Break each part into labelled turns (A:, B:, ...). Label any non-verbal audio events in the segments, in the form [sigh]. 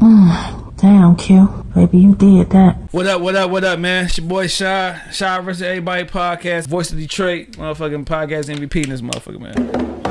A: [sighs] Damn, Q. Baby, you did that.
B: What up, what up, what up, man? It's your boy Shy. Shy versus Everybody podcast. Voice of Detroit. Motherfucking podcast MVP in this motherfucker, man.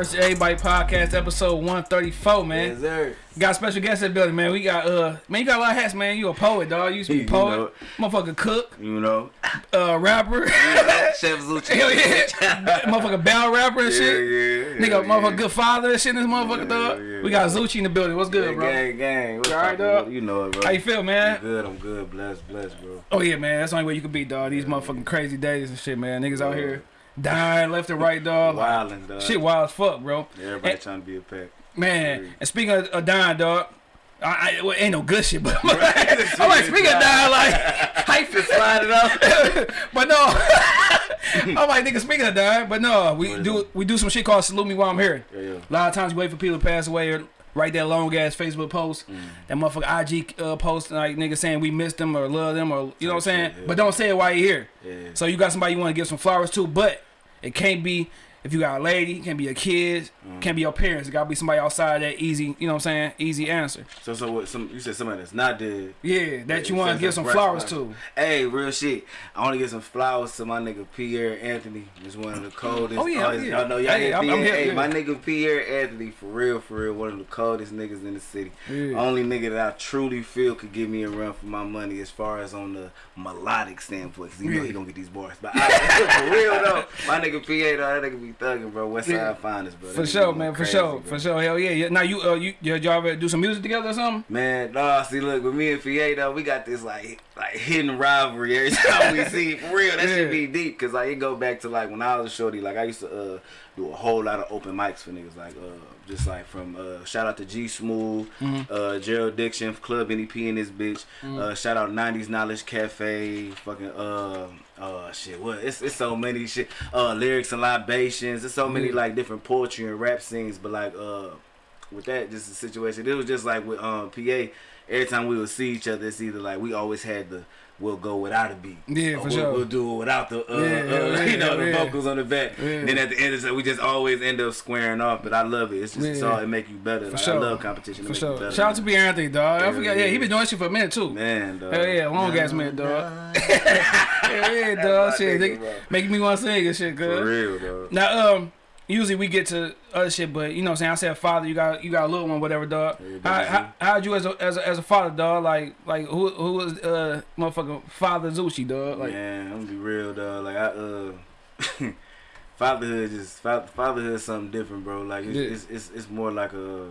B: Versus Everybody podcast, episode 134, man.
C: Yes, sir.
B: Got special guest in the building, man. We got, uh, man, you got a lot of hats, man. You a poet, dog. You used to be a [laughs]
C: You
B: poet.
C: know.
B: Motherfucker cook,
C: You know,
B: uh, rapper. [laughs]
C: Chef Zucci.
B: Hell yeah. motherfucker battle rapper and
C: Yeah,
B: shit.
C: yeah,
B: Nigga,
C: yeah,
B: motherfucker good father and shit in this motherfucker, dog. we got. Zucci in the building. What's good, bro?
C: gang, gang. What's
B: You dog?
C: You know it, bro.
B: How you feel, man?
C: I'm good. I'm good. Blessed, blessed, bro.
B: Oh yeah, man. That's the only way you can be, dog. These motherfucking crazy days and shit, man. Niggas out here dying left and right, dog. Like, [laughs]
C: Wildin', dog.
B: Shit wild as fuck, bro.
C: Everybody
B: And-
C: trying to be a pack.
B: man, and speaking of, of dying, dog. I, I well, ain't no good shit, but [laughs] I'm like [laughs] speaking of dying, like hype
C: Slide it up.
B: but no, I'm like nigga. Speaking of dying, but no, we
C: What
B: do we do some shit called salute me while I'm here.
C: Yeah, yeah.
B: A lot of times you wait for people to pass away or write that long ass Facebook post,
C: Mm.
B: that motherfucker IG uh, post like nigga saying we missed them or love them or you know what I'm saying,
C: yeah.
B: but don't say it while you're here. So you got somebody you want to give some flowers to, but it can't be if you got a lady, it can't be your kids,
C: Mm.
B: can't be your parents. It gotta be somebody outside that easy, you know what I'm saying, easy answer.
C: So, so what? Some you said somebody that's not dead.
B: Yeah, that you want to
C: so
B: give some flowers to.
C: Hey, real shit. I want to give some flowers to my nigga Pierre Anthony. He's one of the coldest.
B: Oh, yeah,
C: he's-
B: yeah.
C: I know y'all
B: Hey, I'm- I'm here,
C: hey, my nigga Pierre Anthony, for real, for real, one of the coldest niggas in the city.
B: Yeah.
C: Only nigga that I truly feel could give me a run for my money as far as on the melodic standpoint. Cause you know he gonna get these bars. But I, [laughs] for real though, my nigga Pierre, though, that nigga be thugging, bro. West Side
B: Yeah.
C: finest, bro.
B: For sure, man. For sure,
C: bro.
B: for sure. Hell yeah. yeah. Now you, uh, you, y'all ever do some music together or something?
C: Man, nah, see, look, with me and Fie, though, we got this, like, like hidden rivalry every [laughs] time we see. For real, that
B: Yeah.
C: should be deep, because, like, it go back to, like, when I was a shorty, like, I used to uh, do a whole lot of open mics for niggas, like, uh, just, like, from, uh, shout out to G Smooth,
B: Mm-hmm.
C: uh, Gerald Diction, Club NEP in this bitch, uh, shout out 90s Knowledge Cafe, fucking, uh, uh, shit, what, it's, it's so many shit, uh, lyrics and libations, there's so many,
B: Yeah.
C: like, different poetry and rap scenes, but, like, uh, with that just the situation. It was just like with um PA. Every time we would see each other, it's either like we always had the we'll go without a beat.
B: Yeah,
C: or
B: for
C: we'll,
B: sure.
C: We'll do it without the uh,
B: Yeah,
C: uh, [laughs]
B: yeah,
C: you know the
B: yeah.
C: vocals on the back.
B: Yeah.
C: Then at the end, it's we just always end up squaring off. But I love it. It's just it's all it make you better.
B: For
C: Like,
B: sure.
C: I love competition. It
B: For sure.
C: better,
B: Shout out to. Pierre Anthony, dog. I forgot. Yeah, he been doing shit for a minute too.
C: Man, dog.
B: Hell yeah, long ass minute, dog. Hell yeah, [laughs] dog. Shit,
C: nigga,
B: making me want to sing and shit,
C: For
B: good.
C: real, dog.
B: Now, um, usually we get to other shit, but you know, what I'm saying I said father, you got you got a little one, whatever, dog. How, how how'd you as a, as a as a father, dog? Like like who who was uh motherfucking father Zucci, dog? Like
C: Man, I'm gonna be real, dog. Like I uh, [laughs] fatherhood is fa- fatherhood is something different, bro. Like it's,
B: Yeah.
C: it's, it's it's more like a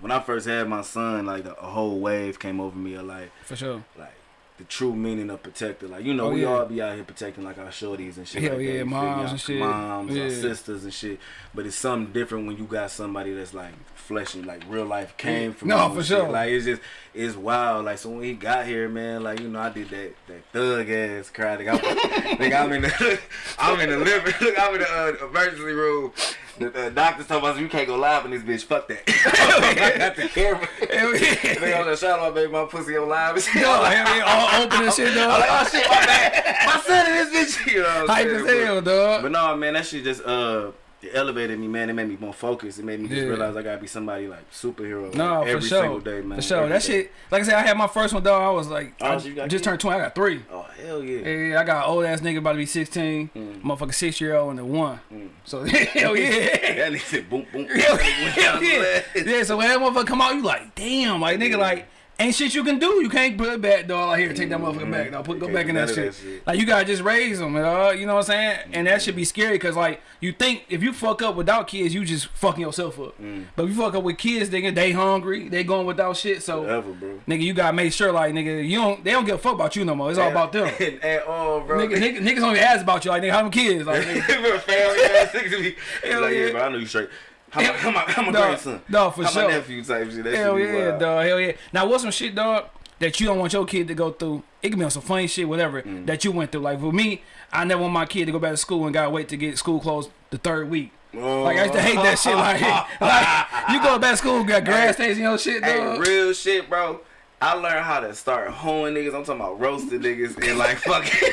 C: when I first had my son, like a, a whole wave came over me of like
B: for sure.
C: like the true meaning of protector. Like you know,
B: Oh,
C: we
B: yeah.
C: all be out here protecting like our shorties and shit.
B: Hell
C: like
B: yeah,
C: me?
B: moms and shit.
C: moms,
B: Yeah.
C: our sisters and shit. But it's something different when you got somebody that's like flesh and like real life came from.
B: No, for
C: shit.
B: sure.
C: Like it's just it's wild. Like so when he got here, man, like you know, I did that that thug ass cry. Like, I'm, like I'm in the [laughs] I'm in the living [laughs] I'm in the uh, emergency room. The doctor's talking about you can't go live in this bitch. Fuck that. [laughs] I got the camera. They on the shot my baby, my pussy on live and shit.
B: Yo, hell yeah, all open and shit,
C: I'm
B: dog.
C: like, oh shit, my bad. My son in this bitch. [laughs] You know what I'm
B: Hype
C: saying?
B: as hell, dog.
C: But no, man, that shit just uh it elevated me, man. It made me more focused. It made me just
B: Yeah.
C: realize I gotta be somebody like superhero like,
B: No,
C: every
B: for sure.
C: single day, man.
B: For sure.
C: Every
B: That
C: day.
B: shit, like I said, I had my first one, though. I was like,
C: Oh,
B: I
C: so you got
B: just
C: kids?
B: turned 20. I got three.
C: Oh hell yeah.
B: Yeah, yeah, I got an old ass nigga about to be 16.
C: Mm.
B: Motherfucker six year old and the one.
C: Mm.
B: So, [laughs] hell yeah. [laughs]
C: That nigga said boom boom.
B: Hell, [laughs] hell yeah. Yeah, so when that motherfucker come out, you like, damn, like nigga, like, ain't shit you can do. You can't put it back, dog. Like, here, take that motherfucker back, dog. Put,
C: You
B: go back in that shit.
C: that shit.
B: Like, you gotta just raise them, dog. You know what I'm saying? And that should be scary because, like, you think if you fuck up without kids, you just fucking yourself up.
C: Mm.
B: But if you fuck up with kids, nigga, they hungry, they going without shit. So,
C: bro.
B: nigga, you gotta make sure, like, nigga, you don't, they don't give a fuck about you no more. It's all about them. [laughs]
C: At all, bro.
B: Nigga, nigga, niggas only ask about you, like, nigga, how many kids? Like, [laughs] nigga,
C: family niggas be. Like,
B: yeah.
C: yeah, bro, I know you straight. How my, how my, how my
B: Dog,
C: grandson?
B: dog, for
C: how
B: sure.
C: my nephew type shit. That
B: Hell
C: shit
B: yeah,
C: wild.
B: dog. Hell yeah. Now, what's some shit, dog? that you don't want your kid to go through. It can be on some funny shit, whatever
C: Mm.
B: that you went through. Like for me, I never want my kid to go back to school and gotta wait to get school closed the third week. Like I used to hate that shit. Like, [laughs] like you go back to school, got grass stains in your shit,
C: Hey, real shit, bro. I learned how to start hoeing niggas. I'm talking about roasting niggas and like [laughs] fucking.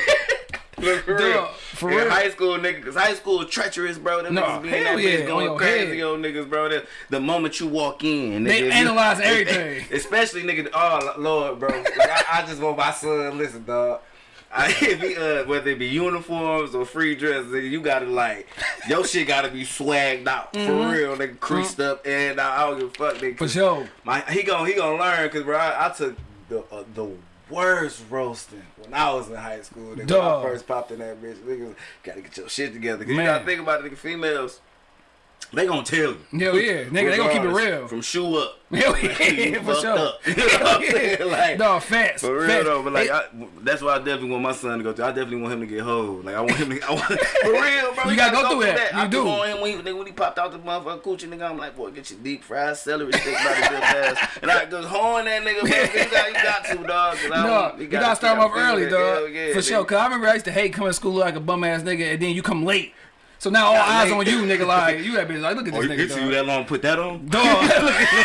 C: Look, for real.
B: For real.
C: high school, niggas, cause high school treacherous, bro. Them
B: No,
C: niggas be in
B: hell
C: that
B: yeah,
C: bitch going crazy
B: head.
C: on niggas, bro. The, the moment you walk in,
B: They
C: nigga,
B: analyze
C: you- [laughs]
B: everything.
C: Especially nigga. Oh Lord, bro. Like, I, I just want my son. Listen, dog. I, [laughs] if he, uh, whether it be uniforms or free dresses, nigga, you gotta like your shit gotta be swagged out for real, nigga, creased up and I, I don't give a fuck, nigga.
B: Mm-hmm. For sure.
C: My he gon' he gonna learn because bro, I, I took the uh, the worst roasting when I was in high school. Nigga, when I first popped in that bitch, niggas gotta get your shit together. Cause you gotta think about it, nigga. Females, they gonna tell you.
B: Hell yeah, nigga, they gonna keep it real.
C: From shoe up. [laughs]
B: Hell [laughs] yeah, for sure.
C: up. You know what I'm saying? Like,
B: Dog, facts.
C: for real
B: facts.
C: though, but like I, that's why I definitely want my son to go through. I definitely want him to get hold. Like I want him to. I want, [laughs] for real, bro.
B: You gotta
C: gotta
B: go through that. You
C: I
B: do.
C: On him when he, when he popped out the motherfucking coochie, nigga, I'm like, boy, get your deep fried celery stick by the good ass. And I go horn that nigga, bro. You got, you got to, dog.
B: No, you gotta start him off early,
C: Yeah,
B: dog.
C: yeah,
B: For sure. Cause I remember I used to hate coming to school like a bum ass nigga, and then you come late. So now all eyes on you, nigga. Like [laughs] you that bitch. Like look at
C: Oh,
B: this
C: it
B: nigga.
C: took you that long put that on? [laughs]
B: Dog. nigga,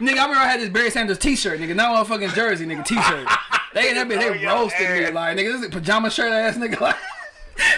B: I remember I had this Barry Sanders t-shirt, nigga. Now I'm fucking jersey, nigga, t-shirt. [laughs] They that bitch,
C: Oh,
B: they
C: your
B: roasted me. Like, nigga, this is a pajama shirt ass nigga. Like,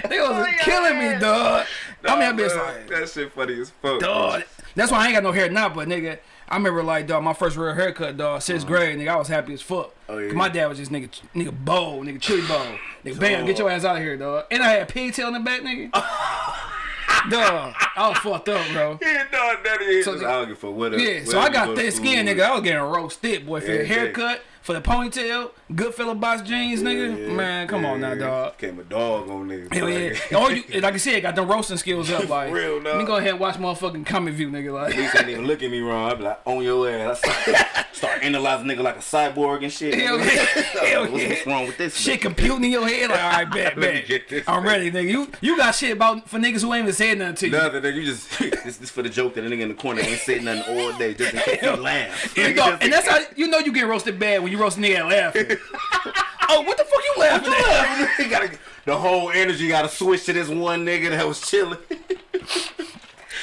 B: they was
C: Oh,
B: killing me, dog. I mean, that
C: Nah,
B: bitch like,
C: that shit funny as fuck.
B: dog. That's why I ain't got no hair now, but nigga, I remember like dog, my first real haircut, dog, 6th uh-huh. grade, nigga, I was happy as fuck.
C: Oh, yeah.
B: My dad was just nigga, nigga bow, nigga chili bow, nigga bam, get your ass out of here, dog. And I had pigtail in the back, nigga. [laughs] dog, I was fucked up, bro. [laughs]
C: Yeah, dog, that is.
B: So-
C: I don't give a fuck what.
B: Yeah, so I got thick skin, nigga. I was getting roasted, boy, for
C: yeah.
B: haircut, for the ponytail, good fella box jeans, nigga. Man, come on now, dog.
C: Came a dog on niggas.
B: Hell yeah. [laughs] Or you, like I said, got them roasting skills up. [laughs] Like,
C: Real,
B: let me go ahead and watch motherfucking comic view, nigga. Like,
C: Niggas ain't even look at me wrong. I be like, on your ass. I start, [laughs] start analyzing nigga like a cyborg and shit.
B: Hell yeah. Hell
C: what's,
B: yeah.
C: what's wrong with this?
B: shit
C: nigga?
B: computing in your head. Like, all right, bet, bet. I'm ready, nigga. You you got shit about for niggas who ain't even said nothing to you.
C: Nothing, nigga. You just this, this for the joke that a nigga in the corner ain't saying nothing all day just in case he laugh.
B: You know, and that's how you know you get roasted bad when you roast nigga laughing. [laughs] oh, what the fuck you laughing at?
C: Gotta, the whole energy got to switch to this one nigga that was chilling.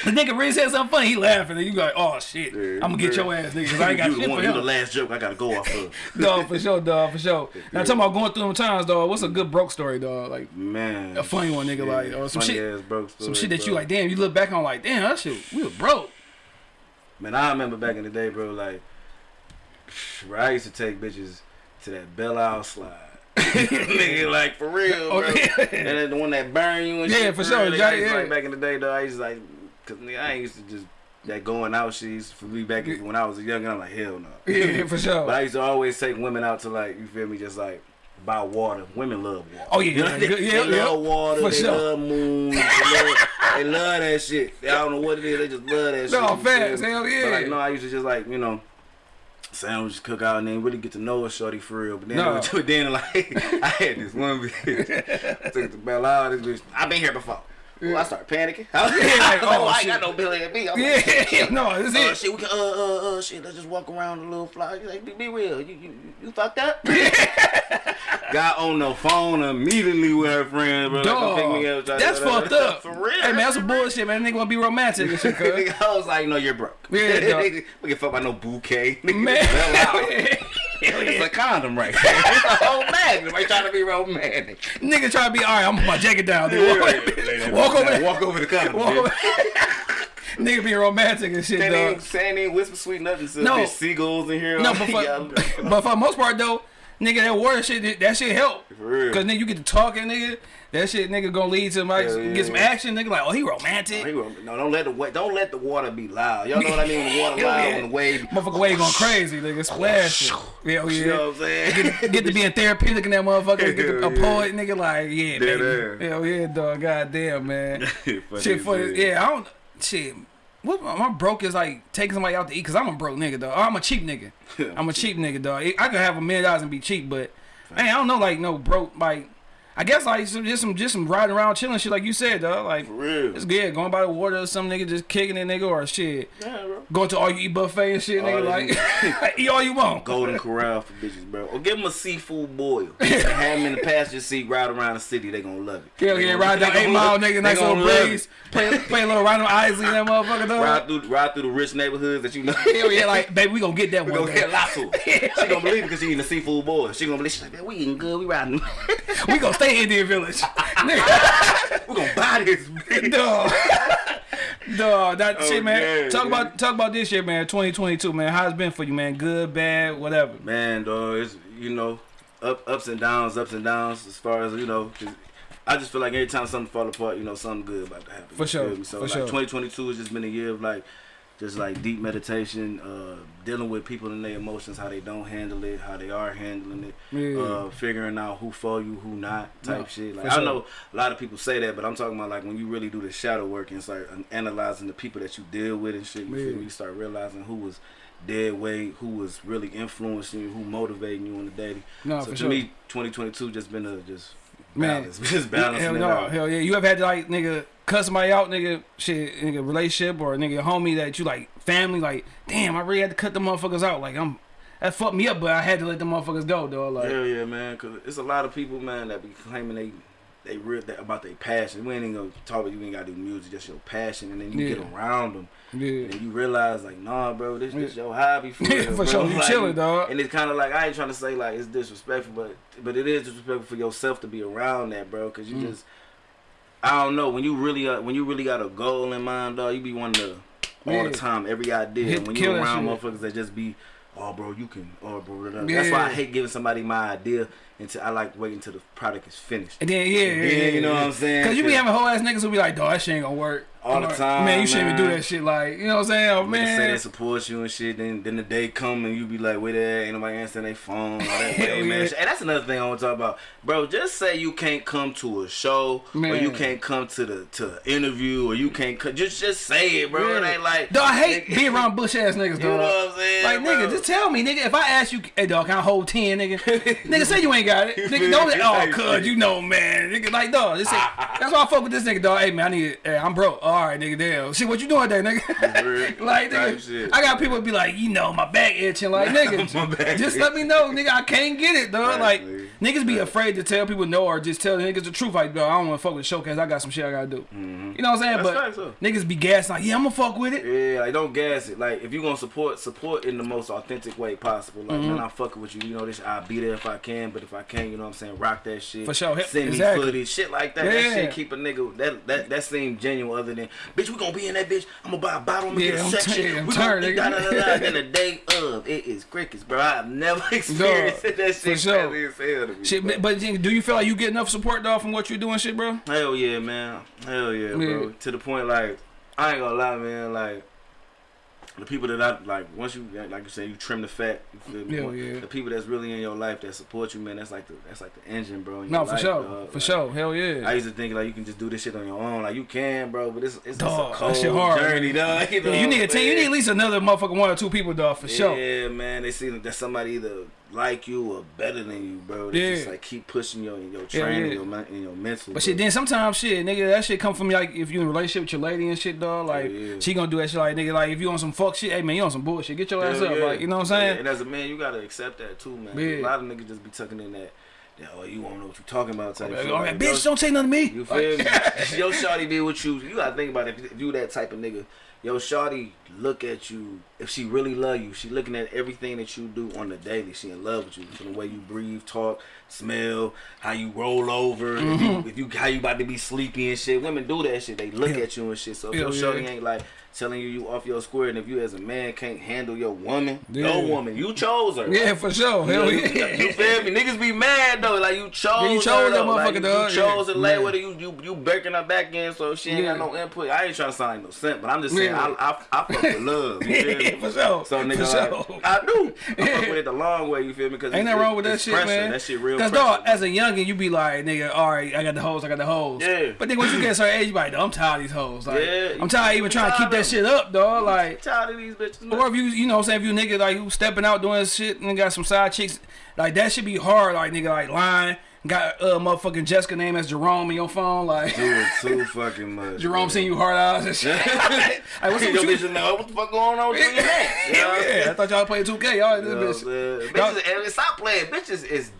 B: The nigga really said something funny, he laughing, and you go, like, oh shit,
C: Yeah,
B: I'm gonna get your ass, nigga, 'cause I ain't got
C: you
B: shit
C: the one,
B: for
C: you the last joke I gotta go off of. [laughs]
B: Dog, for sure, dog, for sure. Now, talking about going through them times, dog. What's a good broke story, dog? Like
C: Man,
B: a funny one, nigga. Like or some shit,
C: story,
B: some shit that you like. Damn, you look back on like, damn, that shit, we were broke.
C: Man, I remember back in the day, bro. Like, I used to take bitches to that Belle Isle slide. [laughs] [laughs] nigga, like for real, bro.
B: Oh, yeah.
C: And then the one that burn you and
B: Yeah,
C: shit.
B: for
C: real,
B: sure,
C: nigga,
B: yeah, yeah.
C: Like back in the day, though, I used to like, cause nigga, I ain't used to just that going out shit. used to- For me back when I was a young, I'm like hell no. [laughs]
B: Yeah, for sure.
C: But I used to always take women out to like, you feel me, just like buy water. Women love water.
B: Oh, yeah,
C: You know,
B: yeah,
C: they,
B: yeah,
C: they
B: yeah.
C: love water.
B: For
C: they
B: sure.
C: love moon. They love, they love that shit. I don't know what it is. They just love that shit.
B: No,
C: you feel
B: facts, hell yeah.
C: But like, no, I used to just like, you know, sandwich cook out and then really get to know a shorty for real. But then,
B: No.
C: but [laughs] then like, [laughs] I had this one bitch. [laughs] I took it to Belle Isle. This bitch, I've been here before. Ooh, I start panicking. I was [laughs]
B: Yeah, like, oh,
C: I ain't
B: shit.
C: got no Billy and me. I'm like, [laughs]
B: Yeah, no, this
C: uh,
B: is it.
C: shit, we can, uh, uh, uh, shit, let's just walk around a little fly. He's like, be, be real. You, you, you fucked up? [laughs] Got on the phone immediately with her friend, bro. Like, pick me up,
B: Dog,
C: try-
B: that's
C: try- try-
B: fucked up.
C: For real.
B: Hey man, that's some bullshit, man. Nigga wanna be romantic and shit, cuz.
C: I was like, no, you're broke.
B: Yeah, dog.
C: we can fuck by no bouquet. Nigga,
B: Man,
C: Belle
B: hell
C: Isle.
B: yeah. Hell
C: It's a condom right [laughs] there. It's a whole bag. Nobody trying to be romantic.
B: Nigga trying to be all right. I'm gonna put my jacket down. Dude. Walk, walk over there.
C: Walk over the condom.
B: Walk over. [laughs] Nigga being romantic and shit,
C: Saying
B: dog.
C: ain't, saying ain't whisper sweet nothing. So
B: No.
C: there's seagulls in here.
B: No, but for, [laughs] but for the most part though, nigga, that water shit, that shit help.
C: For real.
B: Cause nigga, you get to talking, nigga. That shit, nigga, gonna lead to like
C: yeah.
B: get some action, nigga. Like, oh, he romantic.
C: He No, don't let the wa- don't let the water be loud. Y'all know what I mean? The water [laughs] loud
B: yeah.
C: when the wave.
B: Motherfucker wave going crazy, nigga. Splash. Hell [laughs] oh,
C: You know
B: yeah.
C: what I'm saying?
B: Get, get to being [laughs] therapeutic in that motherfucker. Get to, a poet, nigga. Like, yeah, baby. Hell yeah, dog. Goddamn, man. Shit for yeah. I don't shit. What my broke is like taking somebody out to eat because I'm a broke nigga dog. I'm a cheap nigga. I'm a cheap nigga dog. I could have a million dollars and be cheap, but man, I don't know like no broke like I guess like some just some just some riding around chilling shit like you said, though. Like
C: For real.
B: it's good. Going by the water or some nigga just kicking it, nigga, or shit.
C: Yeah, bro.
B: Going to all you eat buffet and shit, nigga.
C: All [laughs]
B: Like eat all you want.
C: Golden Corral for bitches, bro. Or give them a seafood boil. have them in the passenger seat, ride around the city. They gonna love it.
B: Yeah, yeah, ride down eight mile, nigga, nice little breeze. Play, play a little random Isley in that [laughs] motherfucker, dog.
C: Ride through, ride through the rich neighborhoods that you know.
B: Hell yeah, like [laughs] baby, we gonna get that
C: We
B: one.
C: gonna
B: day.
C: get lots of. She gonna believe it because she eating the seafood boil. She gonna believe. She's like, man, we eating good. We riding.
B: We gonna stay in Indian Village. [laughs] Nigga,
C: we gonna buy this.
B: dog. [laughs] Dog, that
C: Oh,
B: shit, man.
C: yeah,
B: talk
C: yeah.
B: about talk about this year, man. 2022, man. How's it been for you, man? Good, bad, whatever.
C: Man, dog, it's you know, up ups and downs, ups and downs. As far as you know, 'cause I just feel like every time something fall apart, you know, something good about to happen.
B: For sure.
C: So
B: for
C: like
B: sure.
C: 2022 has just been a year of like, just like deep meditation, uh, dealing with people and their emotions, how they don't handle it, how they are handling it,
B: Yeah.
C: uh, figuring out who for you, who not, type
B: No,
C: shit. Like I
B: sure.
C: know a lot of people say that, but I'm talking about like when you really do the shadow work and start analyzing the people that you deal with and shit. You
B: Yeah.
C: feel me? You start realizing who was dead weight, who was really influencing you, who motivating you on the daily.
B: No,
C: so to
B: sure.
C: me, 2022 just been a just
B: Man.
C: balance, [laughs] just balancing
B: hell no, hell yeah. You ever had to like nigga cuss somebody out, nigga, shit, nigga relationship or nigga homie that you like family, like, damn, I really had to cut the motherfuckers out. Like I'm that fucked me up, but I had to let the motherfuckers go, though. Like
C: Hell yeah, man. Cause it's a lot of people, man, that be claiming they they real that about their passion. We ain't even gonna talk about you ain't gotta do music, just your passion, and then you
B: Yeah.
C: get around them,
B: yeah.
C: and you realize like, nah, bro, this is
B: Yeah.
C: your hobby for [laughs]
B: Yeah, for sure. You [laughs]
C: Like,
B: chilling, dog.
C: And it's kind of like I ain't trying to say like it's disrespectful, but but it is disrespectful for yourself to be around that, bro, because you
B: Mm.
C: just I don't know when you really uh, when you really got a goal in mind, dog. You be wanting to all the time, every idea.
B: Hit-
C: when you around
B: shit.
C: motherfuckers that just be, oh, bro, you can, oh, bro. blah, blah. That's why I hate giving somebody my idea until I like waiting until the product is finished.
B: And then yeah, yeah,
C: And
B: yeah,
C: then, you know
B: yeah.
C: what I'm saying?
B: Cause you be having whole ass niggas who be like, dog, that shit ain't gonna work.
C: All the time,
B: Man, you shouldn't even do
C: man.
B: that shit. Like, you know what I'm saying? Oh,
C: Niggas say they support you and shit. Then then the day come and you be like, where they at? Ain't nobody answering their phone. All that [laughs]
B: yeah.
C: ass. And that's another thing I want to talk about, bro. Just say you can't come to a show or you can't come to the to interview or you can't just just say it, bro. It ain't like
B: Dog, I hate
C: Nigga-
B: being around bush ass niggas, [laughs]
C: You know
B: dog.
C: what I'm saying?
B: Like
C: bro?
B: nigga, just tell me, nigga. If I ask you, hey dog, can I hold ten, nigga? [laughs] nigga, say you ain't got it. Nigga, don't oh, cuz you know, man. Nigga, like dog, just say, that's why I fuck with this nigga, dog. Hey man, I need, hey, I'm broke. Uh, All right, nigga, damn. Shit, what you doing there, nigga? [laughs] Like nigga,
C: shit.
B: I got people be like, you know, my back itching. Like nigga, [laughs]
C: back
B: just let me know, nigga. I can't get it, dog. Like niggas be afraid to tell people no or just tell the niggas the truth. Like, dog, I don't want to fuck with the showcase. I got some shit I gotta do. You know what I'm saying?
C: That's
B: but
C: though.
B: niggas be gassing like, yeah, I'm gonna fuck with it.
C: Yeah, like don't gas it. Like if you gonna support, support in the most authentic way possible. Like
B: Mm-hmm.
C: man, I'm fucking with you. You know this. I'll be there if I can, but if I can't, you know what I'm saying, rock that shit.
B: For sure.
C: Send
B: Exactly.
C: me footage, shit like that. That shit keep a nigga. That that that seem genuine. Other than bitch, we gonna be in that bitch. I'm gonna buy a bottle. I'm gonna
B: Yeah,
C: get a
B: I'm
C: section.
B: I'm
C: we
B: tired,
C: gonna da, da, da, da. [laughs] Then the day of it is crickets, bro. I've never [laughs] experienced
B: Dog,
C: that
B: for
C: shit.
B: sure.
C: crazy as hell to me,
B: Shit,
C: bro.
B: but do you feel like you get enough support dog from what you're doing, shit, bro?
C: Hell yeah, man. Hell yeah,
B: Yeah.
C: bro. To the point, like, I ain't gonna lie, man. Like, the people that I like, once you like you say, you trim the fat. You feel me?
B: Yeah.
C: The people that's really in your life that support you, man. That's like the that's like the engine, bro.
B: No,
C: your
B: for
C: life,
B: sure,
C: dog.
B: for
C: Like,
B: sure, hell yeah.
C: I used to think like you can just do this shit on your own. Like you can, bro, but it's it's,
B: Dog,
C: it's a cold
B: hard,
C: journey, dog. [laughs] You, know
B: you need a team. You need at least another motherfucking one or two people, dog, for sure.
C: Yeah, man. They see that somebody either like you or better than you, bro. They
B: Yeah.
C: just like keep pushing your your training,
B: yeah.
C: your men- and your mental.
B: But shit,
C: bro.
B: then sometimes shit, nigga, that shit come from like if you in a relationship with your lady and shit, dog. Like
C: yeah.
B: she gonna do that shit, like nigga, like if you on some fuck shit, hey man, you on some bullshit, get your ass up,
C: yeah.
B: like you know what I'm
C: Yeah,
B: saying?
C: and as a man, you gotta accept that too, man.
B: Yeah.
C: A lot of niggas just be tucking in that, that oh, you won't know what you're talking about type
B: Like,
C: shit.
B: oh,
C: Like,
B: bitch,
C: yo,
B: don't say nothing to me.
C: You feel me? [laughs] Yo, shawty be with you. You gotta think about it. If you that type of nigga, yo, shawty look at you. If she really love you, she looking at everything that you do on the daily. She in love with you from the way you breathe, talk, smell, how you roll over. If,
B: Mm-hmm.
C: you, if you how you about to be sleepy and shit. Women do that shit. They look
B: Yeah.
C: at you and shit. So if
B: Hell
C: your shorty
B: yeah.
C: ain't like telling you you off your square, and if you as a man can't handle your woman,
B: Yeah.
C: your woman, you chose her.
B: Yeah, for sure.
C: You, know,
B: Hell
C: you,
B: yeah.
C: you feel me? Niggas be mad though, like you chose.
B: Yeah, you
C: her,
B: that.
C: Like,
B: motherfucker,
C: you,
B: dog.
C: You chose
B: Yeah.
C: to lay with her. You you you breaking her back in, so she ain't
B: Yeah.
C: got no input. I ain't trying to sound like no simp, but I'm just saying I, I I fuck with love. You feel me? [laughs]
B: For sure.
C: So nigga,
B: For
C: like,
B: sure.
C: I do. I fuck [laughs] with it the long way. You feel me? Because
B: Ain't nothing wrong with that shit,
C: pressure.
B: man.
C: That shit real.
B: Cause
C: pressure,
B: dog, as a youngin, you be like, nigga, all right, I got the hoes, I got the hoes.
C: Yeah.
B: But then once you get certain age, you be like, I'm tired of these hoes. Like,
C: Yeah,
B: I'm tired of even trying to keep that shit up, dog. Like,
C: tired of these bitches.
B: or if you, you know, what I'm saying if you nigga like who stepping out doing shit and got some side chicks, like that should be hard. Like nigga, like lying, got uh motherfucking Jessica name as Jerome in your phone, like
C: Doing too fucking much. [laughs]
B: Jerome
C: man.
B: seen you hard eyes and shit. [laughs] [laughs] like, what's up with you?
C: know what the fuck going on with you and your man? You know what I'm saying?
B: Yeah, I thought y'all playing 2K. Y'all
C: You know
B: bitch.
C: Bitches, and stop playing. Bitches is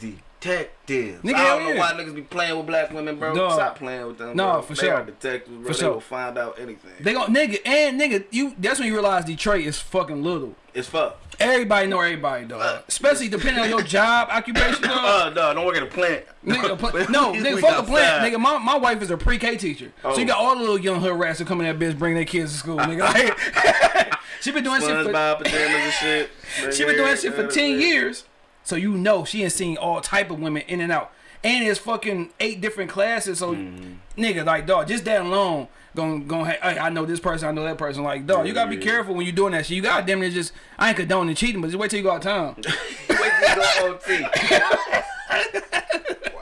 C: detectives.
B: Nigga,
C: I don't know
B: yeah.
C: why niggas be playing with black women, bro.
B: Dog.
C: Stop playing with them.
B: No,
C: bro.
B: for
C: they
B: sure.
C: Are detectives, bro.
B: For
C: they
B: sure.
C: will find out anything.
B: They gon' nigga and nigga, you that's when you realize Detroit is fucking little.
C: it's fuck.
B: Everybody know everybody, dog. Especially depending on your job, [laughs] occupation, dog.
C: Uh, no, don't work at a plant.
B: Nigga, [laughs] pl- no, nigga, fuck a plant. Nigga, my, my wife is a pre-K teacher. So you
C: Oh.
B: got all the little young hood rats that come in that bitch bringing their kids to school, nigga. [laughs] Like, she been doing shit for
C: SpongeBob pajamas and shit.
B: she been doing shit for 10 years. So you know she ain't seen all type of women in and out. And it's fucking eight different classes. So
C: Mm-hmm.
B: nigga, like dog, just that alone Gonna, gonna, hey, I know this person, I know that person. Like, dog, you gotta be
C: Yeah.
B: careful when you doing that shit. You gotta damn near just, I ain't condoning cheating, but just wait till you go out of town. [laughs]
C: Wait till you go OT. [laughs]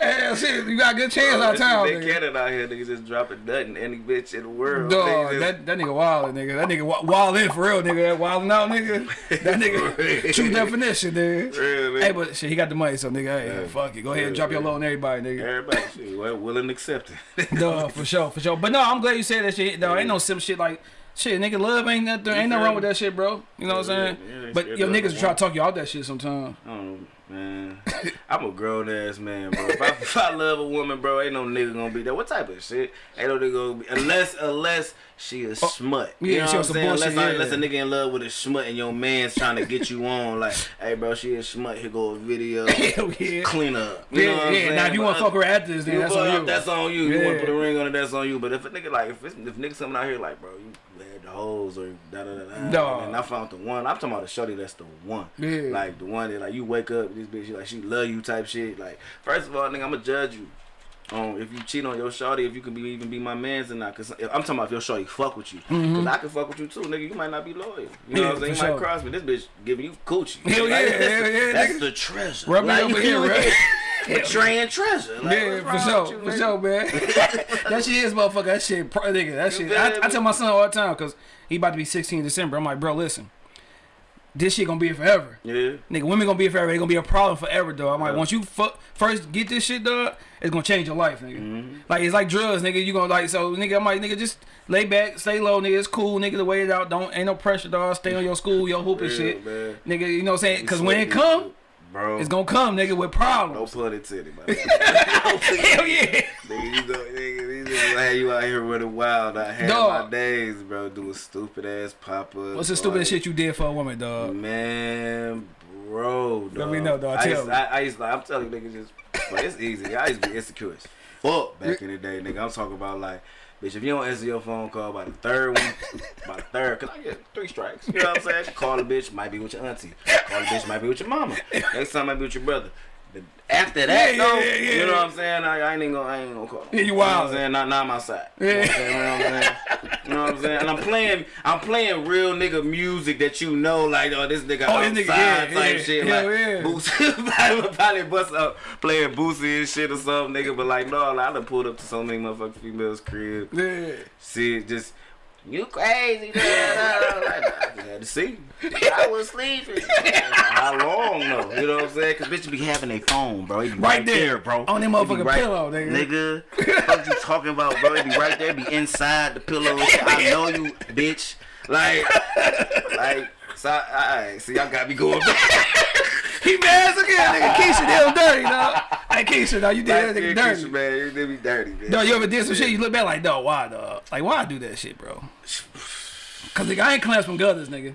B: hey, shit, you got a good chance oh, out of town,
C: Big
B: nigga.
C: Cannon out here, niggas just dropping nothing any bitch in the world.
B: Dog,
C: Niggas just-
B: that, that nigga wild, nigga. That nigga wild in for real, nigga. That wilding out, nigga. [laughs] That nigga, true definition, nigga.
C: Real, nigga.
B: Hey, but shit, he got the money, so nigga, hey,
C: Yeah.
B: fuck it. Go ahead and
C: Yeah,
B: drop your
C: yeah.
B: low on everybody, nigga.
C: Everybody, shit, [laughs] well, willing to accept it.
B: Duh, [laughs] for sure, for sure. But no, I'm glad you said that shit. Though ain't no simple shit like shit, nigga. Love ain't nothing. Ain't nothing wrong with that shit, bro. You know what I'm
C: Yeah,
B: saying?
C: yeah, yeah,
B: but
C: yeah,
B: yo, niggas try to talk you out that shit sometimes.
C: Um, Man, I'm a grown ass man, bro. If I, [laughs] if I love a woman, bro, ain't no nigga gonna be there. What type of shit? Ain't no nigga gonna be unless unless she a oh, smut.
B: Oh, yeah,
C: you know
B: she
C: what I'm saying?
B: bullshit,
C: Unless, I- unless a nigga in love with a smut and your man's trying to get you on, like, hey, bro, she a smut. Here go a video. [laughs]
B: Yeah.
C: Clean up. You
B: Yeah,
C: know what I'm saying?
B: Now if you want to fuck her after this, then that's on you.
C: That's on you. You want to put a ring on it, that's on you. But if a nigga like if it's, if niggas coming out here like, bro, you hoes or da da da da,
B: Dawg.
C: and I found the one. I'm talking about the shorty that's the one.
B: Yeah.
C: Like the one that like you wake up, this bitch, she like she love you type shit. Like first of all, nigga, I'ma judge you. Um, if you cheat on your shorty, if you can be even be my man's or not, cause I'm talking about if your shorty fuck with you, cause I can fuck with you too, nigga. You might not be loyal. You know.
B: Yeah,
C: what I'm saying? You
B: sure.
C: might cross me. This bitch giving you coochie.
B: Hell yeah,
C: that's,
B: hell
C: the,
B: yeah,
C: that's the treasure.
B: Rub me over here, right?
C: Betraying treasure. Like,
B: Yeah, for sure, for sure, man. [laughs] that shit is motherfucker. That shit, pro- nigga. That shit. I, I tell my son all the time because he about to be 16 in December. I'm like, bro, listen, this shit gonna be here forever.
C: Yeah.
B: Nigga, women gonna be here forever. They gonna be a problem forever, dog. I'm like,
C: Yeah.
B: once you fu- first get this shit, dog, it's gonna change your life, nigga.
C: Mm-hmm.
B: Like it's like drugs, nigga. You gonna like so, nigga. I'm like, nigga, just lay back, stay low, nigga. It's cool, nigga. To wait it out. Don't ain't no pressure, dog. Stay on your school, your hoop and shit,
C: man.
B: nigga. You know what I'm saying? Because when it come,
C: bro,
B: it's gonna come, nigga, with problems.
C: no pun intended, man. [laughs]
B: Hell yeah.
C: Nigga, you know, nigga, these niggas had you out here running wild. I had
B: Dog.
C: my days, bro, doing stupid ass pop ups.
B: What's the stupidest shit you did for a woman, dog?
C: Man, bro, dog.
B: Let me know, dog.
C: I
B: Tell
C: used,
B: me.
C: I, I used, like, I'm telling you, niggas, just, but it's easy. I used to be insecure as fuck back in the day, nigga. I'm talking about like. Bitch, if you don't answer your phone call by the third one, by the third, cause [laughs] I get three strikes. You know what I'm saying? Call a bitch, might be with your auntie. Call a bitch, might be with your mama. Next time might be with your brother. After that,
B: Yeah,
C: though,
B: yeah, yeah,
C: you know what I'm saying? I, I ain't even gonna, I ain't gonna call.
B: Yeah, you
C: know
B: wild.
C: what I'm saying? Not, not my side. You know what I'm saying? You know what I'm saying? You know what I'm saying? And I'm playing, I'm playing real nigga music that you know, like, oh, this nigga
B: Oh,
C: outside
B: this nigga, yeah,
C: type
B: yeah.
C: shit,
B: Hell
C: like,
B: yeah.
C: Boosie, [laughs] probably bust up playing Boosie and shit or something, nigga. But like, no, like, I done pulled up to so many motherfucking females' crib.
B: Yeah.
C: See just. You crazy, man. [laughs] I just had to see. [laughs] I was sleeping. How long though? You know what I'm saying? Cause bitches be having a phone, bro. Be
B: Right
C: right,
B: there.
C: there, bro.
B: On that motherfucking
C: right,
B: pillow, nigga.
C: Nigga, what you talking about, bro? It be right there. Be inside the pillow. [laughs] I know you, bitch. Like, like. So, I, I, see, y'all got me going back.
B: He mad as again, nigga. Keisha him dirty, dog. Hey, Keisha, dog, you did that nigga dirty.
C: Keisha, man, you did me dirty, man.
B: Dog, you ever did some shit, you look back like, dog, why, dog? Like, why I do that shit, bro? Cause, nigga, I ain't clasping gutters, nigga.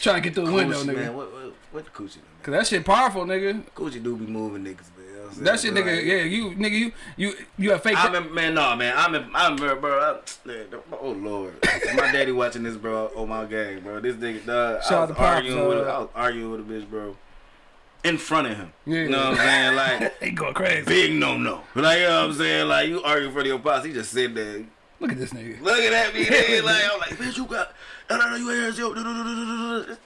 B: Trying to get through the window, nigga.
C: man. What, what, what the coochie, do, man?
B: Cause that shit powerful, nigga.
C: Coochie do be moving niggas, man. You know what I'm saying?
B: That shit, nigga,
C: like,
B: yeah, you, nigga, you, you, you have fake.
C: I remember, man, no, man. I remember, I remember, bro. I, man, oh lord, my daddy watching this, bro. Oh my gang, bro. This nigga, dog.
B: Shout
C: I was
B: to Pops,
C: arguing with,
B: uh,
C: a, I was arguing with a bitch, bro, in front of him.
B: Yeah.
C: You know what I'm saying? Like, [laughs]
B: he going crazy.
C: big no no. Like, you know what I'm saying? Like, you arguing in front of your pops. He just sitting there
B: Look at this nigga.
C: looking at me. nigga, [laughs] like, I'm like, bitch, you got, no, no, no, you ain't heard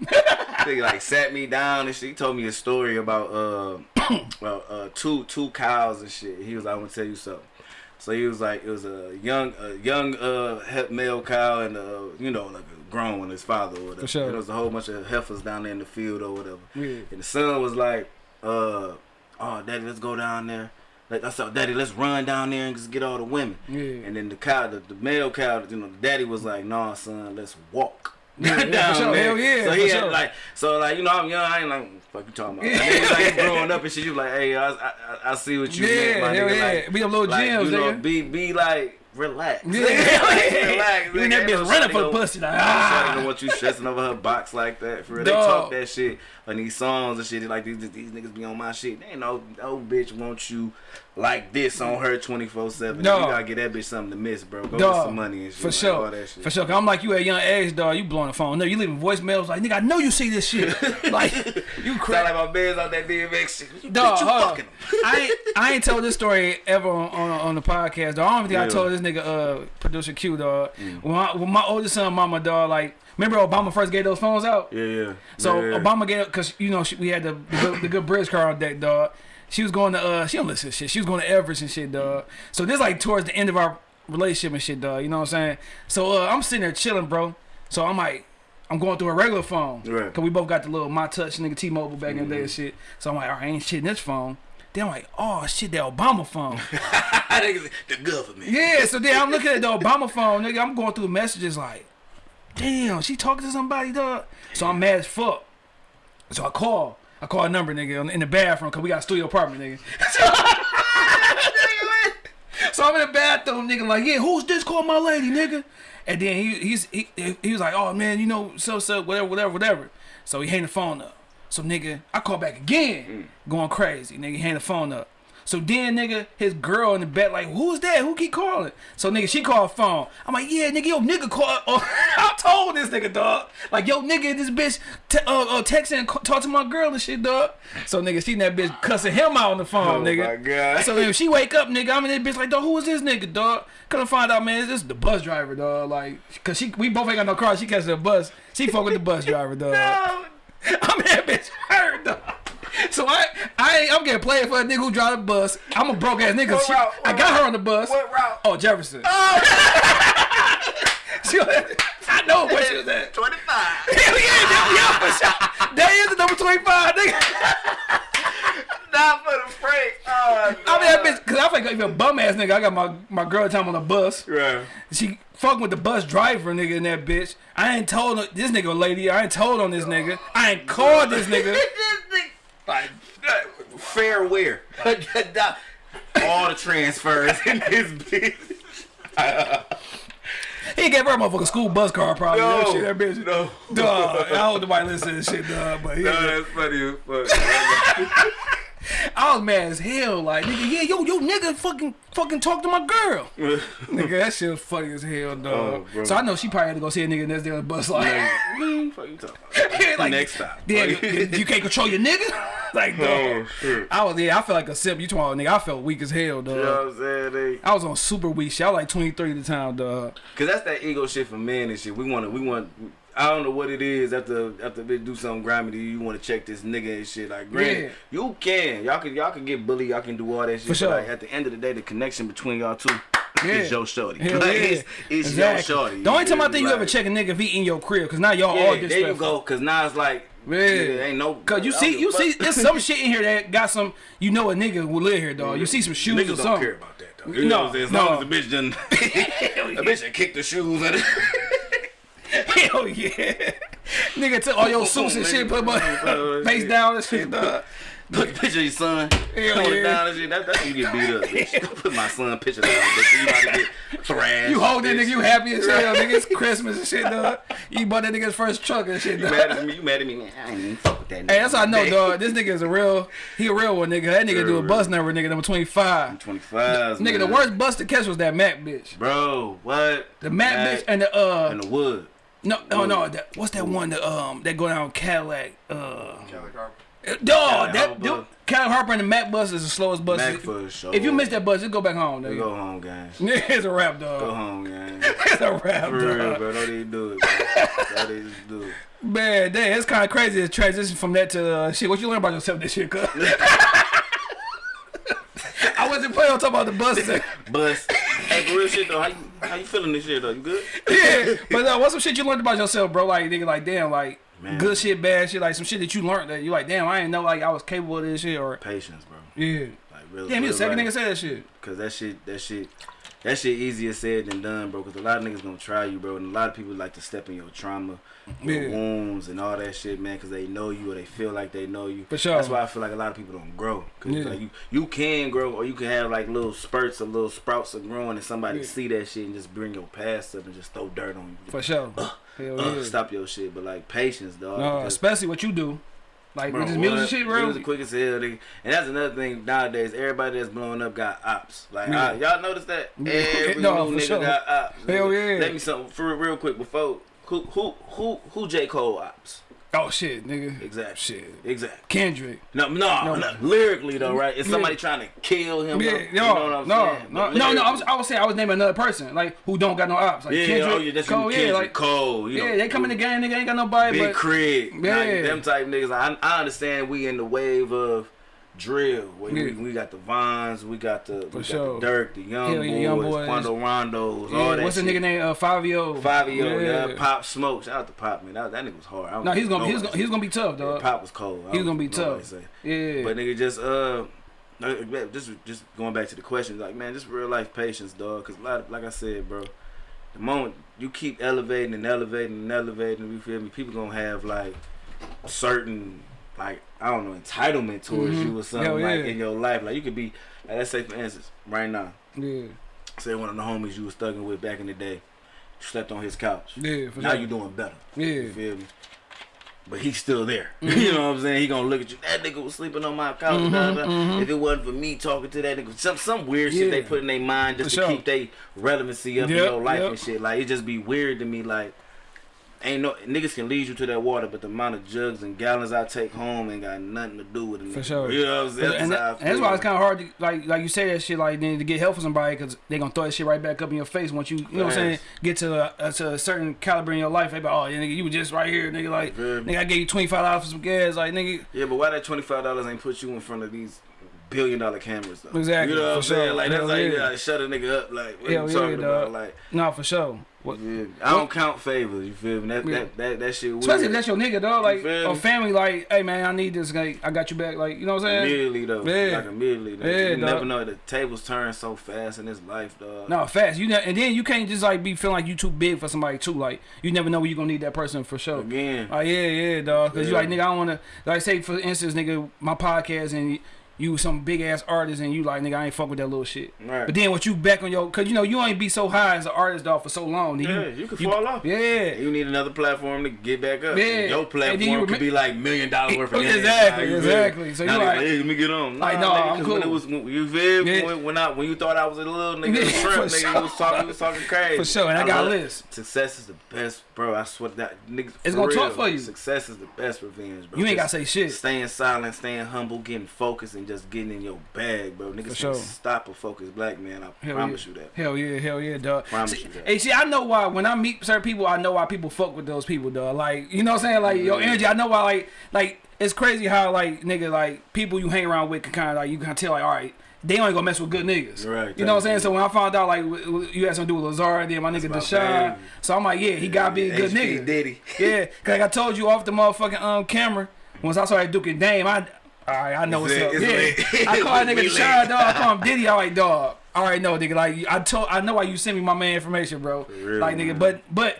C: [laughs] Nigga like sat me down and she told me a story about uh, [clears throat] well, uh, two two cows and shit. He was like, I'm gonna tell you something. So he was like, it was a young a young uh male cow and uh you know like a grown one, his father or whatever.
B: For sure.
C: And there was a whole bunch of heifers down there in the field or whatever.
B: Yeah.
C: And the son was like, uh, oh, daddy, let's go down there. Like I said, daddy, let's run down there and just get all the women.
B: Yeah.
C: And then the cow, the, the male cow, you know, the daddy was like, nah, son, let's walk.
B: Yeah, yeah, for sure. Hell yeah,
C: So he had
B: sure.
C: like, so like, you know, I'm young. I ain't like, fuck you talking about. He's like growing up and shit. You like, hey, I, I, I see what you
B: Yeah,
C: meant, my
B: hell
C: nigga.
B: yeah.
C: Like,
B: Be them little
C: like,
B: gems,
C: you know,
B: nigga.
C: be be like, relax.
B: Yeah. [laughs]
C: relax. [laughs]
B: You in that
C: Ain't
B: bitch running for the pussy, like,
C: ain't
B: ah.
C: shawty gonna want you stressing over her box like that. For real, they talk that shit on these songs and shit. Like these these niggas be on my shit. They ain't no no bitch want you like this on her twenty four seven. No.
B: You
C: gotta get that bitch something to miss, bro. Go get some money and shit.
B: for
C: like,
B: sure,
C: all that shit.
B: for sure. I'm like you at young age, dog. You blowing the phone. No, you leaving voicemails like, nigga, I know you see this shit. [laughs] like you crazy.
C: like my man's out that DMX shit.
B: Dog,
C: bitch, you fucking.
B: I ain't, I ain't told this story ever on, on, on the podcast. Dog. I don't think I told this nigga, uh, producer Q, dog.
C: Mm.
B: When, I, when my oldest son, mama, dog, like, remember Obama first gave those phones out?
C: Yeah, yeah.
B: So
C: yeah, yeah.
B: Obama gave, cause you know she, we had the the good, the good bridge car on deck, dog. She was going to, uh, she don't listen to shit. She was going to Everest and shit, dog. So this like towards the end of our relationship and shit, dog. You know what I'm saying? So uh, I'm sitting there chilling, bro. So I'm like, I'm going through a regular phone.
C: Right.
B: Cause we both got the little myTouch nigga T-Mobile back in the day and shit. So I'm like, all right, I ain't shit in this phone. Then I'm like, oh shit, that Obama phone. [laughs]
C: The government.
B: yeah. So then I'm looking at the [laughs] Obama phone, nigga. I'm going through the messages like, damn, she talking to somebody, dog. So I'm mad as fuck. So I call. I call a number, nigga, in the bathroom, cause we got a studio apartment, nigga. [laughs] So I'm in the bathroom, nigga, like, yeah, who's this? Call my lady, nigga. And then he he's he, he was like, oh man, you know, so so whatever, whatever, whatever. So he hang the phone up. So nigga, I call back again, mm. going crazy. Nigga, he hang the phone up. So then, nigga, his girl in the bed, like, who's that? Who keep calling? So nigga, she called phone. I'm like, yeah, nigga, yo, nigga call. [laughs] Oh, I told this nigga, dog. Like, yo, nigga, this bitch te- uh, uh, texting and talk to my girl and shit, dog. So nigga, she that bitch cussing him out on the phone,
C: Oh,
B: nigga.
C: my God.
B: So if she wake up, nigga, I'm in that bitch like, dog, who is this nigga, dog? Couldn't find out, man. This is the bus driver, dog. Like, cause she, we both ain't got no car. She catches the bus. She fuck with the bus driver, dog. [laughs] no. I'm in that bitch hurt, dog. [laughs] So I, I, ain't- I'm getting played for a nigga who drive the bus. I'm a broke ass nigga.
C: What
B: She-
C: route?
B: I got
C: route?
B: her on the bus.
C: What route?
B: Oh, Jefferson. Oh. [laughs] She- I know where she was at.
C: 25. [laughs]
B: Hell yeah, yeah, yeah, for sure. That is the number 25, nigga.
C: Not for the freight. Oh,
B: I mean, that bitch, cause I think even bum ass nigga. I got my, my girl time on the bus.
C: Right.
B: She fucking with the bus driver nigga in that bitch. I ain't told this nigga a lady. I ain't told on this nigga. I ain't called this nigga.
C: Like, fair wear. [laughs] All the transfers in this bitch.
B: He gave her a motherfucking school bus card probably.
C: No,
B: that, shit, that bitch.
C: no.
B: Dog. I hope nobody listen to this shit, dog. But he,
C: No, that's funny as fuck. [laughs] [laughs] [laughs]
B: I was mad as hell. Like, nigga, yeah, yo, yo, nigga, fucking, fucking talk to my girl. [laughs] nigga, that shit was funny as hell, dog.
C: Oh,
B: so I know she probably had to go see a nigga next day on the bus. Like, [laughs]
C: Fuck you talking about?
B: like,
C: Next stop.
B: Yeah, you, you can't control your nigga. like, dog.
C: Oh, shit.
B: I was yeah, I felt like a simp. You talking about nigga? I felt weak as hell, dog.
C: You know what I'm saying? They,
B: I was on super weak shit. I was like 23 at the time, dog.
C: Cause that's that ego shit for men and shit. We want to, we want. I don't know what it is. After after they do something grimy to you, you want to check this nigga and shit. Like, granted,
B: Yeah.
C: you can, y'all can, y'all can get bullied, y'all can do all that shit.
B: For sure.
C: like, at the end of the day, the connection between y'all two
B: Yeah.
C: is your shorty.
B: Hell [laughs]
C: like,
B: yeah.
C: it's, it's
B: exactly.
C: your shorty.
B: The only time I think
C: me?
B: you ever check a nigga if he in your crib, cause now y'all all
C: Yeah,
B: disrespectful.
C: there you go. Cause now it's like,
B: Yeah.
C: ain't no.
B: Cause you see, you see, there's some shit in here that got some. You know, a nigga will live here, dog. You see some shoes
C: Niggas
B: or
C: don't care about that though. You know I'm saying? As
B: No,
C: long as the bitch done, [laughs] [laughs] a bitch done kicked the shoes
B: Hell yeah, nigga took all your suits and shit, put my face down and shit, dog.
C: Put the picture of your son,
B: Hell yeah.
C: down and shit. That, that's when you get beat up, [laughs] bitch. Put my son picture down, bitch. You about to get thrashed.
B: You hold that nigga, you happy as hell, nigga. It's [laughs] Christmas and shit, dog. You bought that nigga's first truck and shit,
C: You
B: dog.
C: mad at me? You mad at me? Man, I ain't even fuck with that nigga.
B: Hey, that's how I know, dog. This nigga is a real, he a real one, nigga. That nigga do a bus number, nigga, number 25.
C: 25.
B: Nigga, the worst bus to catch was that Mack bitch.
C: Bro, what?
B: The Mack bitch and the, uh,
C: and the wood.
B: No, no, no, that, what's that one that, um, that go down Cadillac, uh, dog, that, dude, Cadillac Harper and the Mack bus is the slowest bus.
C: Mack for sure.
B: If you miss that bus, just go back home,
C: Go home, guys. [laughs]
B: it's a rap, dog.
C: Go home, guys. [laughs]
B: It's a rap,
C: For real, bro. Don't even do it, bro. [laughs] Don't even do it.
B: Man, damn, it's kind of crazy to transition from that to uh, shit. What you learn about yourself this year, cuz? Wasn't planning on talking about the bus. thing. [laughs]
C: Bus. Hey, for real shit though. How you how you feeling this year though? You good?
B: yeah, but uh, what's some shit you learned about yourself, bro? Like, nigga, like, damn, like,
C: Man.
B: Good shit, bad shit, like some shit that you learned that you like, damn, I didn't know like I was capable of this shit or
C: Patience, bro.
B: yeah.
C: Like really.
B: Damn, you the second nigga say that shit.
C: Cause that shit, that shit, that shit easier said than done, bro. Cause a lot of niggas gonna try you, bro, and a lot of people like to step in your trauma,
B: Yeah.
C: wounds, and all that shit, man. Cause they know you or they feel like they know you.
B: For sure.
C: That's why I feel like a lot of people don't grow. Cause
B: Yeah.
C: like you, you can grow, or you can have like little spurts or little sprouts of growing, and somebody
B: Yeah.
C: see that shit and just bring your past up and just throw dirt on you.
B: For sure.
C: Uh,
B: yeah.
C: stop your shit, but like patience, dog.
B: No, especially what you do. Like
C: Bro,
B: with this music
C: what?
B: shit, bro.
C: Music quick as hell. And that's another thing nowadays. Everybody that's blowing up got ops. Like
B: Yeah.
C: uh, y'all notice that? [laughs] Every
B: No,
C: nigga
B: sure.
C: got ops.
B: Hell yeah.
C: Let me something for real quick before. Who who who who J Cole ops?
B: Oh shit, nigga.
C: Exactly.
B: Shit.
C: Exactly.
B: Kendrick.
C: No, no,
B: No.
C: no, lyrically though, right? It's
B: Yeah.
C: somebody trying to kill him.
B: Yeah, no,
C: you know what I'm
B: no,
C: saying?
B: no, no, no. I was, I was saying I was naming another person like who don't got no ops. Like
C: yeah,
B: Kendrick,
C: oh yeah, that's
B: Cole,
C: Cole,
B: yeah, like
C: Cole. You
B: yeah,
C: know,
B: they come in the game, nigga ain't got nobody,
C: Big
B: but
C: Craig,
B: Yeah.
C: like, them type niggas. I, I understand we in the wave of drill. Where we,
B: Yeah.
C: we got the Vines, we got the we got
B: sure.
C: the Durk, the Young
B: Hell
C: Boys,
B: yeah, Young Boys.
C: Quando Rondos, all that.
B: what's the nigga name? Uh, Fivio.
C: Fivio, yeah. Pop Smoke. Shout out to Pop, man. That, that nigga was hard.
B: No, he's gonna, he's gonna, he's gonna be tough, dog.
C: Pop was cold.
B: He's gonna be tough. Yeah,
C: But nigga, just uh, uh, just just going back to the question, like man, just real life patience, dog. Cause a lot, of, like I said, bro, the moment you keep elevating and elevating and elevating, you feel me? People gonna have like certain like I don't know entitlement towards
B: Mhm.
C: you or something like
B: yeah.
C: in your life. Like you could be, like, let's say for instance, right now,
B: yeah,
C: say one of the homies you was thugging with back in the day, you slept on his couch.
B: yeah, for
C: Now
B: sure.
C: you doing better.
B: yeah,
C: You feel me? But he's still there. [laughs]
B: Mm-hmm.
C: you know what I'm saying? He gonna look at you. That nigga was sleeping on my couch.
B: Mhm,
C: blah, blah.
B: mhm.
C: If it wasn't for me talking to that nigga, some some weird shit they put in their mind just
B: For
C: to
B: sure.
C: keep their relevancy up in
B: Yep,
C: your life
B: yep.
C: and shit. Like it just be weird to me. Like ain't no niggas can lead you to that water, but the amount of jugs and gallons I take home ain't got nothing to do with it.
B: For sure.
C: You know what I'm saying?
B: and, that- and that's why it's kind of hard to like like you say that shit like then to get help from somebody because they gonna throw that shit right back up in your face once you you know what I'm saying get to a, to a certain caliber in your life. They be oh yeah, nigga you were just right here nigga like
C: me?
B: nigga I gave you twenty five dollars for some gas like nigga
C: Yeah, but why that twenty five dollars ain't put you in front of these billion dollar cameras though?
B: Exactly,
C: You know what
B: for
C: I'm saying? Like that's
B: Hell
C: like you
B: yeah.
C: gotta shut a nigga up. Like what
B: Hell
C: you
B: yeah,
C: talking about?
B: dog.
C: Like
B: no for sure. What,
C: Yeah. I don't count favors. You feel me? That
B: Yeah.
C: that, that that shit weird.
B: Especially if that's your nigga, dog. Like
C: a
B: family, like, hey man, I need this. Like, I got you back. Like, you know what I'm saying?
C: immediately though.
B: Yeah.
C: Like immediately. Though.
B: Yeah,
C: you
B: dog.
C: never know. The tables turn so fast in this life, dog.
B: No, fast. You know, and then you can't just like be feeling like you too big for somebody too. Like, you never know when you gonna need that person for sure.
C: Again.
B: Oh yeah, yeah, dog. Cause you like nigga, I don't wanna like say for instance, nigga, my podcast and you some big ass artist and you like nigga, I ain't fuck with that little shit.
C: Right.
B: But then what you back on your, cause you know you ain't be so high as an artist dog for so long. then
C: yeah, you, could fall off.
B: Yeah.
C: You need another platform to get back up.
B: Yeah.
C: Your platform
B: you
C: could be like million dollars worth of games. [laughs]
B: Exactly,
C: you feel me?
B: exactly. So
C: now
B: you
C: niggas
B: like-
C: hey, let me get on.
B: Like,
C: no,
B: nah,
C: nigga,
B: I'm
C: 'cause when it
B: cool.
C: was when- you feel me?
B: Yeah.
C: when, when I when you thought I was a little nigga,
B: Yeah,
C: a shrimp, nigga,
B: sure.
C: you was talking, you was talking crazy.
B: For sure, and I got a list.
C: Success is the best, bro. I swear to that niggas.
B: It's gonna talk
C: real,
B: for you.
C: Success is the best revenge, bro.
B: You ain't gotta say shit.
C: Staying silent, staying humble, getting focused, and just getting in your bag, bro. Niggas
B: sure.
C: stop a focused black man. I
B: Hell
C: promise
B: yeah.
C: you that.
B: Hell yeah, hell yeah, dog.
C: Promise
B: See,
C: you that.
B: Hey, see, I know why when I meet certain people, I know why people fuck with those people, dog. Like, you know what I'm saying? Like your energy, I know why. Like, like it's crazy how like nigga, like people you hang around with can kind of like you can tell like, all right, they only gonna mess with good niggas.
C: Right,
B: You know what I'm saying? So when I found out like you had something to do with Lazard, then my nigga Deshaun,
C: baby.
B: so I'm like, yeah, he gotta be a good
C: HP
B: nigga.
C: Diddy.
B: Yeah, cause like I told you off the motherfucking um camera, once I saw started duking Dame, I alright, I know
C: It's
B: what's
C: lit,
B: up.
C: it's
B: Yeah. I call that [laughs] nigga Deshaun, dog. I call him Diddy. All right, dog. All right, no, nigga. Like I told, I know why you sent me my man information, bro.
C: real,
B: like nigga, but but.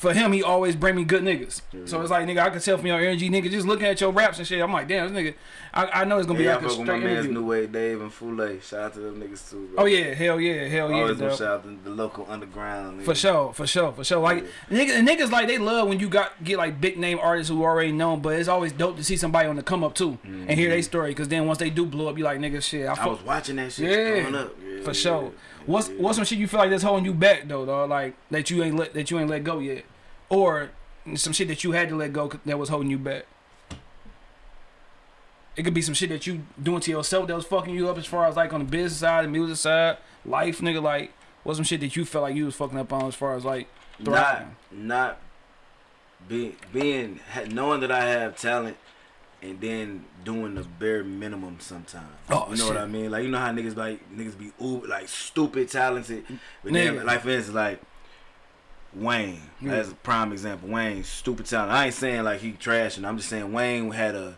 B: For him, he always bring me good niggas. So it's like, nigga, I can tell from your energy, nigga, just looking at your raps and shit. I'm like, damn, this nigga, I, I know it's gonna be
C: Yeah, I
B: like a
C: fuck with my
B: straight
C: man's
B: interview.
C: New Way Dave and Fule. Shout out to them niggas too, bro.
B: Oh yeah, hell yeah, hell yeah,
C: Always gonna shout out to the local underground.
B: For sure, for sure, for sure. Like niggas, niggas like they love when you got get like big name artists who already known, but it's always dope to see somebody on the come up too and hear their mm-hmm. story. Cause then once they do blow up, you like nigga, shit. I,
C: I was watching that shit
B: Yeah,
C: growing up. Yeah,
B: for
C: yeah,
B: sure. What's
C: yeah.
B: what's some shit you feel like that's holding you back though, dog? Like that you ain't let that you ain't let go yet, or some shit that you had to let go that was holding you back. It could be some shit that you doing to yourself that was fucking you up as far as like on the business side, the music side, life, nigga. Like, what's some shit that you felt like you was fucking up on as far as like
C: not
B: thriving?
C: not being being knowing that I have talent and then doing the bare minimum sometimes.
B: Oh,
C: you know what. I mean? Like you know how niggas like niggas be ooh, like stupid talented, but then like for instance like Wayne.
B: Yeah.
C: That's a prime example. Wayne, stupid talent. I ain't saying like he trashing. I'm just saying Wayne had a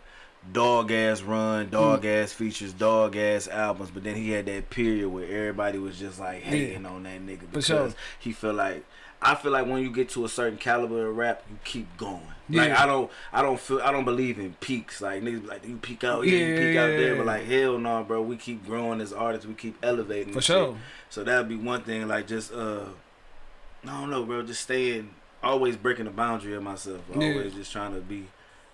C: dog ass run, dog
B: Mm.
C: ass features, dog ass albums, but then he had that period where everybody was just like hating on that nigga because
B: sure.
C: he felt like I feel like when you get to a certain caliber of rap, you keep going. Like I don't, I don't feel, I don't believe in peaks. Like niggas be like you peak out here, you
B: Yeah,
C: peak out
B: yeah,
C: there,
B: yeah.
C: but like hell no, bro. We keep growing as artists, we keep elevating.
B: For sure.
C: shit. So that'd be one thing. Like just, uh, I don't know, bro. Just staying, always breaking the boundary of myself.
B: Yeah.
C: Always just trying to be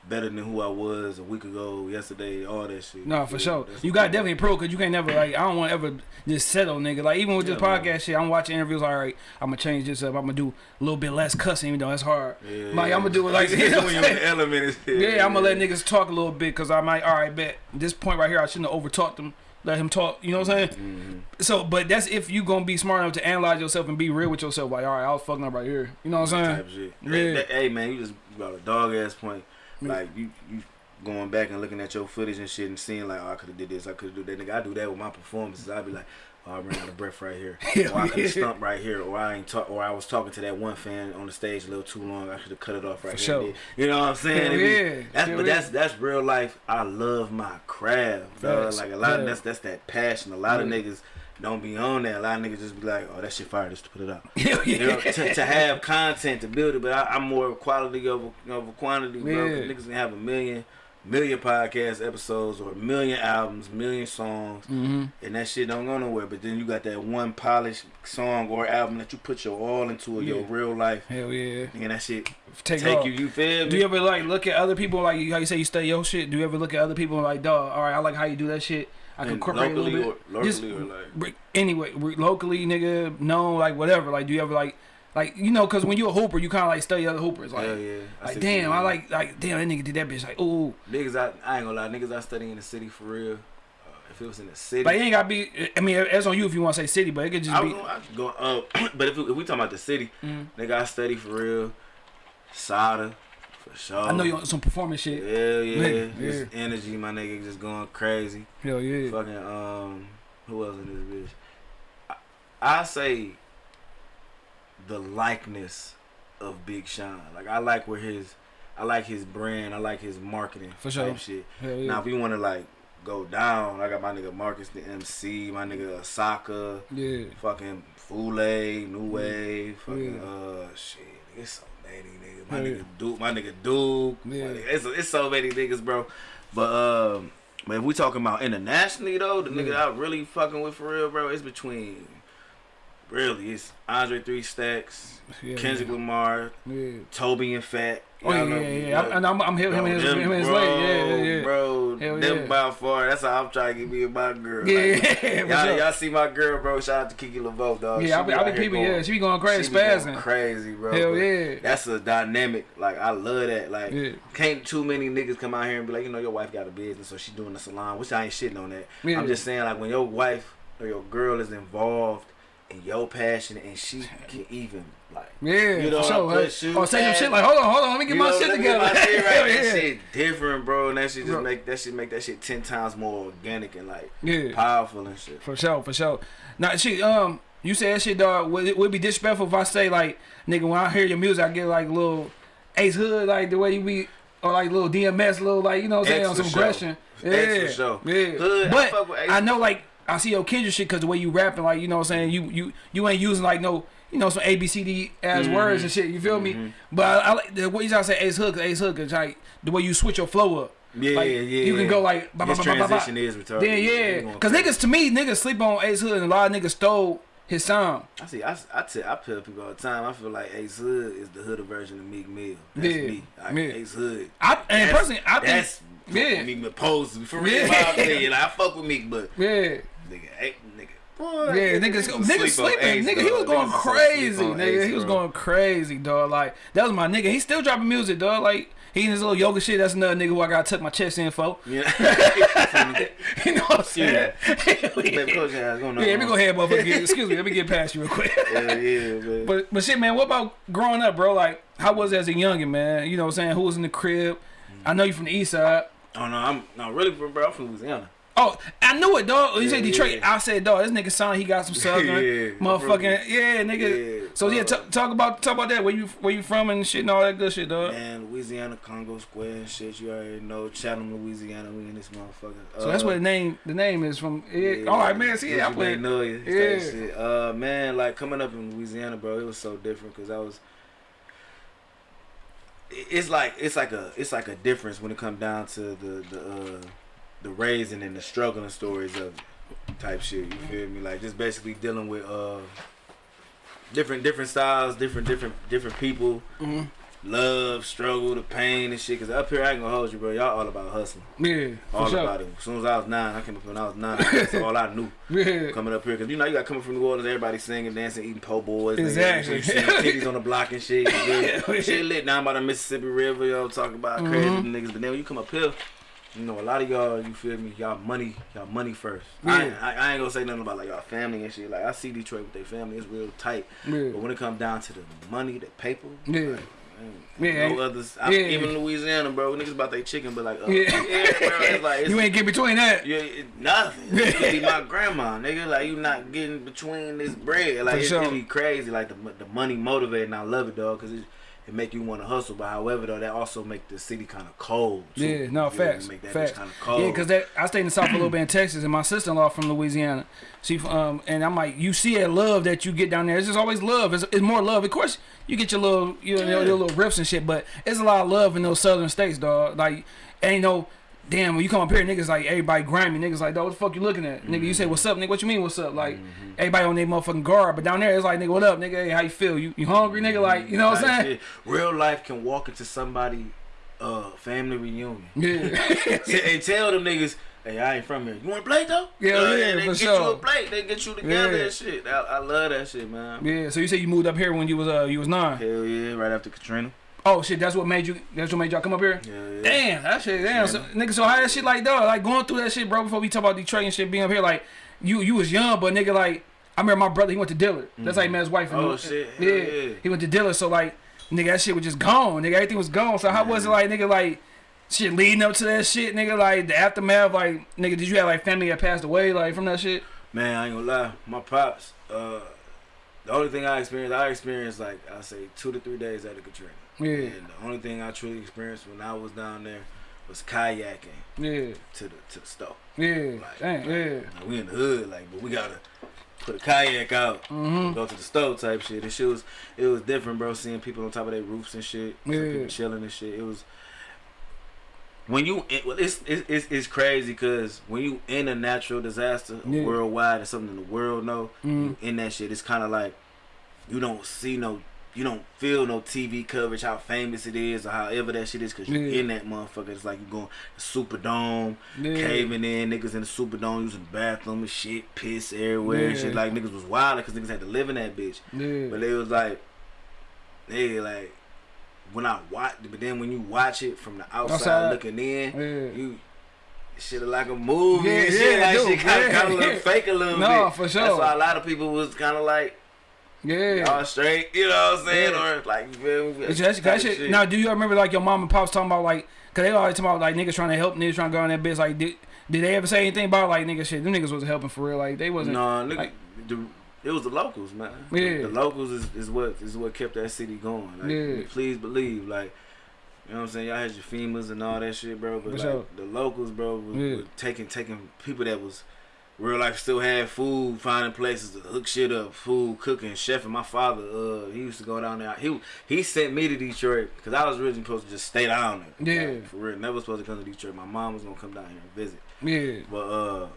C: better than who I was a week ago, yesterday, all that shit.
B: No, for
C: Yeah,
B: sure. You got definitely pro because you can't never like. I don't want to ever just settle, nigga. Like even with this
C: Yeah, man.
B: podcast shit, I'm watching interviews. All right, I'm gonna change this up. I'm gonna do a little bit less cussing, even though that's hard.
C: Yeah,
B: Like. I'm gonna do it like you know what
C: when
B: I'm
C: you're in
B: saying?
C: the element.
B: Yeah, I'm gonna let niggas talk a little bit because I might. All right, bet this point right here, I shouldn't have over talked them. Let him talk. You know what I'm saying?
C: Mhm.
B: So, but that's if you gonna be smart enough to analyze yourself and be real with yourself. Like, all right, I was fucking up right here. You know what I'm saying?
C: type shit.
B: Yeah.
C: Hey, that- hey man, you just got a dog ass point.
B: Yeah.
C: Like you, you going back and looking at your footage and shit and seeing like, oh, I could have did this, I could have did that. Nigga, I do that with my performances. I'd be like, oh, I ran out of breath right here, [laughs]
B: Hell
C: or I could
B: yeah.
C: have stumped right here, or I ain't talk, or I was talking to that one fan on the stage a little too long. I should have cut it off right
B: For
C: here.
B: sure.
C: You know what I'm saying?
B: Hell
C: be-
B: yeah.
C: That's,
B: Hell
C: but
B: yeah.
C: that's that's real life. I love my craft, dog. Like a lot
B: Yeah.
C: of that's that's that passion. A lot of niggas don't be on that. A lot of niggas just be like, oh, that shit fire, just to put it out [laughs]
B: Hell
C: you know, to, to have content to build it, but I, I'm more quality over over quantity, bro.
B: Yeah.
C: Niggas can have a million, million podcast episodes or a million albums, million songs,
B: hmm
C: and that shit don't go nowhere. But then you got that one polished song or album that you put your all into, your real life,
B: Hell yeah.
C: and that shit
B: Take,
C: take you. You feel me?
B: Do you ever like look at other people like you- how you say you study your shit? Do you ever look at other people and like, dog, all right, I like how you do that shit. I can incorporate a
C: locally
B: little
C: or
B: bit.
C: locally
B: Just-
C: or like
B: Anyway, locally, nigga, known, like whatever. Like, do you ever like, like you know, because when you're a hooper, you kind of like study other hoopers. Like,
C: yeah. I
B: like damn, I like, like damn, that nigga did that bitch. Like, ooh,
C: niggas. I, I ain't gonna lie, niggas. I study in the city for real. Uh, if it was in the city,
B: but it ain't gotta be. I mean, it's on you if you want to say city, but it could just
C: I
B: be.
C: I go up, [clears throat] but if, if we talking about the city,
B: Mm.
C: nigga, I study for real. Sada, for sure.
B: I know you on some performance shit.
C: Hell yeah,
B: Nigga,
C: just energy, my nigga, just going crazy.
B: Hell yeah.
C: Fucking um, who else in this bitch? I, I say the likeness of Big Sean. Like I like where his, I like his brand. I like his marketing
B: For sure.
C: shit.
B: Yeah.
C: Now if we want to like go down, I got my nigga Marcus the MC, my nigga Asaka,
B: yeah.
C: fucking Fule, New Wave, fucking
B: Yeah.
C: uh shit. It's so many niggas. My nigga Duke, my nigga Duke.
B: Yeah.
C: nigga- it's, it's so many niggas, bro. But um, but if we talking about internationally though, the nigga. I really fucking with for real, bro, it's between really it's Andre Three Stacks,
B: Yeah.
C: Kendrick Lamar,
B: Yeah.
C: Toby and Fat.
B: Oh yeah, yeah,
C: know-
B: yeah. yeah.
C: know-
B: I'm, I'm, I'm him, him,
C: Bro,
B: and his, him and his
C: bro.
B: Yeah, yeah, yeah.
C: Bro,
B: Hell
C: them
B: yeah.
C: by far. That's how I'm trying to get me and my girl.
B: Yeah,
C: Like, [laughs]
B: yeah,
C: y'all,
B: sure.
C: y'all see my girl, bro. Shout out to Kiki LaVoe, dog.
B: Yeah, I be, I be people.
C: going-
B: Yeah, she be going crazy,
C: she be going
B: spazzing.
C: crazy, bro.
B: Hell yeah.
C: That's a dynamic. Like I love that. Like
B: Yeah.
C: can't too many niggas come out here and be like, you know, your wife got a business, so she doing the salon. Which I ain't shitting on that.
B: Yeah.
C: I'm just saying, like when your wife or your girl is involved in your passion and she can even like.
B: Yeah,
C: You know,
B: for sure.
C: I put shoes
B: Oh, say some shit like, hold on, hold on, let me get
C: You
B: my
C: know,
B: shit together.
C: my shit [laughs] right.
B: Hell
C: That
B: yeah.
C: shit different, bro. And that shit just
B: Bro.
C: make that shit make that shit ten times more organic and like
B: Yeah.
C: powerful and shit.
B: For sure, for sure. Now, shit, um, you said that shit, dog. Would it would be disrespectful if I say like, nigga, when I hear your music, I get like little Ace Hood, like the way you be, or like little DMX, little like you know what I'm saying, on some aggression. Yeah,
C: for sure.
B: yeah.
C: Hood, I
B: but
C: fuck with Ace.
B: I know like I see your Kendrick shit because the way you rapping, like you know what I'm saying, you you you ain't using like no. You know some A B C D ass
C: Mm-hmm.
B: words and shit. You feel me? But I, I like the way you say Ace Hood, 'cause Ace Hood, cause like the way you switch your flow up.
C: Yeah,
B: Like,
C: yeah.
B: You can go like ba, ba,
C: His
B: ba, ba, ba, ba.
C: transition is retarded.
B: Yeah, yeah. Cause niggas to me, niggas sleep on Ace Hood, and a lot of niggas stole his sound.
C: I see. I I, tell, I tell people all the time. I feel like Ace Hood is the hood version of Meek Mill. That's
B: Yeah,
C: me. Like,
B: yeah.
C: Ace Hood.
B: I and
C: That's-
B: personally, I think
C: that's
B: yeah.
C: yeah. Meek Mill pose for real.
B: Yeah.
C: Yeah. Like, I fuck with Meek, but
B: yeah,
C: nigga, hey, nigga. Boy,
B: yeah, niggas,
C: was
B: niggas sleeping,
C: Ace,
B: nigga. He was going
C: Niggas
B: crazy, nigga.
C: Ace,
B: he was going crazy, dog. Like that was my nigga. He still dropping music, dog. Like he in his little yoga shit. That's another nigga who I gotta tuck my chest in for.
C: Yeah. [laughs]
B: You know what I'm saying? [laughs]
C: Baby coach ass going on.
B: Yeah, let me go ahead, motherfucker. [laughs] Excuse me, let me get past you real quick.
C: Yeah, yeah, man.
B: But but shit, man, what about growing up, bro? Like, how was it as a youngin, man? You know what I'm saying? Who was in the crib? I know you from the east side.
C: Oh no, I'm no really from bro. I'm from Louisiana.
B: Oh, I knew it, dog. You said Detroit.
C: yeah.
B: I said, dog, this nigga sound he got some [laughs] southern,
C: Yeah,
B: motherfucking, yeah, nigga.
C: Yeah,
B: so yeah, t- talk about talk about that. Where you where you from and shit and all that good shit, dog.
C: Man, Louisiana, Congo Square and shit. You already know. Chatham, Louisiana. We in this motherfucker.
B: So that's
C: Uh,
B: where the name the name is from. Yeah. All right, man. See, yeah, I played.
C: Magnolia,
B: Yeah.
C: yeah. Shit. Uh, man, like coming up in Louisiana, bro, it was so different because I was. It's like it's like a it's like a difference when it comes down to the the uh, the raising and the struggling stories of type shit. You feel me? Like just basically dealing with uh different different styles, different different different people,
B: Mhm.
C: love, struggle, the pain and shit. Cause up here I ain't gonna hold you, bro. Y'all all about hustling,
B: Yeah,
C: all
B: sure.
C: about it. As soon as I was nine, I came up when I was nine. [laughs] That's all I knew
B: Yeah.
C: coming up here because you know you got coming from New Orleans, everybody singing, dancing, eating po' boys.
B: Exactly.
C: You see titties on the block and shit. You feel me?
B: Yeah. [laughs]
C: shit lit down by the Mississippi River, Y'all talking about
B: Mm-hmm.
C: crazy niggas. But then when you come up here, you know a lot of y'all, you feel me? Y'all money, y'all money first. I, ain't-
B: Yeah.
C: I, I ain't gonna say nothing about like y'all family and shit. Like I see Detroit with their family, it's real tight.
B: Yeah.
C: But when it comes down to the money, the paper,
B: Yeah.
C: man,
B: Yeah.
C: no others. I,
B: Yeah.
C: Even Louisiana, bro, niggas about their chicken, but like, uh,
B: Yeah.
C: yeah, bro, it's like it's, [laughs]
B: You ain't get between that.
C: it, nothing. You could be my [laughs] grandma, nigga. Like you not getting between this bread. Like
B: For
C: it,
B: sure.
C: it be crazy. Like the the money motivated, and I love it, dog, because it it make you want to hustle. But however, though, that also make the city kind of cold. Too.
B: Yeah, no
C: You
B: facts,
C: Make that
B: facts.
C: kind of cold.
B: Yeah, cause that I stayed in the south a little bit in Texas, and my sister in law from Louisiana. She um and I'm like, you see that love that you get down there. It's just always love. It's, it's more love. Of course, you get your little you know your,
C: Yeah.
B: your little riffs and shit, but it's a lot of love in those southern states, dog. Like ain't no. Damn, when you come up here, niggas like everybody grimy. Niggas like, dog, what the fuck you looking at? Nigga, you say what's up, nigga. What you mean what's up? Like everybody on their motherfucking guard, but down there it's like, nigga, what up, nigga? Hey, how you feel? You you hungry, nigga? Like, you know what I'm saying?
C: Real life can walk into somebody uh family reunion. [laughs]
B: Yeah.
C: and tell them niggas, hey, I ain't from here. You want a play though?
B: Yeah,
C: Uh,
B: yeah,
C: they get you a plate. They get you together
B: Yeah.
C: and shit. I, I love that shit, man.
B: yeah. So you say you moved up here when you was uh you was nine.
C: Hell yeah, right after Katrina.
B: Oh shit, that's what made you. That's what made y'all come up here.
C: Yeah, yeah.
B: Damn, that shit. Damn, so, nigga. So how that shit like, though? Like going through that shit, bro. Before we talk about Detroit and shit being up here, like you you was young, but nigga, like I remember my brother. He went to Dillard. That's how he met his wife.
C: Oh,
B: And-
C: shit,
B: Yeah,
C: yeah.
B: he went to Dillard. So like, nigga, that shit was just gone. Nigga, everything was gone. So how was it like, nigga, like? Shit leading up to that shit, nigga, like the aftermath, like nigga, did you have like family that passed away, like from that shit?
C: Man, I ain't gonna lie. My pops, uh, the only thing I experienced, I experienced like I say two to three days after Katrina.
B: Yeah,
C: And the only thing I truly experienced when I was down there was kayaking
B: yeah,
C: to the to the stove.
B: yeah,
C: Like,
B: Dang, yeah,
C: Like, we in the hood, like, but we gotta put a kayak out,
B: Mhm.
C: go to the stove type shit. And shit was it was different, bro. Seeing people on top of their roofs and shit,
B: Yeah.
C: people chilling and shit. It was when you it, well, it's, it's it's it's crazy because when you in a natural disaster
B: Yeah.
C: worldwide and something in the world know
B: Mhm.
C: you in that shit. It's kind of like you don't see no. You don't feel no TV coverage, how famous it is, or however that shit is, cause you
B: Yeah.
C: in that motherfucker. It's like you're going Superdome,
B: yeah.
C: caving in, niggas in the Superdome using the bathroom and shit, piss everywhere
B: Yeah.
C: shit. Like niggas was wild because niggas had to live in that bitch.
B: yeah.
C: But it was like, hey, like when I watch, but then when you watch it from the outside,
B: Outside.
C: looking in, you shit like a movie
B: Yeah,
C: and shit.
B: yeah,
C: like
B: dude,
C: shit kind of
B: yeah,
C: look
B: yeah.
C: fake a little [laughs]
B: No,
C: bit.
B: for
C: That's why a lot of people was kind of like,
B: yeah.
C: y'all straight, you know what I'm saying,
B: Yeah.
C: or like you feel me?
B: It's just- that shit-
C: shit.
B: Now, do you remember like your mom and pops talking about like, cause they always talking about like niggas trying to help niggas trying to go on that bitch. Like, did, did they ever say anything about like niggas shit? Them niggas wasn't helping for real. Like they wasn't.
C: No, nigga,
B: like-
C: the, it was the locals, man.
B: Yeah.
C: The locals is, is what is what kept that city going. Like,
B: Yeah.
C: please believe, like, you know what I'm saying. Y'all had your FEMA's and all that shit, bro. But like, the locals, bro, was,
B: Yeah.
C: was taking taking people that was real life still had food, finding places to hook shit up, food, cooking, chefing. My father, uh, he used to go down there. He he sent me to Detroit because I was originally supposed to just stay down there.
B: Yeah.
C: Like, for real. Never supposed to come to Detroit. My mom was gonna come down here and visit.
B: Yeah.
C: But uh,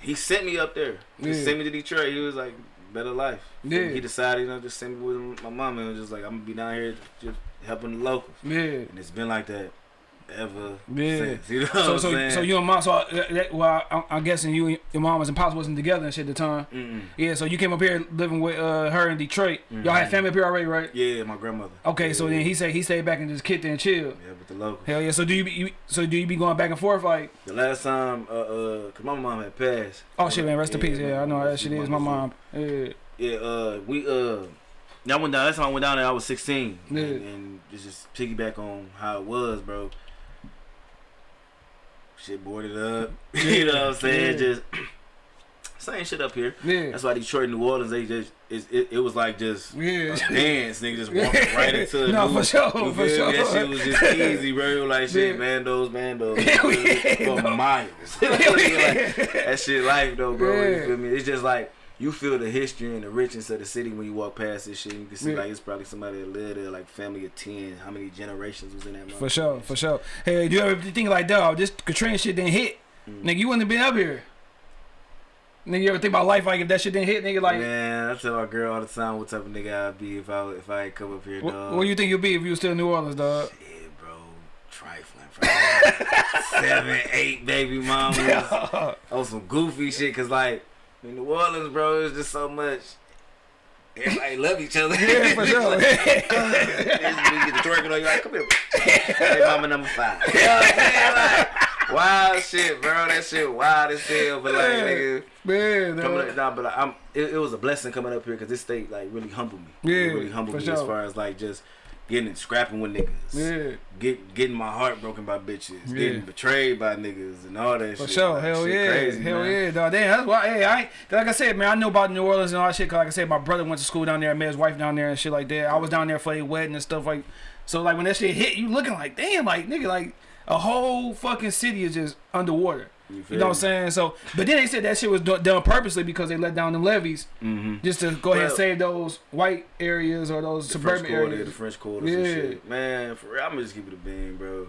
C: he sent me up there. He
B: Yeah.
C: sent me to Detroit. He was like, better life.
B: Yeah.
C: He decided, you know, just send me with my mom and was just like, I'm gonna be down here just helping the locals.
B: Yeah.
C: And it's been like that ever
B: Yeah.
C: since. You know
B: So so so you and mom. So uh, that, well, I, I'm guessing you and your mom and pops wasn't together and shit at the time.
C: Mm-mm.
B: Yeah. So you came up here living with uh, her in Detroit. Y'all had family up here already, right?
C: Yeah, my grandmother.
B: Okay. So
C: yeah.
B: then he said he stayed back and just kicked and chilled.
C: Yeah, with the locals.
B: Hell yeah. So do you, be, you so do you be going back and forth like?
C: The last time, uh, uh, cause my mom had passed.
B: Oh shit, man. Rest in peace. Yeah, I know how that shit is. My mom. Yeah.
C: Yeah, uh, we uh, I went down. Last time I went down there, I was 16,
B: Yeah.
C: and, and it's just piggyback on how it was, bro. Shit boarded up. [laughs] you know what I'm saying?
B: Yeah.
C: Just [clears throat] same shit up here.
B: Yeah.
C: That's why Detroit New Orleans, they just it, it, it was like just
B: Yeah.
C: a dance, nigga, just [laughs] walking right into
B: No,
C: new-
B: for sure,
C: you
B: for
C: feel me? That shit was just easy, bro. Like [laughs] shit,
B: Yeah.
C: bandos, bandos,
B: yeah,
C: for
B: no.
C: miles. like, that shit life though, bro. You feel me? It's just like you feel the history and the richness of the city when you walk past this shit. You can see
B: Yeah.
C: like it's probably somebody that lived there, like family of ten. How many generations was in that?
B: For sure, for sure. Hey, do you ever think like, dog, this Katrina shit didn't hit?
C: Mm.
B: Nigga, you wouldn't have been up here. Nigga, you ever think about life like if that shit didn't hit? Nigga, like,
C: Man, I tell my girl all the time what type of nigga I'd be if I if I come up here,
B: what,
C: dog.
B: what do you think you'd be if you was still in New Orleans, dog?
C: Shit, bro, trifling, bro. [laughs] Seven, eight baby mamas [laughs] on some goofy shit, cause like in New Orleans, bro, it's just so much. Everybody love each other.
B: Yeah, for sure. [laughs]
C: This nigga get the twerking on you like, come here. Hey, mama number five. You know what I'm saying? Like, wild shit, bro. That shit wild as hell. But like, nigga,
B: Man,
C: coming up, nah, but like, I'm. It, it was a blessing coming up here because this state like really humbled me.
B: Yeah,
C: it really humbled me
B: sure.
C: as far as like just getting and scrapping with niggas.
B: Yeah.
C: Get getting my heart broken by bitches.
B: Yeah.
C: Getting betrayed by niggas and all that
B: For
C: shit.
B: sure,
C: Like,
B: hell yeah,
C: crazy,
B: hell
C: man.
B: yeah, dog. Damn, that's why. Hey, I like I said, man, I know about New Orleans and all that shit. Cause like I said, my brother went to school down there, I met his wife down there and shit like that. I was down there for a wedding and stuff like. So like when that shit hit, you looking like, damn, like nigga, like a whole fucking city is just underwater.
C: You
B: You know what I'm saying? So, but then they said that shit was done purposely because they let down them levees
C: Mm-hmm.
B: just to go ahead and save those white areas or those suburban
C: Quarter, the. French Quarters and
B: Yeah.
C: shit. Man, for real, I'm gonna just keep it a bean, bro.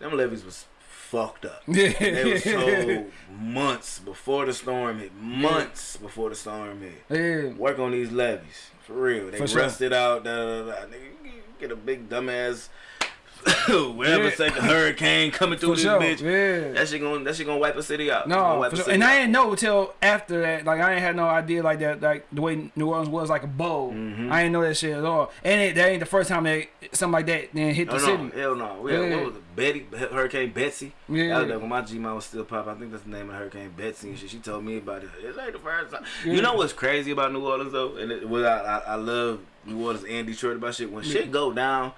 C: Them levees was fucked up. [laughs]
B: Yeah,
C: They was told months before the storm hit. Months before the storm hit.
B: yeah.
C: Work on these levees. For real. They
B: For sure.
C: rusted out. Da, da, da, da. Nigga, get a big dumbass [coughs] whatever
B: Yeah.
C: second hurricane coming through
B: For
C: this
B: sure.
C: bitch.
B: Yeah.
C: That shit gonna that shit gonna wipe a city out.
B: No, sure.
C: city
B: and I
C: out.
B: didn't know until after that. Like I ain't had no idea like that. Like the way New Orleans was like a bowl.
C: Mhm.
B: I ain't know that shit at all. And it, that ain't the first time that something like that then hit
C: No,
B: the
C: no,
B: city.
C: hell no. We had,
B: Yeah.
C: What was it? Betty, Hurricane Betsy.
B: Yeah.
C: That was when my Gmail was still popping. I think that's the name of Hurricane Betsy and shit. She told me about it. It's like the first time.
B: Yeah.
C: You know what's crazy about New Orleans though, and it, what I, I, I love New Orleans and Detroit about shit. When shit go down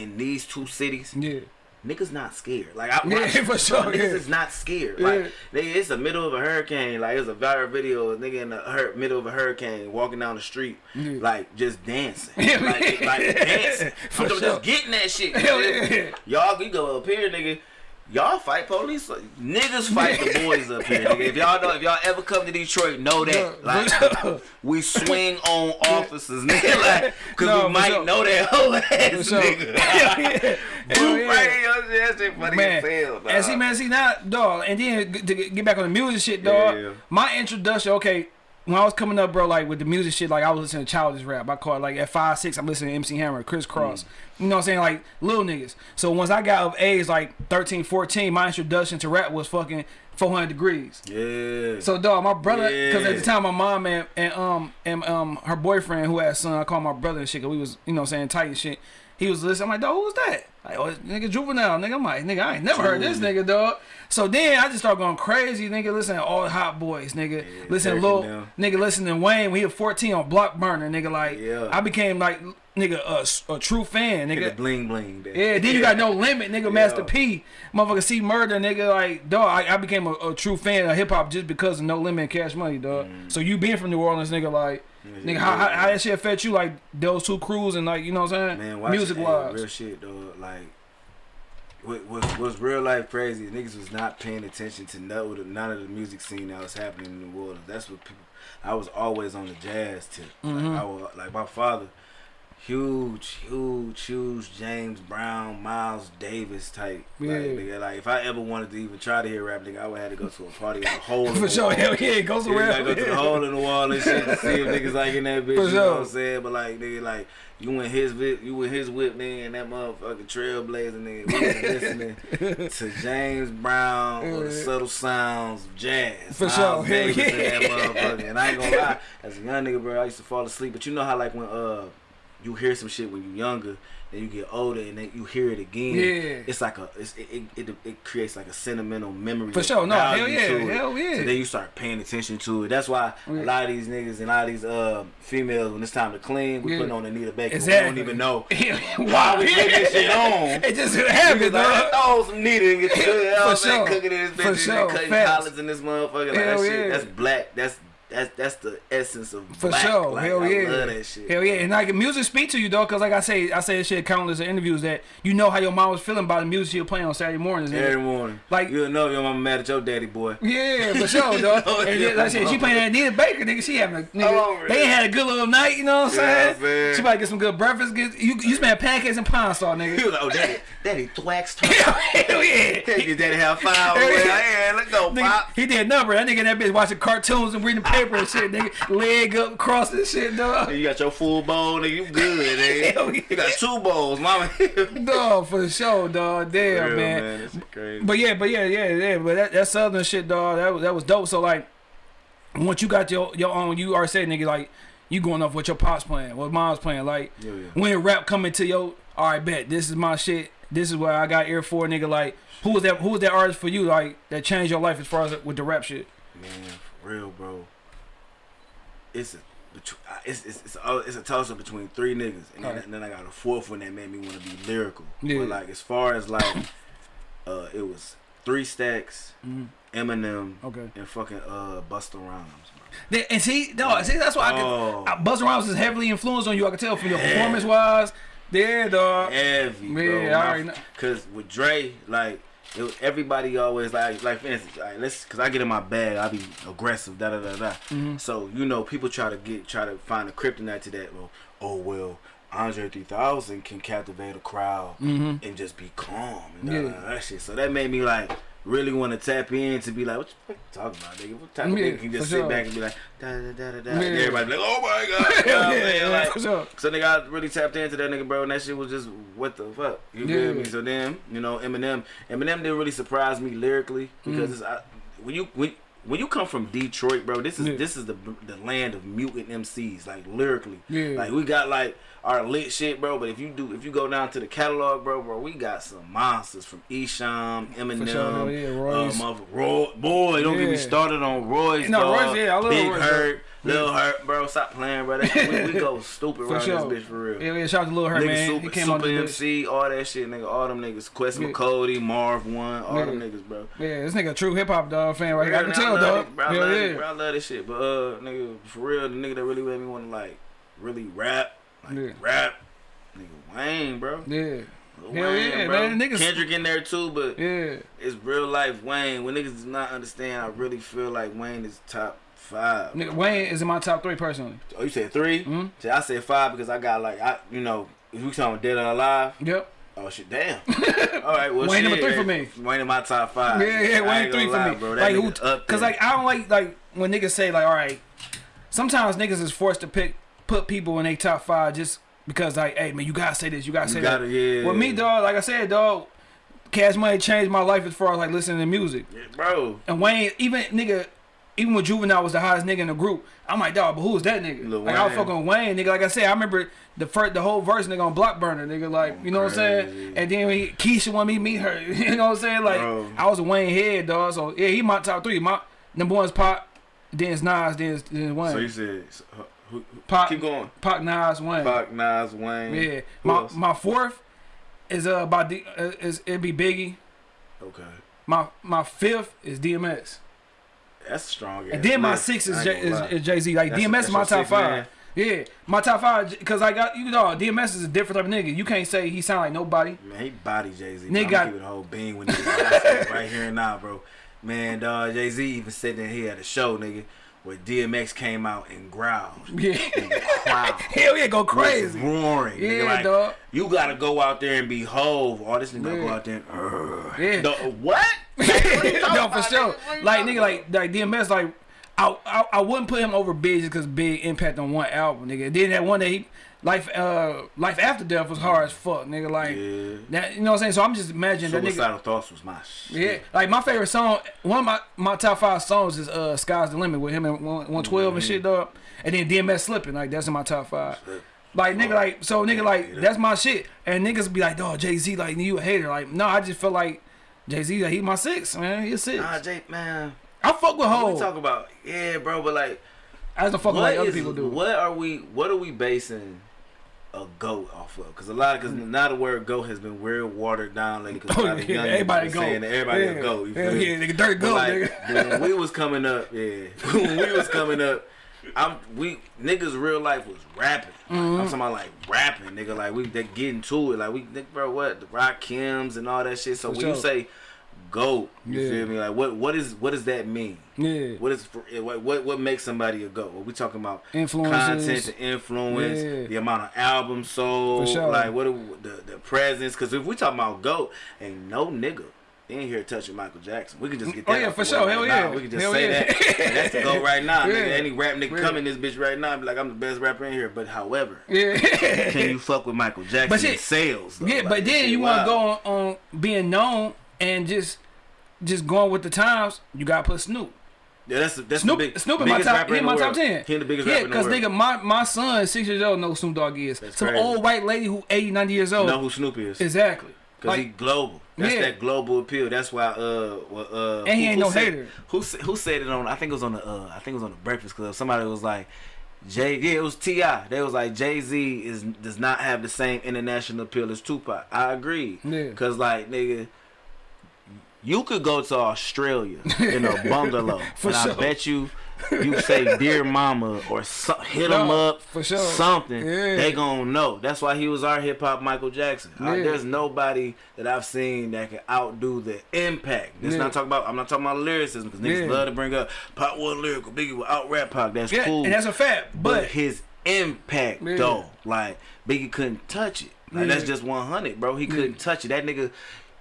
C: in these two cities,
B: Yeah.
C: niggas not scared. Like I, [laughs]
B: Yeah, for sure,
C: Niggas
B: yeah.
C: is not scared.
B: Yeah.
C: Like nigga, it's the middle of a hurricane. Like it's a viral video. of a Nigga in the hur- middle of a hurricane walking down the street,
B: Yeah.
C: like just dancing, like, like [laughs] dancing.
B: For
C: I'm just getting that shit. [laughs]
B: Yeah.
C: Y'all, we go up here, nigga. Y'all fight police. Niggas fight the boys up here, nigga. If y'all know, if y'all ever come to Detroit, know that. Like, [laughs] we swing on officers, nigga. [laughs] Like, cause
B: No,
C: we might
B: sure.
C: know that whole ass
B: sure.
C: nigga. [laughs]
B: Yeah.
C: Boom,
B: yeah.
C: right in your shit. Funny
B: man.
C: as hell, dog.
B: and see, man, see now, dog. And then to get get back on the music shit, dog.
C: Yeah.
B: My introduction, okay. When I was coming up, bro, like with the music shit, like I was listening to childish rap. I caught like at five, six, I'm listening to MC Hammer, Kris Kross. You know what I'm saying? Like little niggas. So once I got of age, like 13, 14, my introduction to rap was fucking 400 Degreez.
C: Yeah.
B: So dog, my brother, because at the time my mom and, and um and um her boyfriend who had a son, I call my brother and shit, cause we was you know what I'm saying tight and shit. He was listening. I'm like, dog, who's that? Like, oh, nigga juvenile, nigga. I'm like, nigga, I ain't never heard this nigga, dog. So then I just started going crazy, nigga. Listening to all the hot boys, nigga. listen to Lil, nigga. Listen to Wayne. when he was 14 on Block Burner, nigga. Like,
C: Yeah.
B: I became like, nigga, a, a true fan, nigga.
C: bling bling.
B: Yeah, then you got no limit, nigga. Master P, motherfucker, C-Murder, nigga. Like, dog, I, I became a, a true fan of hip hop just because of No Limit and Cash Money, dog. Mm. So you being from New Orleans, nigga, like, nigga, how, how, how that shit affect you, like those two crews and like, you know what I'm saying?
C: Man, watch
B: Music wise,
C: real shit though. Like, what was was real life crazy? Niggas was not paying attention to none of the, none of the music scene that was happening in the world. That's what people. I was always on the jazz tip.
B: Mm-hmm.
C: Like, I was, like my father, huge, huge, huge James Brown, Miles Davis type.
B: Yeah.
C: Like, nigga, like if I ever wanted to even try to hear rap, nigga, I would have to go to a party in a [laughs] hole. in
B: for
C: the
B: sure.
C: wall.
B: Hell yeah, it goes
C: Yeah, you
B: around.
C: gotta go to the hole in the wall and shit to see if [laughs] niggas like in that bitch.
B: For
C: you know
B: sure.
C: what I'm saying? But like nigga, like you in his whip, you in his whip, nigga, and that motherfucking trailblazer, nigga. We listening [laughs] to James Brown or the subtle sounds of jazz.
B: For
C: Miles
B: sure.
C: Davis
B: yeah.
C: that motherfucker. And I ain't gonna lie, as a young nigga, bro, I used to fall asleep. But you know how like when uh you hear some shit when you're younger, then you get older, and then you hear it again.
B: Yeah.
C: it's like a it's, it, it, it it creates like a sentimental memory.
B: For sure. No, hell yeah, hell yeah.
C: So then you start paying attention to it. That's why
B: Yeah.
C: a lot of these niggas and a lot of these uh, females, when it's time to clean, we
B: Yeah.
C: putting on Anita Baker.
B: Exactly.
C: We don't even know. [laughs]
B: Why
C: we put this shit [laughs] on.
B: It just happened,
C: like,
B: dog.
C: throw some Nita and get the good
B: For sure.
C: cooking in this
B: For
C: bitch
B: sure.
C: and cutting
B: Facts.
C: collars in this motherfucker. Like
B: Hell
C: that shit,
B: yeah.
C: that's black. That's that's that's the essence of
B: For
C: black.
B: sure,
C: Like,
B: hell
C: I
B: yeah,
C: love that shit.
B: hell yeah, and like music speak to you though, cause like I say, I say this shit countless interviews that you know how your mom was feeling by the music you're playing on Saturday mornings.
C: Every morning,
B: Like-
C: you'll know your mama mad at your daddy, boy.
B: Yeah, for sure, [laughs] dog.
C: know
B: oh,
C: and
B: then, like I said, she playing that Anita Baker, nigga. She having a nigga.
C: Oh,
B: they had a good little night, you know what I'm
C: Yeah,
B: saying?
C: man.
B: She about to get some good breakfast. Get you, you spent pancakes and pine
C: He
B: nigga.
C: was like, oh, daddy, daddy her. [laughs]
B: Hell yeah.
C: Your daddy have five. [laughs]
B: Hell yeah.
C: let's go, pop.
B: he did a number. That nigga in that bitch watching cartoons and reading paper and shit, nigga. Leg up, cross and shit, dog.
C: You got your full bone, nigga. You good, [laughs] nigga.
B: Yeah.
C: You got two bowls, mama. [laughs]
B: Dog, for sure, dog. Damn,
C: Real,
B: man.
C: man.
B: But yeah, but yeah, yeah, yeah. But that, that southern shit, dog, that was that was dope. So like, once you got your your own, you are saying, nigga, like you going off what your pops playing, what mom's playing. Like
C: Yeah, yeah.
B: when rap coming to your, all right, bet this is my shit. This is what I got ear for, nigga. Like who was that? Who was that artist for you? Like that changed your life as far as with the rap shit.
C: Man, for real, bro. It's a uh, it's it's it's a, it's a toss up between three niggas, and then,
B: Alright.
C: and then I got a fourth one that made me want to be lyrical.
B: Yeah.
C: But like as far as like, uh, it was three stacks,
B: Mhm.
C: Eminem,
B: Okay.
C: and fucking uh Busta Rhymes. Bro.
B: And see, dog, see that's why
C: Oh.
B: I can. Busta Rhymes is heavily influenced on you. I can tell from your performance wise. There, dog.
C: Heavy, bro.
B: Yeah, I already know.
C: Cause with Dre, like. It, everybody always like like for instance, like, let's cause I get in my bag, I be aggressive, da da da da.
B: Mm-hmm.
C: So you know, people try to get try to find a kryptonite to that. Well, oh well, Andre 3000 can captivate a crowd and just be calm and.
B: Yeah.
C: that shit. So that made me like really want to tap in to be like, what you talking about, nigga? What type of nigga can just sit
B: sure.
C: back and be like, da da da da da.
B: Yeah.
C: And everybody be like, oh my god, [laughs] you know what I'm
B: Yeah, yeah,
C: Like,
B: sure.
C: so nigga, I really tapped into that nigga, bro, and that shit was just what the fuck. You
B: Yeah.
C: feel me? So then, you know, Eminem, Eminem didn't really surprise me lyrically because
B: Mm.
C: it's, I, when you when when you come from Detroit, bro, this is
B: Yeah.
C: this is the the land of mutant MCs, like lyrically.
B: Yeah.
C: Like we got like our lit shit, bro. But if you do, if you go down to the catalog, bro, bro, we got some monsters from Esham, Eminem,
B: sure, yeah, Royce.
C: um, Roy, boy, don't get me started on Royce,
B: No,
C: dog,
B: Royce, yeah, I love
C: Big
B: Royce,
C: Hurt,
B: bro.
C: Lil Hurt, bro. Stop playing, bro. That, we, we go [laughs] stupid around
B: sure.
C: this bitch for real.
B: Yeah, yeah. Shout out to Lil Hurt,
C: Nigga,
B: man.
C: super,
B: he came
C: super MC, all that shit, nigga. All them niggas. Quest
B: Yeah.
C: McCody, Marv Won, all them niggas, bro.
B: Yeah, this nigga a true hip hop dog fan right here. I can tell, dog.
C: it, Bro, I
B: Hell
C: love
B: yeah.
C: it, bro. I love this shit. But uh, nigga, for real, the nigga that really made me want to like really rap, like
B: Yeah.
C: rap, nigga Wayne, bro.
B: Yeah.
C: Lil
B: Hell
C: Wayne,
B: yeah,
C: bro.
B: man. Niggas-
C: Kendrick in there too, but
B: Yeah.
C: it's real life Wayne. When niggas do not understand, I really feel like Wayne is top five.
B: Nigga, Wayne is in my top three personally.
C: Oh, you said 3
B: Mhm.
C: See, I said five because I got like I, you know, if we talking dead or alive.
B: Yep.
C: Oh shit, damn. [laughs] All right, well,
B: Wayne number three for me.
C: Wayne in my top five.
B: Yeah, yeah, Wayne three for
C: lie,
B: me.
C: bro. That
B: like, who,
C: up
B: cause like I don't like like when niggas say like, all right, sometimes niggas is forced to pick put people in a top five just because like, hey man, you gotta say this, you gotta
C: You
B: say
C: gotta-
B: that.
C: yeah.
B: With me, dog, like I said, dog, Cash Money changed my life as far as like listening to music.
C: Yeah, bro.
B: And Wayne, even nigga, even when Juvenile was the hottest nigga in the group, I'm like, dog, but who is that nigga?
C: Lil
B: like I was fucking Wayne, nigga. Like I said, I remember the first, the whole verse, nigga, on Block Burner, nigga. Like, you know what I'm saying? And then when he, Keisha wanted me to meet her, [laughs] you know what I'm saying? Like,
C: Bro.
B: I was a Wayne head, dog. So yeah, he my top three. My number one's Pac, then it's Nas, then it's, then it's Wayne.
C: So you said, who,
B: Pac-
C: keep going.
B: Pac, Nas, Wayne.
C: Pac, Nas, Wayne.
B: Yeah.
C: Who
B: My
C: else?
B: my fourth is uh by D, uh, is it'd be Biggie.
C: Okay.
B: My my fifth is DMX.
C: That's strong.
B: And then my six is, J- is, is Jay Z. Like
C: That's-
B: DMX
C: that's
B: is my top
C: six,
B: five.
C: man?
B: Yeah, my top five because I got you know DMX is a different type of nigga. You can't say he sound like nobody.
C: Man, he body Jay Z.
B: Nigga got-
C: it a whole bean when niggas [laughs] right here and now, bro. Man, dog, Jay Z even said that he had a show, nigga, where DMX came out and growled. [laughs]
B: Yeah,
C: And [laughs]
B: hell yeah, go crazy.
C: roaring.
B: Yeah,
C: like,
B: dog.
C: You gotta go out there and be Hov. All this nigga gotta go out there. And, "Urgh."
B: Yeah.
C: The- what? [laughs] What
B: no, for sure.
C: nigga? What you
B: Like nigga, like like DMX, like I, I I wouldn't put him over Big just because Big impact on one album, nigga. Then that one that he life uh life after death was hard as fuck, nigga. Like
C: Yeah.
B: that, you know what I'm saying? So I'm just imagining that nigga.
C: Suicidal thoughts was my shit.
B: Yeah, like my favorite song, one of my, my top five songs is uh "Sky's the Limit" with him and one twelve and shit, dog. And then DMX slipping, like that's in my top five. Like nigga, like so nigga, like
C: yeah.
B: that's my shit. And niggas be like, "Dog, Jay Z, like you a hater." Like, no, I just feel like Jay Z, like, he my six, man. He a six.
C: Nah, Jay, man.
B: I fuck with
C: We
B: Hov.
C: talk about yeah, bro, but like,
B: I the fuck
C: what
B: like other people do.
C: What are we? What are we basing a goat off of? Because a lot of because now the word goat has been real watered down lately. Because
B: Mm. Oh,
C: a lot of
B: yeah,
C: young
B: everybody
C: niggas
B: go.
C: saying that everybody
B: yeah.
C: a goat. You feel
B: yeah,
C: me?
B: nigga, dirt goat,
C: like,
B: nigga.
C: when we was coming up, yeah, [laughs] when we was coming up, I'm we niggas real life was rapping. Like,
B: Mm-hmm.
C: I'm talking about like rapping, nigga. Like we they getting to it. Like we, nigga, bro, what the Rakims and all that shit. So
B: For
C: when you say goat, you
B: Yeah.
C: feel me? Like what what is what does that mean?
B: Yeah.
C: What is for, eh, what what what makes somebody a goat? What we talking about?
B: Influences.
C: content, the influence,
B: Yeah.
C: the amount of albums sold,
B: sure.
C: like what the the presence. Because if we talking about goat, ain't no nigga in here touching Michael Jackson. We can just get
B: oh,
C: that.
B: Oh,
C: yeah,
B: for sure. Hell
C: right
B: yeah.
C: now. We can just
B: Hell
C: say
B: yeah.
C: that. And that's the goat [laughs] right now.
B: Yeah.
C: Nigga, any rap nigga
B: Yeah.
C: come in this bitch right now and be like, I'm the best rapper in here. But however,
B: Yeah.
C: can you fuck with Michael [laughs] Jackson
B: But shit-
C: sales? Though?
B: Yeah,
C: Like,
B: but then you want to go on, on being known and just just going with the times. You gotta put Snoop.
C: Yeah, that's that's
B: Snoop,
C: the big,
B: Snoop in my top.
C: rapper
B: He
C: in
B: my top ten.
C: He the biggest
B: yeah,
C: rapper in the world.
B: nigga, my my son, six years old, knows who Snoop Dogg is.
C: That's
B: Some
C: crazy.
B: old white lady who 80, 90 years old.
C: know who Snoop is?
B: Exactly.
C: Cause he global. That's
B: Yeah.
C: that global appeal. That's why uh well, uh
B: And he ain't no
C: said,
B: hater.
C: Who who said it on I think it was on the uh I think it was on the Breakfast Club. Somebody was like Jay yeah, it was T.I. They was like Jay Z is does not have the same international appeal as Tupac. I agree.
B: Yeah.
C: Cause like nigga you could go to Australia in a [laughs] bungalow,
B: For
C: and
B: sure.
C: I bet you, you say "Dear Mama" or so, hit
B: No,
C: them up
B: for sure.
C: something.
B: Yeah.
C: They gonna know. That's why he was our hip hop Michael Jackson.
B: Yeah.
C: there's nobody that I've seen that can outdo the impact. This
B: Yeah.
C: not talking about. I'm not talking about lyricism because niggas love to bring up Pac was lyrical, Biggie will out rap Pac. That's
B: yeah,
C: cool.
B: and that's a fact.
C: but,
B: But
C: his impact though, like Biggie couldn't touch it. Like that's just 100, bro. He couldn't touch it. That nigga.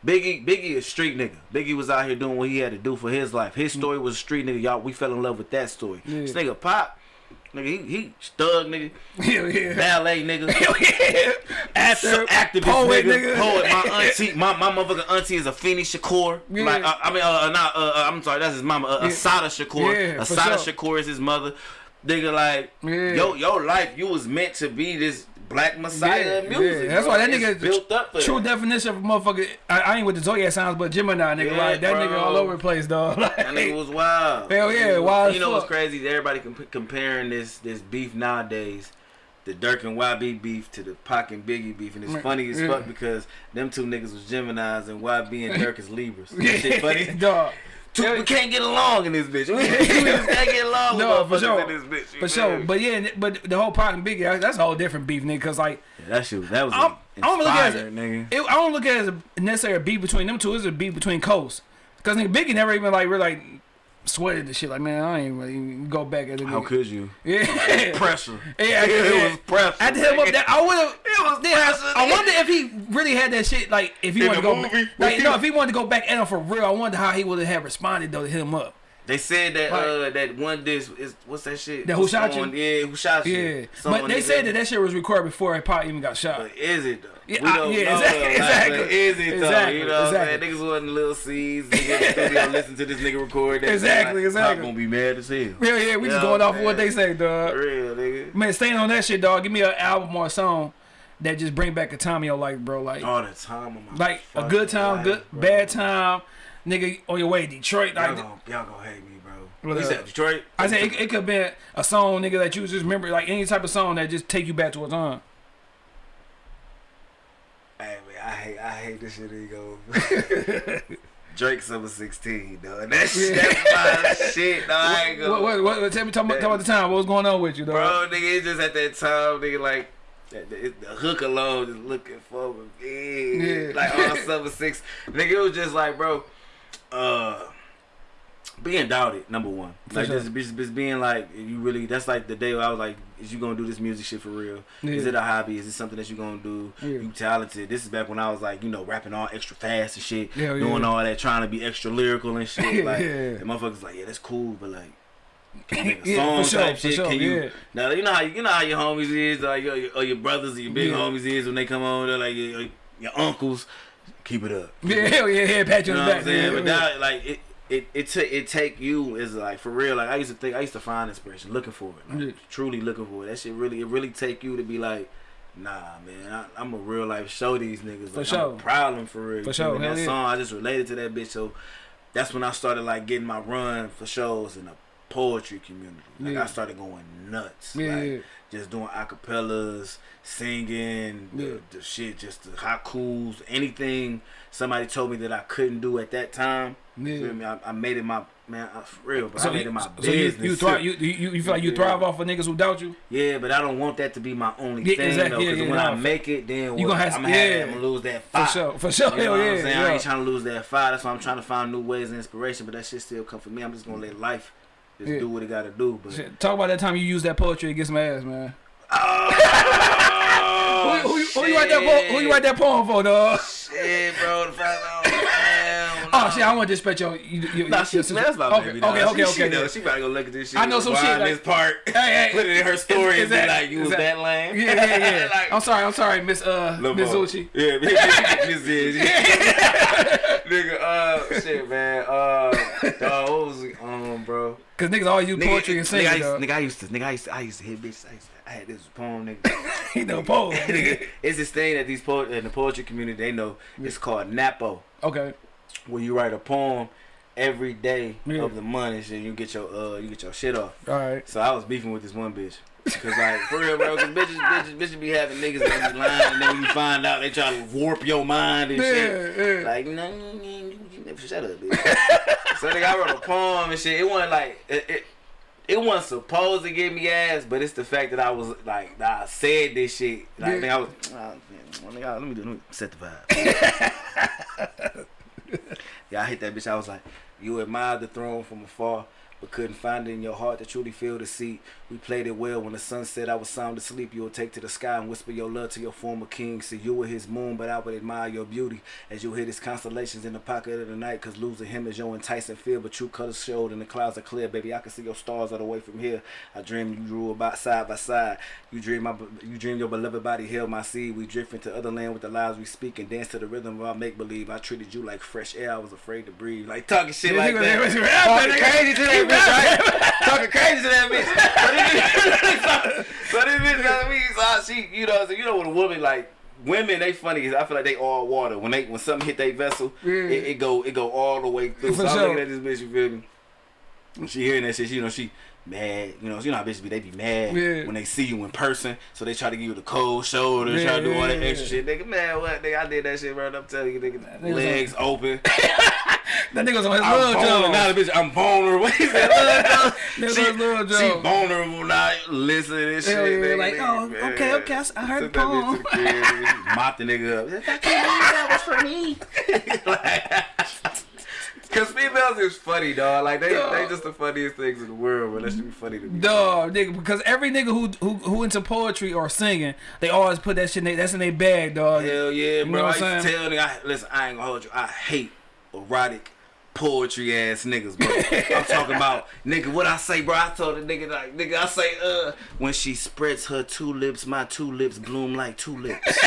C: Biggie, Biggie is street nigga. Biggie was out here doing what he had to do for his life. His story was street nigga. Y'all, we fell in love with that story.
B: Yeah.
C: This nigga Pac, nigga, he, he thug nigga, [laughs]
B: hell yeah,
C: ballet nigga, [laughs]
B: hell yeah, actor,
C: activist
B: poet,
C: nigga,
B: nigga.
C: poet. My [laughs] auntie, my, my motherfucking auntie is Afeni Shakur.
B: Yeah.
C: Like, uh, I mean, uh, uh, not, uh, uh, I'm sorry, that's his mama. Uh,
B: Yeah.
C: Assata Shakur.
B: Yeah,
C: Assata
B: sure.
C: Shakur is his mother. Nigga, like,
B: Yeah.
C: yo, your life, you was meant to be this black messiah of music.
B: yeah. That's
C: bro.
B: why that nigga
C: built up for
B: true
C: that.
B: definition of motherfucker. I, I ain't with the Zodiac sounds, but Gemini nigga,
C: Yeah,
B: like that
C: bro.
B: nigga all over the place, dog. [laughs] Like,
C: That nigga was wild.
B: Hell yeah, wild
C: You know what's crazy? Everybody comp- comparing this this beef nowadays, the Durk and YB beef to the Pac and Biggie beef, and it's
B: Right,
C: funny as
B: yeah.
C: fuck because them two niggas was Gemini's and YB and Durk is Libras. [laughs] That shit funny. [laughs]
B: dog.
C: Two,
B: Yeah.
C: we can't get along in this bitch. We, [laughs] we just can't get along
B: No,
C: with
B: for sure.
C: in this bitch.
B: For sure, but yeah, but the whole Pac and Biggie, that's a whole different beef, nigga. Cause like,
C: Yeah, that shit, that was
B: I'm- I don't look at it
C: nigga.
B: it, I don't look at it as a necessarily a beef between them two. It's a beef between coasts. Cause nigga Biggie never even like really like sweated the shit. Like man, I ain't really go back at it.
C: How could you? [laughs]
B: Yeah,
C: Pressure. [laughs]
B: Yeah, [laughs]
C: it was pressure.
B: I had to hit him up. That I would have.
C: It was
B: Yeah,
C: pressure.
B: I, wonder if he really had that shit. Like if he
C: In
B: wanted to go,
C: movie?
B: like no, if he wanted to go back at him for real, I wonder how he would have responded though to hit him up.
C: They said that
B: Like-
C: uh that one disc is what's that shit?
B: That Who Shot You?
C: Yeah, who shot you?
B: Yeah, but they said that that shit was recorded before Pac even got shot.
C: But is it though?
B: Yeah, I- yeah, exactly.
C: Like,
B: exactly.
C: is it though?
B: Exactly,
C: You know what I'm saying? Niggas wasn't little C's. Nigga studio [laughs] listen to this nigga record that.
B: Exactly,
C: like,
B: exactly.
C: Pac gonna be mad as hell.
B: Yeah, yeah, we just
C: Yeah,
B: going off of what they say,
C: For
B: dog.
C: real, nigga.
B: Man, staying on that shit, dog. Give me an album or a song that just bring back a time in your life, bro. Like,
C: All the time on my
B: like a good time,
C: life,
B: good
C: bro.
B: bad time, nigga on your way to Detroit.
C: Y'all
B: Like,
C: gonna, y'all gonna hate me, bro. You
B: up?
C: said Detroit?
B: I said it, it could be a song, nigga, that you just remember, like any type of song that just take you back to a time.
C: Hey man, I hate I hate this shit. He go. [laughs] Drake summer sixteen, though. And that shit, that's my shit. Dog. I ain't gonna.
B: What, what, what, what- tell me, talk about, talk about the time. What was going on with you, dog?
C: Bro, nigga, it's just at that time, nigga, like the, the hook alone, just looking for me, yeah.
B: Yeah.
C: like all summer six, nigga. It was just like, bro, uh, being doubted, number one,
B: For
C: like
B: sure.
C: just, just, just being like, you really, that's like the day where I was like, is you gonna do this music shit for real? Is it a hobby? Is it something that you're gonna do?
B: Yeah.
C: You talented. This is back when I was like, you know, rapping all extra fast and shit,
B: Hell yeah.
C: doing all that, trying to be extra lyrical and shit. [laughs] Like,
B: Yeah.
C: and motherfuckers like, yeah, that's cool, but like. Can you make a
B: Yeah,
C: song
B: sure,
C: type shit?
B: sure,
C: Can you
B: yeah.
C: now you know how you know how your homies is, like your, your, or your brothers, or your big
B: Yeah.
C: homies is when they come on, they're like your, your uncles. Keep it up. Keep
B: Yeah,
C: it up.
B: hell yeah, yeah, pat you
C: You
B: on the back. Yeah,
C: But now, like, it, it it ta- it take you is like for real. Like I used to think I used to find inspiration, looking for it, like,
B: Yeah.
C: truly looking for it. That shit really it really take you to be like. Nah, man, I, I'm a real life show these niggas.
B: For sure.
C: I'm a problem for real.
B: For sure?
C: That
B: yeah.
C: song, I just related to that bitch. So that's when I started like getting my run for shows in the poetry community. Like
B: Yeah.
C: I started going nuts.
B: Yeah,
C: like,
B: yeah.
C: Just doing acapellas, singing,
B: Yeah.
C: the, the shit, just the haikus, anything somebody told me that I couldn't do at that time.
B: Yeah.
C: Feel me? I, I made it my man, I, for real, but
B: So
C: I made
B: you,
C: it my
B: so you,
C: business.
B: you thrive. You, you you feel like you
C: Yeah.
B: thrive off of niggas who doubt you.
C: yeah, but I don't want that to be my only
B: Yeah,
C: thing
B: exactly.
C: though. Because when
B: nah.
C: I make it, then
B: You
C: what?
B: gonna have-
C: I'm gonna, have,
B: yeah.
C: I'm gonna lose that
B: For sure. For sure.
C: You know what
B: yeah.
C: I'm saying? I ain't trying to lose that fight. That's why I'm trying to find new ways of inspiration. But that shit still come for me. I'm just gonna let life just
B: Yeah.
C: do what it gotta do. But
B: Shit, Talk about that time you used that poetry to get some ass, man.
C: oh,
B: who, who, who you write that po- who you write that poem for, dog?
C: Shit, bro. The fact that
B: Oh shit, I want to disrespect your. you, you,
C: Nah, she,
B: your
C: that's my
B: okay,
C: baby.
B: Okay,
C: dog.
B: okay,
C: she,
B: okay.
C: She, know, she about to go look at this shit.
B: I know some shit, like-
C: this part. [laughs]
B: Hey, hey,
C: put it in her story
B: is
C: and be like, "You was
B: that-
C: that lame."
B: Yeah, yeah, yeah. [laughs]
C: Like,
B: I'm sorry, I'm sorry, Miss uh [laughs]
C: Lil'
B: Miss. Zucci.
C: Yeah, Miss Miss Nigga, uh, shit, man. Uh, dog, what was it? Um, bro.
B: Cause niggas always use poetry and
C: nigga,
B: singing, dog.
C: nigga, I used to, nigga, I used to, I used to hit bitches. I, used to, I had this poem, nigga.
B: He know poem.
C: nigga, it's this thing that these poet in the poetry community they know. It's called Napo,
B: Okay.
C: Where you write a poem every day
B: Yeah.
C: of the month and. You get your uh, you get your shit off.
B: All right.
C: So I was beefing with this one bitch. Cause like for real, bro, cause bitches, bitches, bitches be having niggas that be lying, and then when you find out, they try to warp your mind and shit.
B: Yeah.
C: Like, no, you, never shut up, bitch. so nigga, I wrote a poem and shit. It wasn't like it, it, it wasn't supposed to give me ass, but it's the fact that I was like, that I said this shit. Like,
B: Yeah.
C: nigga, I was, uh, man, let me do, let me set the vibe. [laughs] yeah, I hit that bitch. I was like, you admire the throne from afar. But couldn't find it in your heart to truly feel the seat. We played it well when the sun set. I was sound asleep. You would take to the sky and whisper your love to your former king. See, you were his moon, but I would admire your beauty as you hit his constellations in the pocket of the night. Cause losing him is your enticing fear, but true colors showed and the clouds are clear. Baby, I can see your stars all the way from here. I dream you drew about side by side. You dream my, you dream your beloved body held my seed. We drift into other land with the lies we speak and dance to the rhythm of our make believe. I treated you like fresh air. I was afraid to breathe. Like talking shit
B: Yeah,
C: like that. Talking crazy to that bitch, right? [laughs] Talking crazy to that bitch. So this bitch, so this bitch got me. So I, she, you know, so you know, when a woman like women, they funny. I feel like they all water. When they when something hit their vessel,
B: Yeah.
C: it, it go it go all the way through.
B: For
C: so I'm looking at this bitch. You feel me? When she hearing that shit, she, you know, she mad. You know, you know how bitches be. They be mad
B: Yeah.
C: when they see you in person. So they try to give you the cold shoulder,
B: Yeah,
C: try to do all that extra shit. Nigga, man, what? Nigga, I did that shit, bro. I'm telling you, nigga,
B: nigga's
C: legs open. [laughs]
B: That nigga's on his
C: I'm
B: love job.
C: Now the bitch, I'm vulnerable. [laughs] He said, "Love
B: Niggas [laughs]
C: she,
B: on
C: she vulnerable now. Listen to this
B: Hell
C: shit.
B: yeah,
C: nigga,
B: like, oh,
C: nigga,
B: oh,
C: man.
B: okay, okay, I heard
C: Took
B: the
C: that
B: poem.
C: the crib, nigga. Mopped the nigga up. I can't believe that was for me. Cause females is funny, dog. Like they,
B: Dog.
C: they just the funniest things in the world, but that should be funny to me.
B: Dog, nigga, because every nigga who who who into poetry or singing, they always put that shit. In they, that's in their bag, dog.
C: Hell yeah,
B: You
C: bro.
B: know
C: I
B: what
C: used
B: I'm
C: to
B: saying?
C: tell nigga, I, listen, I ain't gonna hold you. I hate erotic poetry ass niggas, bro. I'm talking about [laughs] nigga. What I say, bro? I told the nigga like, nigga, I say, uh, when she spreads her two lips, my two lips bloom like tulips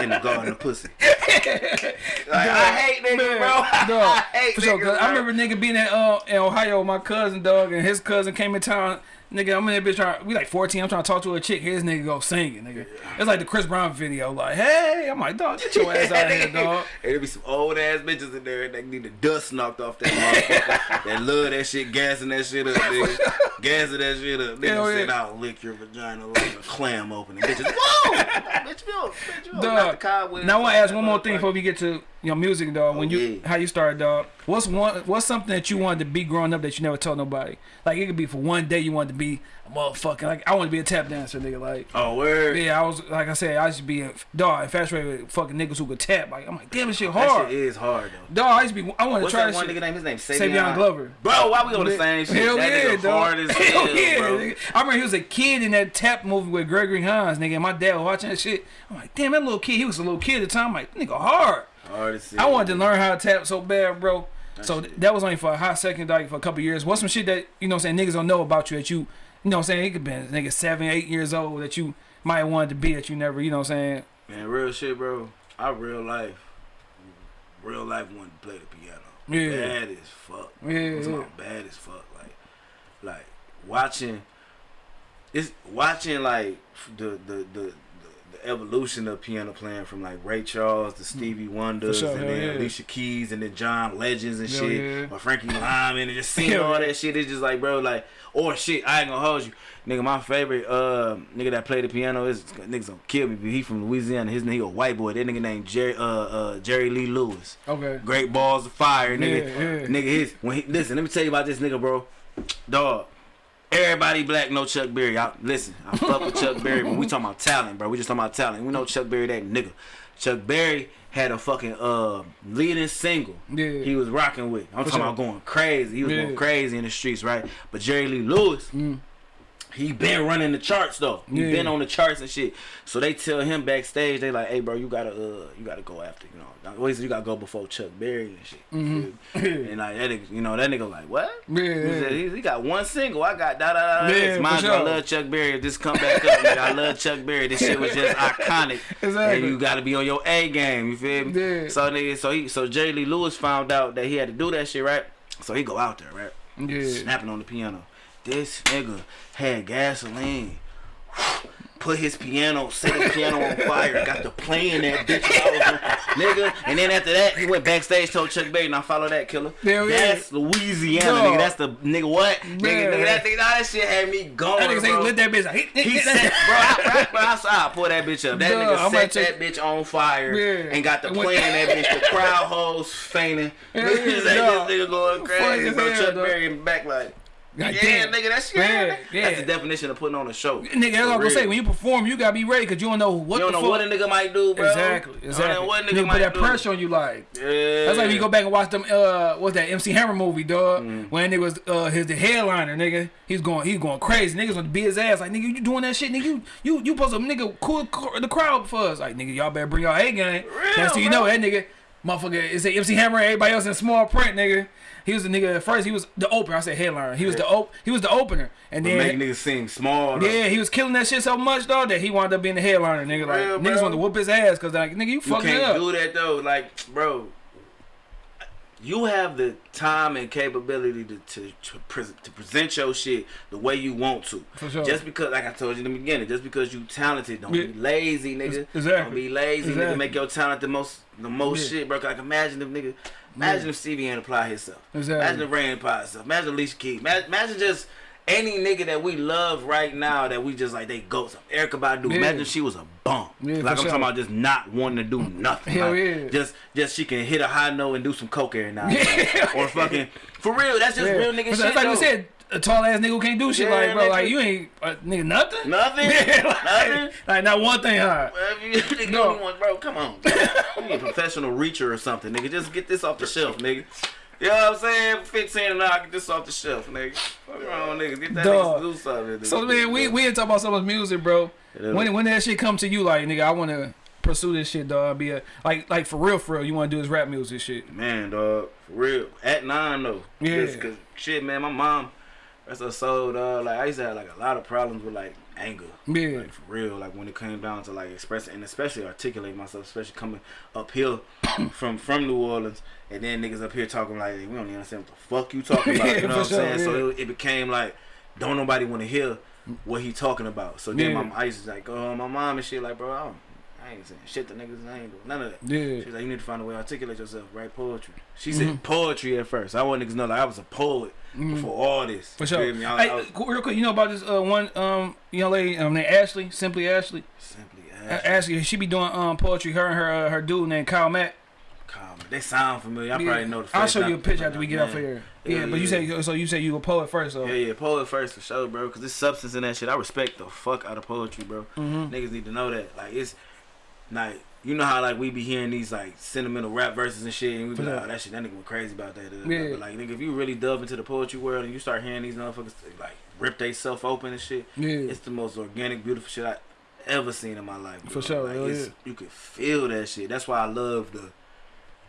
C: in the garden of pussy. like, I hate niggas,
B: Man,
C: bro. [laughs]
B: dog,
C: I hate
B: for sure.
C: niggas,
B: 'cause I remember nigga being at uh, in Ohio with my cousin, dog, and his cousin came in town. Nigga, I'm in that bitch trying. We like 14. I'm trying to talk to a chick. Here's nigga go singing, nigga. It's like the Chris Brown video. Like, hey, I'm like, dog, get your ass out of here, dog.
C: And there be some old ass bitches in there that need the dust knocked off that motherfucker. that love that shit, gassing that shit up, [laughs] nigga. gassing that shit up. Nigga
B: Hell
C: said,
B: yeah.
C: I'll lick your vagina like a clam opening. Bitches, whoa! bitch, you don't, bitch, you don't knock the
B: Dog. Now I want to ask one more thing before we get to your music, dog. When
C: Oh,
B: you
C: yeah.
B: how you started, dog. What's one what's something that you wanted to be growing up that you never told nobody? Like it could be for one day you wanted to be a motherfucking like I want to be a tap dancer, nigga. Like
C: Oh, word.
B: yeah, I was like I said, I used to be a dog infatuated with fucking niggas who could tap. Like I'm like, damn, this shit hard.
C: That
B: hard.
C: shit is hard, though.
B: Dog, I used to be. I want to
C: What's
B: try
C: that
B: this
C: one
B: shit.
C: nigga name? His name
B: Savion Glover.
C: Bro, why we on the same shit?
B: Hell
C: that
B: yeah,
C: nigga
B: dog.
C: hard as [laughs]
B: Hell
C: hell,
B: yeah,
C: bro.
B: nigga. I remember he was a kid in that tap movie with Gregory Hines, nigga. And my dad was watching that shit. I'm like, damn, that little kid. He was a little kid at the time. I'm like, nigga, hard.
C: As
B: I wanted to learn how to tap so bad, bro. So th- that was only for a hot second, like for a couple years. What's some shit that you know, what I'm saying niggas don't know about you that you, you know, what I'm saying it could be a nigga seven, eight years old that you might wanted to be that you never, you know, what I'm saying
C: Man, real shit, bro. I real life, real life wanted to play the piano.
B: Yeah.
C: bad as fuck.
B: Yeah, yeah.
C: bad as fuck. Like, like watching, it's watching like the the the. Evolution of piano playing from like Ray Charles to Stevie Wonder
B: sure,
C: and then
B: yeah.
C: Alicia Keys and then John Legends and
B: Hell
C: shit
B: yeah.
C: or Frankie [laughs] Lyman and just seeing all that shit. It's just like bro, like or shit. I ain't gonna hold you, nigga. My favorite uh nigga that played the piano is niggas gonna kill me, but he from Louisiana. His name he a white boy. That nigga named Jerry uh uh Jerry Lee Lewis.
B: Okay.
C: Great balls of fire, nigga.
B: Yeah.
C: Nigga, his when he listen. Let me tell you about this nigga, bro. Dog. Everybody black know Chuck Berry. I, listen, I fuck with Chuck Berry, but we talking about talent, bro. We just talking about talent. We know Chuck Berry that nigga. Chuck Berry had a fucking uh leading single.
B: Yeah.
C: He was rocking with. I'm
B: For
C: talking
B: sure.
C: about going crazy. He was
B: Yeah.
C: going crazy in the streets, right? But Jerry Lee Lewis, he been running the charts though. He
B: Yeah.
C: been on the charts and shit. So they tell him backstage, they like, hey bro, you gotta uh you gotta go after, you know. Always you gotta go before Chuck Berry and shit. Feel me? [laughs] and like that nigga, you know, that nigga like, what?
B: Yeah,
C: He, said, he, he got one single. I got da da da.
B: Yeah,
C: Mind you, I love Chuck Berry. Just come back up. nigga. I love Chuck Berry. This shit was just iconic. [laughs]
B: Exactly.
C: And you gotta be on your A game. You feel me?
B: Yeah.
C: So nigga, so he, so Jerry Lee Lewis found out that he had to do that shit, right? So he go out there, right?
B: Yeah.
C: Snapping on the piano. This nigga had gasoline. [sighs] Put his piano, set his piano on fire, got to playing that bitch, nigga. And then after that, he went backstage, told Chuck Berry, "Now follow that killer."
B: Yeah.
C: That's Louisiana,
B: Dog.
C: nigga. That's the nigga. What, nigga? Nigga, that, nigga, that shit had me going,
B: That nigga
C: bro.
B: lit that bitch. Like,
C: He set, [laughs] bro, I, bro, I, I, I pull that bitch up. That
B: Dog,
C: nigga
B: I'm
C: set that bitch on fire
B: Yeah.
C: and got
B: went-
C: playing that bitch. The crowd hoes fainting. [laughs] [laughs]
B: Yeah,
C: like,
B: dog.
C: this nigga going crazy, bro.
B: hell,
C: Chuck. Berry in the back like,
B: God
C: yeah,
B: damn.
C: nigga, that's
B: Yeah,
C: yeah,
B: yeah.
C: That's the definition of putting on a show.
B: Nigga, that's what I'm gonna say. When you perform, you gotta be ready because you don't know what
C: you don't
B: the
C: know
B: fuck.
C: what a nigga might do, bro.
B: exactly, exactly.
C: know what a
B: Nigga,
C: nigga
B: put that
C: do.
B: pressure on you, like.
C: Yeah.
B: That's like when you go back and watch them. Uh, what's that MC Hammer movie, dog?
C: Mm.
B: When nigga was uh his the headliner, nigga. He's going, he's going crazy. Niggas gonna beat his ass. Like nigga, you doing that shit, nigga. You you you supposed to nigga cool the crowd for us. Like nigga, y'all better bring y'all A game. That's so you
C: bro.
B: know that nigga, motherfucker. Is it MC Hammer? Everybody else in small print, nigga. He was the nigga at first. He was the opener. I said headliner. He was the op. He was the opener, and
C: But
B: then
C: make niggas seem small. though.
B: yeah, he was killing that shit so much though that he wound up being the headliner, nigga. Like
C: Real,
B: niggas wanted to whoop his ass because like nigga, you fucking up.
C: do that though. Like, bro, you have the time and capability to to, to, pres to present your shit the way you want to.
B: For sure.
C: Just because, like I told you in the beginning, just because you talented, don't
B: Yeah.
C: be lazy, nigga.
B: Exactly.
C: Don't be lazy,
B: Exactly.
C: nigga. Make your talent the most, the most
B: Yeah.
C: shit, bro. Like imagine if nigga, imagine if Stevie ain't apply himself.
B: Exactly.
C: Imagine if Rain apply himself. Imagine Alicia Keys. Imagine, imagine just. Any nigga that we love right now that we just like they ghost. Erykah Badu.
B: Yeah.
C: Imagine she was a bum.
B: Yeah,
C: like I'm
B: sure.
C: talking about just not wanting to do nothing.
B: Hell
C: Like,
B: yeah.
C: Just just she can hit a high note and do some coke every now and then. [laughs] or fucking for real. That's just
B: Yeah.
C: real nigga
B: That's
C: shit.
B: like we said, a tall ass nigga who can't do shit.
C: Yeah,
B: like bro,
C: nigga.
B: like you ain't uh, nigga nothing.
C: Nothing. [laughs] Nothing.
B: like not one thing hard.
C: Well, if you [laughs] nigga
B: No.
C: want- bro, come on. you need a professional reacher or something, nigga. Just get this off the shelf, nigga. You know what I'm saying? 15 and I get this off the shelf, nigga. Fuck wrong, nigga. Get that
B: Dog.
C: nigga to do something. nigga.
B: So man, we we ain't talk about someone's music, bro. When when that shit come to you, like nigga, I want to pursue this shit, dog. Be a like like for real, for real. You want to do this rap music shit.
C: Man, dog, for real. At nine though.
B: Yeah.
C: Cause shit, man, my mom, that's her soul, dog. Like I used to have like a lot of problems with like anger.
B: Yeah.
C: Like for real. Like when it came down to like expressing and especially articulating myself, especially coming uphill [coughs] from from New Orleans, and then niggas up here talking like we don't even understand what the fuck you talking about. [laughs] You know what I'm saying?
B: sure,
C: So it, it became like don't nobody want to hear what he talking about. So then
B: Yeah.
C: my I used to like oh my mom and shit like, bro, I, don't, I ain't saying shit to niggas. I ain't doing none of that.
B: Yeah.
C: She's like, you need to find a way to articulate yourself, write poetry. She said poetry at first. I want niggas to know like I was a poet before all this.
B: For
C: You
B: sure.
C: I,
B: Hey,
C: I was
B: real quick, you know about this uh, one um young lady um, named Ashley, simply Ashley.
C: simply
B: A-
C: ask.
B: Ashley, she be doing um poetry. Her and her uh, her dude named Kyle Mack.
C: They sound familiar. I
B: Yeah.
C: probably know the face.
B: I'll show you a picture after we get off here.
C: Yeah,
B: Yeah, but you say so. You say you a poet first, so
C: Yeah, yeah, poet first for sure, bro. Cause there's substance in that shit. I respect the fuck out of poetry, bro.
B: Mhm.
C: Niggas need to know that. Like it's like you know how like we be hearing these like sentimental rap verses and shit, and we be like, oh, that shit, that nigga went crazy about that. da.
B: Yeah.
C: But like nigga, if you really delve into the poetry world and you start hearing these motherfuckers like rip they self open and shit,
B: yeah,
C: it's the most organic, beautiful shit I ever seen in my life.
B: For sure,
C: Like, it's,
B: yeah.
C: you can feel that shit. That's why I love the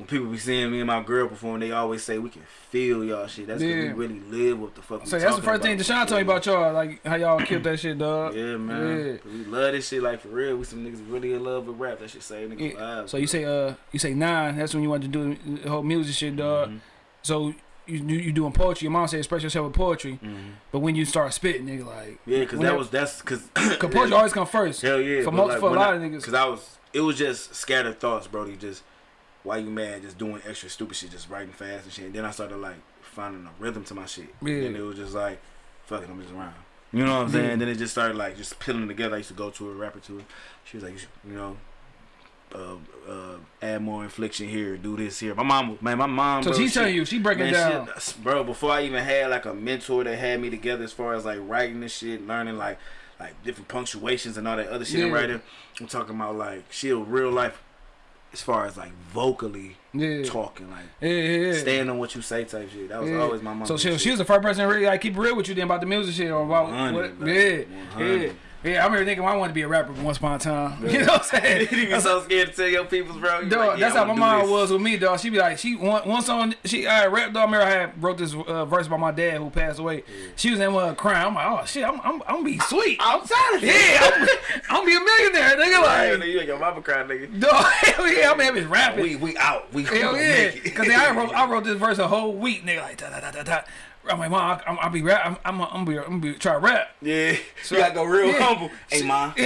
C: when people be seeing me and my girl perform. They always say we can feel y'all shit. That's because
B: Yeah.
C: we really live what the fuck.
B: so that's the first thing. Deshaun told me about y'all, like how y'all killed that shit, dog.
C: Yeah, man.
B: Yeah.
C: We love this shit like for real. We some niggas really in love with rap. That shit say niggas
B: Yeah.
C: lives.
B: So you say uh you say nine. That's when you want to do the whole music shit, dog.
C: Mhm.
B: So you you, you doing poetry. Your mom said express yourself with poetry, but when you start spitting, nigga, like.
C: Yeah, cause that was that's cause [coughs]
B: cause poetry always come first.
C: Hell yeah.
B: For most
C: like,
B: for a lot
C: I-
B: of niggas.
C: Cause I was, it was just scattered thoughts, bro. Brody. Just why you mad? Just doing extra stupid shit, just writing fast and shit. And then I started like finding a rhythm to my shit.
B: Yeah.
C: And it was just like, fuck it, I'm just around. You know what I'm saying? And then it just started like just peeling together. I used to go to a rapper to her. She was like, you, should, you know. Uh, uh, add more infliction here, do this here. My mom, man, my mom.
B: So
C: bro,
B: she's
C: she-
B: telling you, she breaking
C: Man,
B: down.
C: shit, bro. Before I even had like a mentor that had me together as far as like writing this shit, learning like like different punctuations and all that other shit in
B: Yeah.
C: writing. I'm talking about like she a real life as far as like vocally
B: Yeah.
C: talking, like
B: Yeah, yeah,
C: stand on what you say type shit. That was always my mom.
B: So she, she was the first person to really like keep real with you then about the music shit or about
C: 100,
B: what, yeah,
C: 100.
B: yeah, yeah. I remember thinking I wanted to be a rapper once upon a time. [laughs] You know what I'm saying? [laughs]
C: you be so scared to tell your peoples, bro. You
B: Dog,
C: like, yeah,
B: that's how my mom
C: this.
B: was with me, dog. She be like, she one song, she I rap, dog. I remember I had wrote this uh, verse by my dad who passed away. She was in one crying. I'm like, oh shit, I'm I'm, I'm gonna be sweet.
C: I'm tired
B: yeah, I'm, I'm gonna be a millionaire, nigga.
C: Like, you like your mama crying, nigga.
B: dog, [laughs] hell yeah, I'm gonna have his rapping.
C: We we out. We
B: Hell yeah,
C: make it.
B: because I wrote I wrote this verse a whole week, nigga. Like da da da da da. I'm like, mom, I'm, I'll be rap. I'm, I'm, I'm, be, I'm gonna be try to rap.
C: Yeah, you gotta go real
B: Yeah.
C: humble. Hey, ma,
B: Yeah,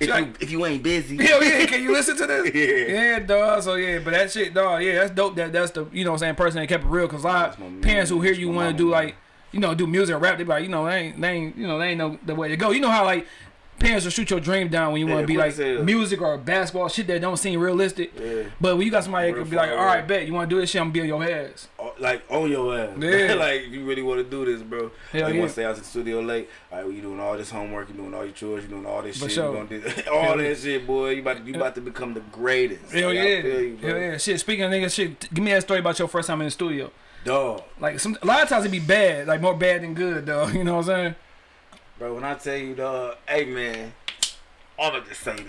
C: if
B: like,
C: you if you ain't busy,
B: Hell yeah, can you listen to this? [laughs]
C: Yeah.
B: yeah, dog. So yeah, but that shit, dog. Yeah, that's dope. That that's the you know what I'm saying person that kept it real. Cause a lot of parents who hear you want to do like you know do music and rap, they be like you know they ain't they ain't you know they ain't know the way to go. You know how like parents will shoot your dream down when you
C: Yeah,
B: want to be like music or basketball shit that don't seem realistic.
C: Yeah.
B: But when you got somebody that could be like, all right, bet you want to do this shit, I'm gonna be on your ass.
C: Oh, like on your ass. [laughs]
B: Yeah.
C: like if you really want to do this, bro.
B: Hell yeah.
C: want to stay out to the studio late. All right, well, you doing all this homework, you doing all your chores, you doing all this
B: For
C: shit.
B: sure.
C: You gonna do [laughs] all that shit, boy. You about to, you about to become the greatest.
B: Hell
C: Like,
B: yeah,
C: you,
B: hell yeah. Shit. Speaking of niggas, shit. Give me that story about your first time in the studio.
C: Dog,
B: Like some a lot of times it be bad, like more bad than good, though. [laughs] You know what I'm saying?
C: Bro. When I tell you, dog, hey man, I'm gonna just say this.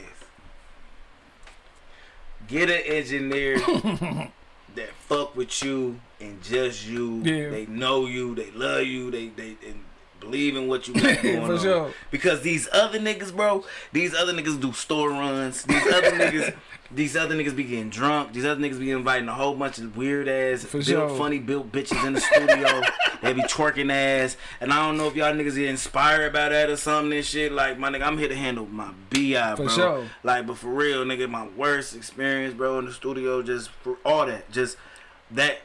C: Get an engineer [laughs] that fuck with you and just you.
B: Yeah.
C: They know you. They love you. They they and believe in what you got [laughs] going
B: For
C: on.
B: sure.
C: Because these other niggas, bro, these other niggas do store runs. These other [laughs] niggas, these other niggas be getting drunk. These other niggas be inviting a whole bunch of weird ass, built,
B: sure.
C: funny built bitches in the studio. [laughs] they be twerking ass, and I don't know if y'all niggas get inspired by that or something and shit. Like my nigga, I'm here to handle my bi,
B: For
C: bro.
B: sure.
C: Like, but for real, nigga, my worst experience, bro, in the studio, just for all that, just that.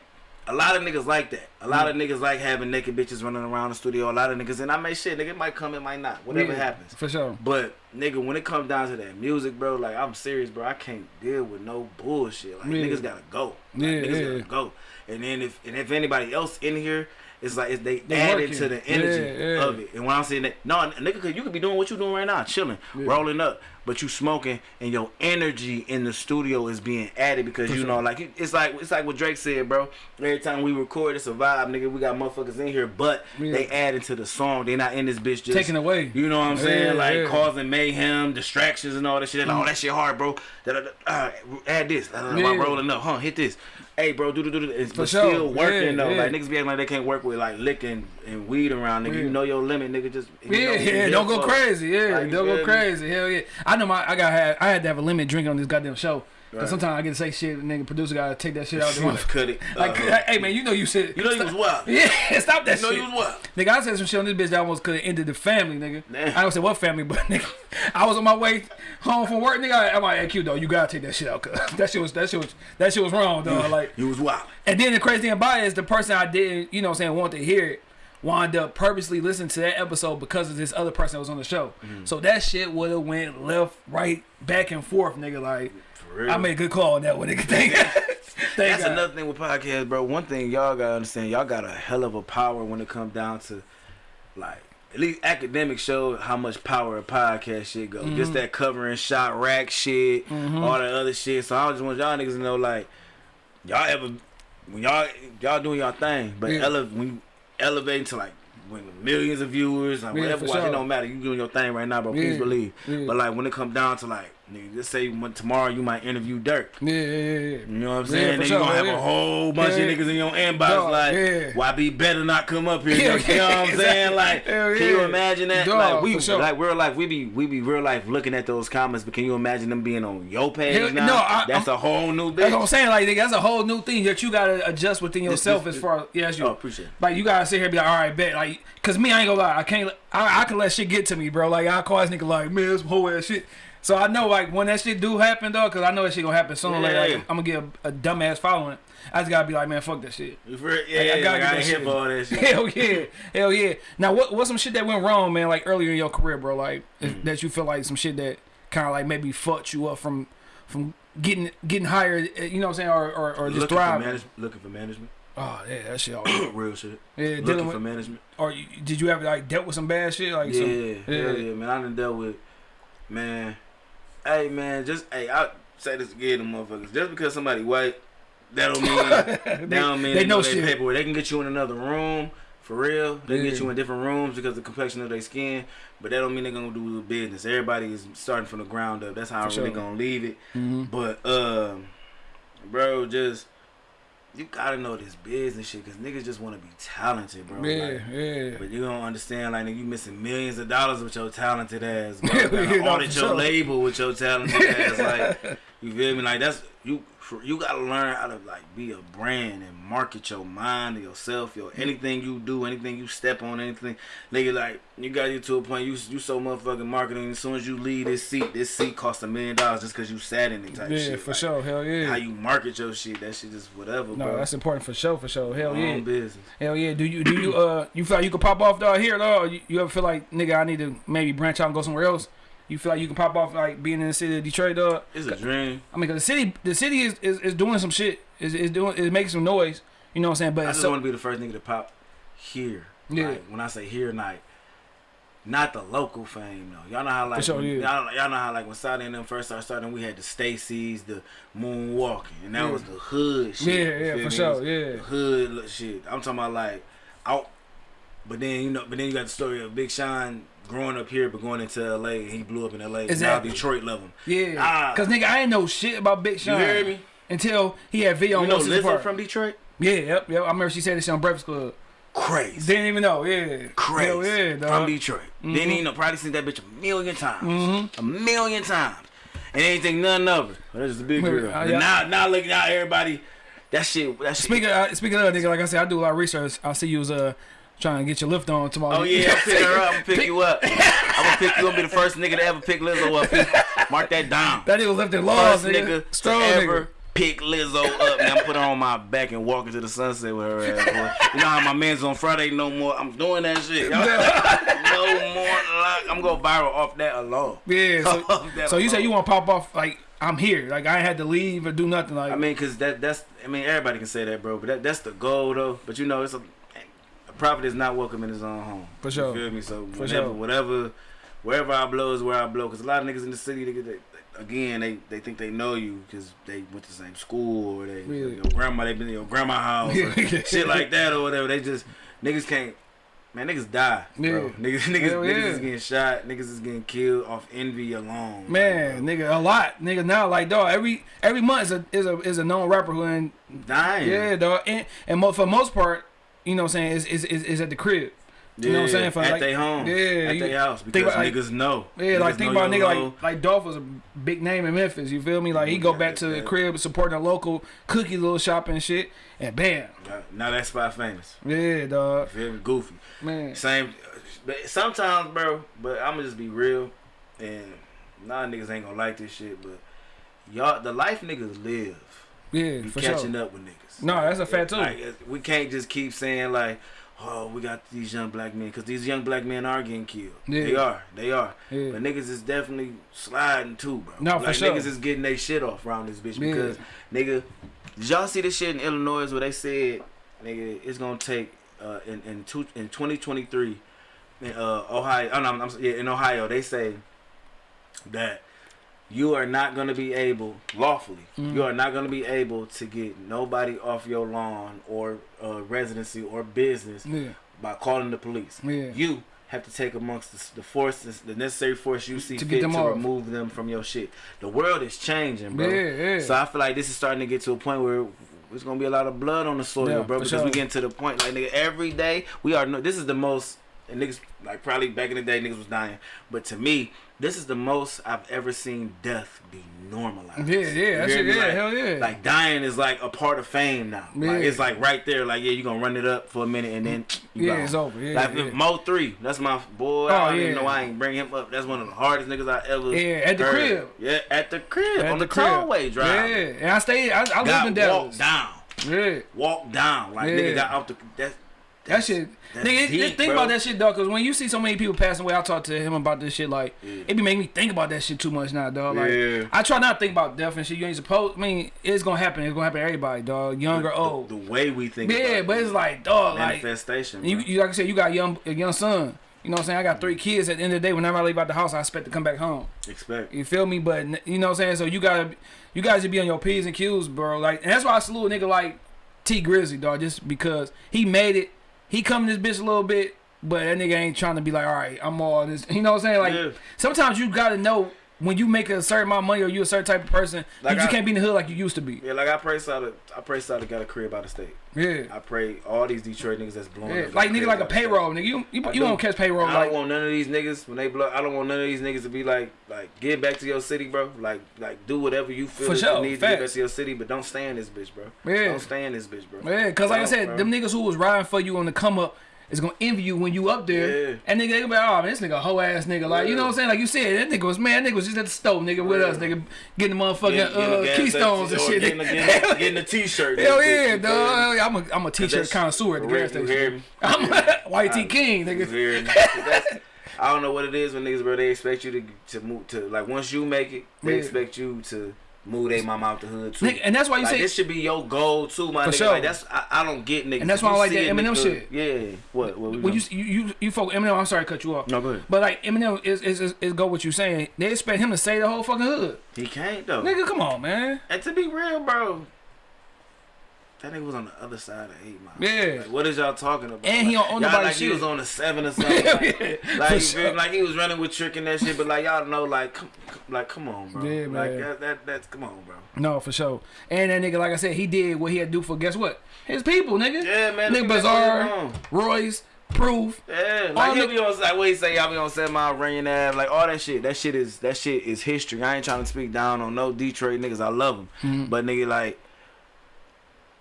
C: A lot of niggas like that. A lot of mm. niggas like having naked bitches running around the studio. A lot of niggas, and I may shit, nigga, it might come, it might not. Whatever
B: Yeah,
C: happens.
B: For sure.
C: But nigga, when it comes down to that music, bro, like I'm serious, bro. I can't deal with no bullshit. Like
B: Yeah.
C: niggas gotta go. Like,
B: Yeah,
C: niggas
B: yeah.
C: gotta go. And then if and if anybody else in here, it's like it's they,
B: They
C: added
B: working.
C: to the energy
B: Yeah,
C: of it. And when I'm saying that, no, nigga, you could be doing what you're doing right now, chilling, rolling up, but you smoking, and your energy in the studio is being added because you know, like it's like it's like what Drake said, bro. Every time we record, it's a vibe, nigga. We got motherfuckers in here, but
B: Yeah.
C: they add into the song. They not in this bitch just
B: Taking away.
C: You know what I'm saying?
B: Yeah,
C: like
B: yeah.
C: causing mayhem, distractions, and all that shit. Like, oh, that shit hard, bro. Da, da, da, uh, add this. Da,
B: Yeah.
C: while rolling up, huh? Hit this. Hey, bro, do do do. do. But
B: sure.
C: still working
B: Yeah,
C: though.
B: yeah.
C: Like niggas be acting like they can't work with like licking and weed around. Nigga,
B: Yeah.
C: you know your limit, nigga. Just
B: Yeah, yeah, don't go crazy. Yeah,
C: Like,
B: don't go crazy. Hell yeah. I know my I got had I had to have a limit drinking on this goddamn show.
C: Right.
B: sometimes I get to say shit, and nigga producer gotta take that shit out.
C: Like, [laughs] cut it.
B: Like,
C: Uh-huh.
B: hey man, you know you said
C: you know you was wild. [laughs]
B: Yeah, stop that
C: You know
B: shit.
C: you was wild.
B: Nigga, I said some shit on this bitch that almost could have ended the family, nigga.
C: Damn.
B: I don't say what family, [laughs] but nigga, I was on my way home from work, nigga. I'm like, hey, Q, though, you gotta take that shit out, cause that shit was that shit was that shit was wrong, though. Like,
C: You was wild.
B: and then the crazy thing about it is the person I didn't, you know, what I'm saying, want to hear it, wound up purposely listening to that episode because of this other person that was on the show.
C: Mm-hmm.
B: So that shit would have went left, right, back and forth, nigga. Like,
C: real.
B: I made a good call on that one, [laughs] nigga. Thank,
C: That's
B: God.
C: another thing with podcasts, bro. One thing y'all gotta understand, y'all got a hell of a power when it comes down to like at least academics show how much power a podcast shit go.
B: Mm-hmm.
C: Just that covering shot rack shit, all that other shit. So I just want y'all niggas to know like y'all ever when y'all y'all doing y'all thing, but
B: Yeah.
C: ele- when you elevating to like when millions of viewers, like
B: Yeah,
C: whatever watch,
B: sure.
C: it don't matter. You doing your thing right now, bro. Please believe.
B: Yeah.
C: But like when it come down to like nigga, just say when- tomorrow you might interview Durk.
B: Yeah, yeah, yeah.
C: You know what I'm
B: Yeah,
C: saying?
B: for
C: then
B: sure,
C: you gonna have
B: yeah.
C: a whole bunch
B: Yeah.
C: of niggas in your inbox
B: Dog,
C: like,
B: yeah.
C: why be better not come up here?
B: Yeah,
C: nigga? you know what I'm [laughs] saying? Like, can you imagine that?
B: Dog,
C: like we
B: sure.
C: like real life, we be we be real life looking at those comments, but can you imagine them being on your page
B: Hell-
C: now?
B: no, I-
C: that's
B: I'm-
C: a whole new
B: That's what I'm saying. Like, nigga, that's a whole new thing that you gotta adjust within yourself
C: this-
B: as far as yeah, that's you.
C: Oh, appreciate it.
B: Like, you gotta sit here and be like, all right, bet. Like, cause me, I ain't gonna lie, I can't. I, I can let shit get to me, bro. Like, I call this nigga like, man, this some whole ass shit. So I know, like, when that shit do happen, though, cause I know that shit gonna happen sooner or later.
C: Yeah.
B: Like, I'm gonna get a, a dumbass following. I just gotta be like, man, fuck that shit.
C: For- Yeah,
B: Like, I gotta
C: like,
B: get that
C: for all that [laughs] shit.
B: Hell yeah, hell yeah. Now, what what's some shit that went wrong, man? Like earlier in your career, bro. Like
C: Mm.
B: that you feel like some shit that kind of like maybe fucked you up from from getting getting hired. eh, You know what I'm saying, or or, or just
C: looking for,
B: thriving.
C: manage- looking for management.
B: Oh yeah, that shit. [coughs] All,
C: real shit.
B: yeah,
C: looking
B: dealing
C: for management.
B: Or you, did you ever like dealt with some bad shit? Like
C: yeah,
B: some,
C: yeah, yeah, man. I done dealt with, man. Hey, man, just hey, I say this again, to motherfuckers. Just because somebody white, that don't mean [laughs] that don't mean
B: they
C: they, know
B: know shit.
C: paperwork. They can get you in another room for real. They can get you in different rooms because of the complexion of their skin. But that don't mean they're gonna do the business. Everybody is starting from the ground up. That's how I'm really
B: sure.
C: gonna leave it.
B: Mhm.
C: But um, bro, just you gotta know this business shit because niggas just want to be talented, bro.
B: Yeah,
C: Like,
B: yeah.
C: but you don't understand, like, nigga, you missing millions of dollars with your talented ass. Bro. [laughs] You gotta audit your label with your talented ass. Like, [laughs] you feel me? Like, that's you. You gotta learn how to like be a brand and market your mind, and yourself, your anything you do, anything you step on, anything. Nigga, like, you got you to a point. You you so motherfucking marketing. As soon as you leave this seat, this seat costs a million dollars just because you sat in it type
B: Yeah,
C: shit.
B: for
C: Like,
B: sure. Hell yeah.
C: How you market your shit, that shit just whatever,
B: no,
C: bro.
B: that's important for sure. For sure. Hell yeah.
C: business.
B: Hell yeah. Do you do you uh you feel like you can pop off dog here though? You, you ever feel like nigga I need to maybe branch out and go somewhere else? You feel like you can pop off like being in the city of Detroit dog?
C: It's a dream.
B: I mean, cause the city the city is, is, is doing some shit. Is is doing is making some noise. You know what I'm saying?
C: I
B: But
C: just
B: so,
C: want to be the first nigga to pop here.
B: Yeah.
C: Like, when I say here, like not the local fame though. Y'all know how like
B: sure, yeah.
C: y'all, y'all know how like when Saudi and them first started starting, we had the Stacy's, the moonwalking, and that
B: Yeah.
C: was the hood shit.
B: Yeah, yeah, for
C: me?
B: sure, yeah.
C: the hood shit. I'm talking about like out, but then you know, but then you got the story of Big Sean growing up here but going into LA and he blew up in LA.
B: Exactly.
C: Now Detroit love him.
B: yeah.
C: Ah.
B: Cause nigga I ain't know shit about Big Sean.
C: You hear me?
B: Until he had video
C: You
B: on
C: know
B: Lil Sister
C: Lizzo
B: Park.
C: from Detroit?
B: Yeah, yep, yep. I remember she said this on Breakfast Club.
C: Crazy.
B: Didn't even know. Yeah.
C: crazy
B: Hell yeah, dog.
C: from Detroit. Then you know probably seen that bitch a million times, a million times, and ain't think nothing of it. But that's just a big girl.
B: uh, yeah.
C: Now, now looking out everybody, that shit, that shit.
B: Speaking of, speaking of nigga, like I said, I do a lot of research. I see you was uh trying to get your lift on tomorrow.
C: Oh yeah, I'm picking her up. I'm gonna pick you up. [laughs] I'm gonna pick you. Gonna be the first nigga to ever pick Lizzo up. Mark that down.
B: That nigga was lifting laws,
C: First
B: nigga.
C: nigga
B: Strong
C: to
B: nigga.
C: ever pick Lizzo up. And I'm put her on my back and walk into the sunset with her ass. Boy. You know how my man's on Friday no more. I'm doing that shit. [laughs] No more. I'm gonna viral off that alone.
B: Yeah. [laughs] So, so you say you want to pop off like I'm here, like I ain't had to leave or do nothing. Like
C: I mean, cause that that's I mean everybody can say that, bro. But that, that's the goal, though. But you know, it's a prophet is not welcome in his own home.
B: For sure.
C: You feel me? So
B: For
C: whenever,
B: sure.
C: whatever, wherever I blow is where I blow. Cause a lot of niggas in the city, they, they, again, they they think they know you because they went to the same school or they
B: Yeah.
C: your grandma they been in your grandma house or [laughs] shit like that or whatever. They just niggas can't. Man, niggas die, bro.
B: Yeah. [laughs]
C: Niggas, niggas,
B: Hell
C: niggas
B: yeah.
C: is getting shot. Niggas is getting killed off envy alone.
B: man,
C: like,
B: nigga, a lot, nigga. Now, like dog, every every month is a is a is a known rapper who ain't
C: dying.
B: yeah, dog, and, and for the most part, you know, what I'm saying is is is, is at the crib. You know what I'm saying? For
C: at
B: like,
C: their home,
B: Yeah,
C: at
B: you-
C: their house,
B: think
C: because
B: about, like-
C: niggas know.
B: Yeah,
C: Niggas
B: like think about a nigga
C: low.
B: like like Dolph was a big name in Memphis. You feel me? Like he go
C: Yeah,
B: back to the crib supporting a local cookie little shop and shit, and bam,
C: Now that spot famous.
B: yeah, dog,
C: Feel me? Goofy.
B: man.
C: Same. But sometimes, bro. But I'm gonna just be real, and nah, niggas ain't gonna like this shit. But y'all, the life niggas live.
B: Yeah, for
C: catching
B: sure.
C: up with niggas.
B: No, that's a fact, too.
C: Like, we can't just keep saying like, oh, we got these young black men, because these young black men are getting killed.
B: Yeah.
C: They are. They are.
B: Yeah.
C: But niggas is definitely sliding too, bro.
B: No, for sure.
C: Niggas is getting their shit off around this bitch
B: Yeah.
C: because, nigga, did y'all see this shit in Illinois where they said, nigga, it's gonna take uh, in in, two, in 2023 in uh, Ohio. Oh, no, I'm, I'm, yeah, in Ohio they say that you are not gonna be able lawfully.
B: Mm.
C: You are not gonna be able to get nobody off your lawn or uh, residency or business
B: Yeah,
C: by calling the police.
B: Yeah.
C: You have to take amongst the, the forces, the necessary force you see
B: To get
C: fit
B: them
C: to
B: off.
C: remove them from your shit. The world is changing, bro.
B: Yeah.
C: So I feel like this is starting to get to a point where there's gonna be a lot of blood on the soil, bro. Because
B: sure.
C: we getting to the point, like nigga, every day we are. No, this is the most. And niggas like probably back in the day niggas was dying, but to me, this is the most I've ever seen death be normalized.
B: Yeah, yeah,
C: You
B: that
C: hear
B: shit,
C: me?
B: yeah,
C: Like-
B: hell yeah.
C: Like dying is like a part of fame now. Like it's like right there. Like yeah, you gonna run it up for a minute and then [tsk] you
B: Yeah,
C: gone.
B: it's over. Yeah,
C: like
B: yeah.
C: Mo3, that's my boy.
B: Oh,
C: I don't
B: yeah.
C: even know why I ain't bring him up. That's one of the hardest niggas I ever.
B: Yeah, at the
C: heard.
B: crib.
C: Yeah, at the crib
B: At
C: on
B: the
C: the, tollway drive.
B: Yeah, and I stayed. I, I lived in Dallas.
C: walked down,
B: Yeah,
C: walked down. Like
B: Yeah.
C: nigga got out the that.
B: That shit.
C: that's
B: Nigga,
C: deep,
B: think
C: bro.
B: about that shit, dog. Cause when you see so many people passing away, I talk to him about this shit. Like,
C: Yeah.
B: it be making me think about that shit too much now, dog. Like,
C: Yeah.
B: I try not to think about death and shit. You ain't supposed. I mean, it's gonna happen. It's gonna happen to everybody, dog. Young or old.
C: The, way we think. About
B: Yeah,
C: but
B: it's like, dog, like
C: manifestation.
B: you,
C: bro.
B: you like I said, you got a young a young son. You know what I'm saying? I got three mm. kids. At the end of the day, whenever I leave out the house, I expect to come back home.
C: expect.
B: You feel me? But you know what I'm saying? So you gotta, you guys should be on your p's and q's, bro. Like, and that's why I salute a nigga like Tee Grizzley, dog. Just because he made it, he come this bitch a little bit, but that nigga ain't trying to be like, all right, I'm all this. You know what I'm saying? Like,
C: Yeah.
B: sometimes you gotta know when you make a certain amount of money or you a certain type of person,
C: Like
B: you just
C: I-
B: can't be in the hood like you used to be.
C: Yeah, like I pray Sada, I pray Sada got a crib out of state.
B: Yeah.
C: I pray all these Detroit niggas that's blowing
B: Yeah, like nigga, like a payroll, nigga. You you, you
C: do.
B: won't catch payroll
C: I
B: like
C: don't want none of these niggas when they blow. I don't want none of these niggas to be like, like get back to your city, bro. Like, like do whatever you feel
B: For sure,
C: you need to get back to your city, but don't stay in this bitch, bro.
B: Yeah.
C: Don't stay in this bitch, bro.
B: Yeah, cause like I said,
C: bro.
B: them niggas who was riding for you on the come up is gonna envy you when you up there.
C: Yeah.
B: And nigga, they gonna be like, oh man, this nigga a hoe ass nigga. Like, you know what I'm saying? Like you said, that nigga was man, that nigga was just at the stove, nigga, with
C: Yeah.
B: us, nigga, getting the motherfucking
C: Getting- getting
B: uh,
C: gas
B: keystones and shit.
C: Getting, a- getting, getting a t-shirt. [laughs]
B: Hell yeah, dog. I'm a I'm a t-shirt connoisseur at the gas
C: correct, you hear
B: station. [laughs] I'm a YT [laughs] King, nigga.
C: hear me? 'Cause that's- I don't know what it is when niggas, bro. They expect you to to move to like once you make it, they
B: Yeah.
C: expect you to move they mama out the hood too.
B: Nigga, and that's why you
C: like,
B: say
C: this should be your goal too, my
B: For
C: nigga.
B: sure.
C: Like that's I, I don't get niggas.
B: And that's why I like that
C: it in the
B: Eminem shit.
C: Yeah. What? What
B: when you you you, folk Eminem, I'm sorry to cut you off.
C: No, go ahead.
B: But like Eminem is is, is is go what you saying. They expect him to say the whole fucking hood.
C: He can't though.
B: Nigga, come on, man.
C: And to be real, bro, that nigga was on the other side of eight mile.
B: Yeah.
C: Like, what is y'all talking about?
B: And he
C: Like,
B: don't own
C: y'all like he was on the seven or something. Like, [laughs]
B: Yeah,
C: like,
B: sure.
C: like he was running with trick and that shit. But like y'all know, like, come, like come on, bro.
B: Yeah,
C: like
B: man.
C: that, that, that's come on, bro.
B: No, for sure. And that nigga, like I said, he did what he had to do for guess what? His people, nigga.
C: Yeah, man.
B: Nigga
C: nigga got
B: Bizarre,
C: going on.
B: Royce, Proof.
C: Yeah, like he'll be on like what he say, y'all be on seven mile running ass, like all that shit. That shit is that shit is history. I ain't trying to speak down on no Detroit niggas. I love them,
B: Mm-hmm.
C: but nigga like.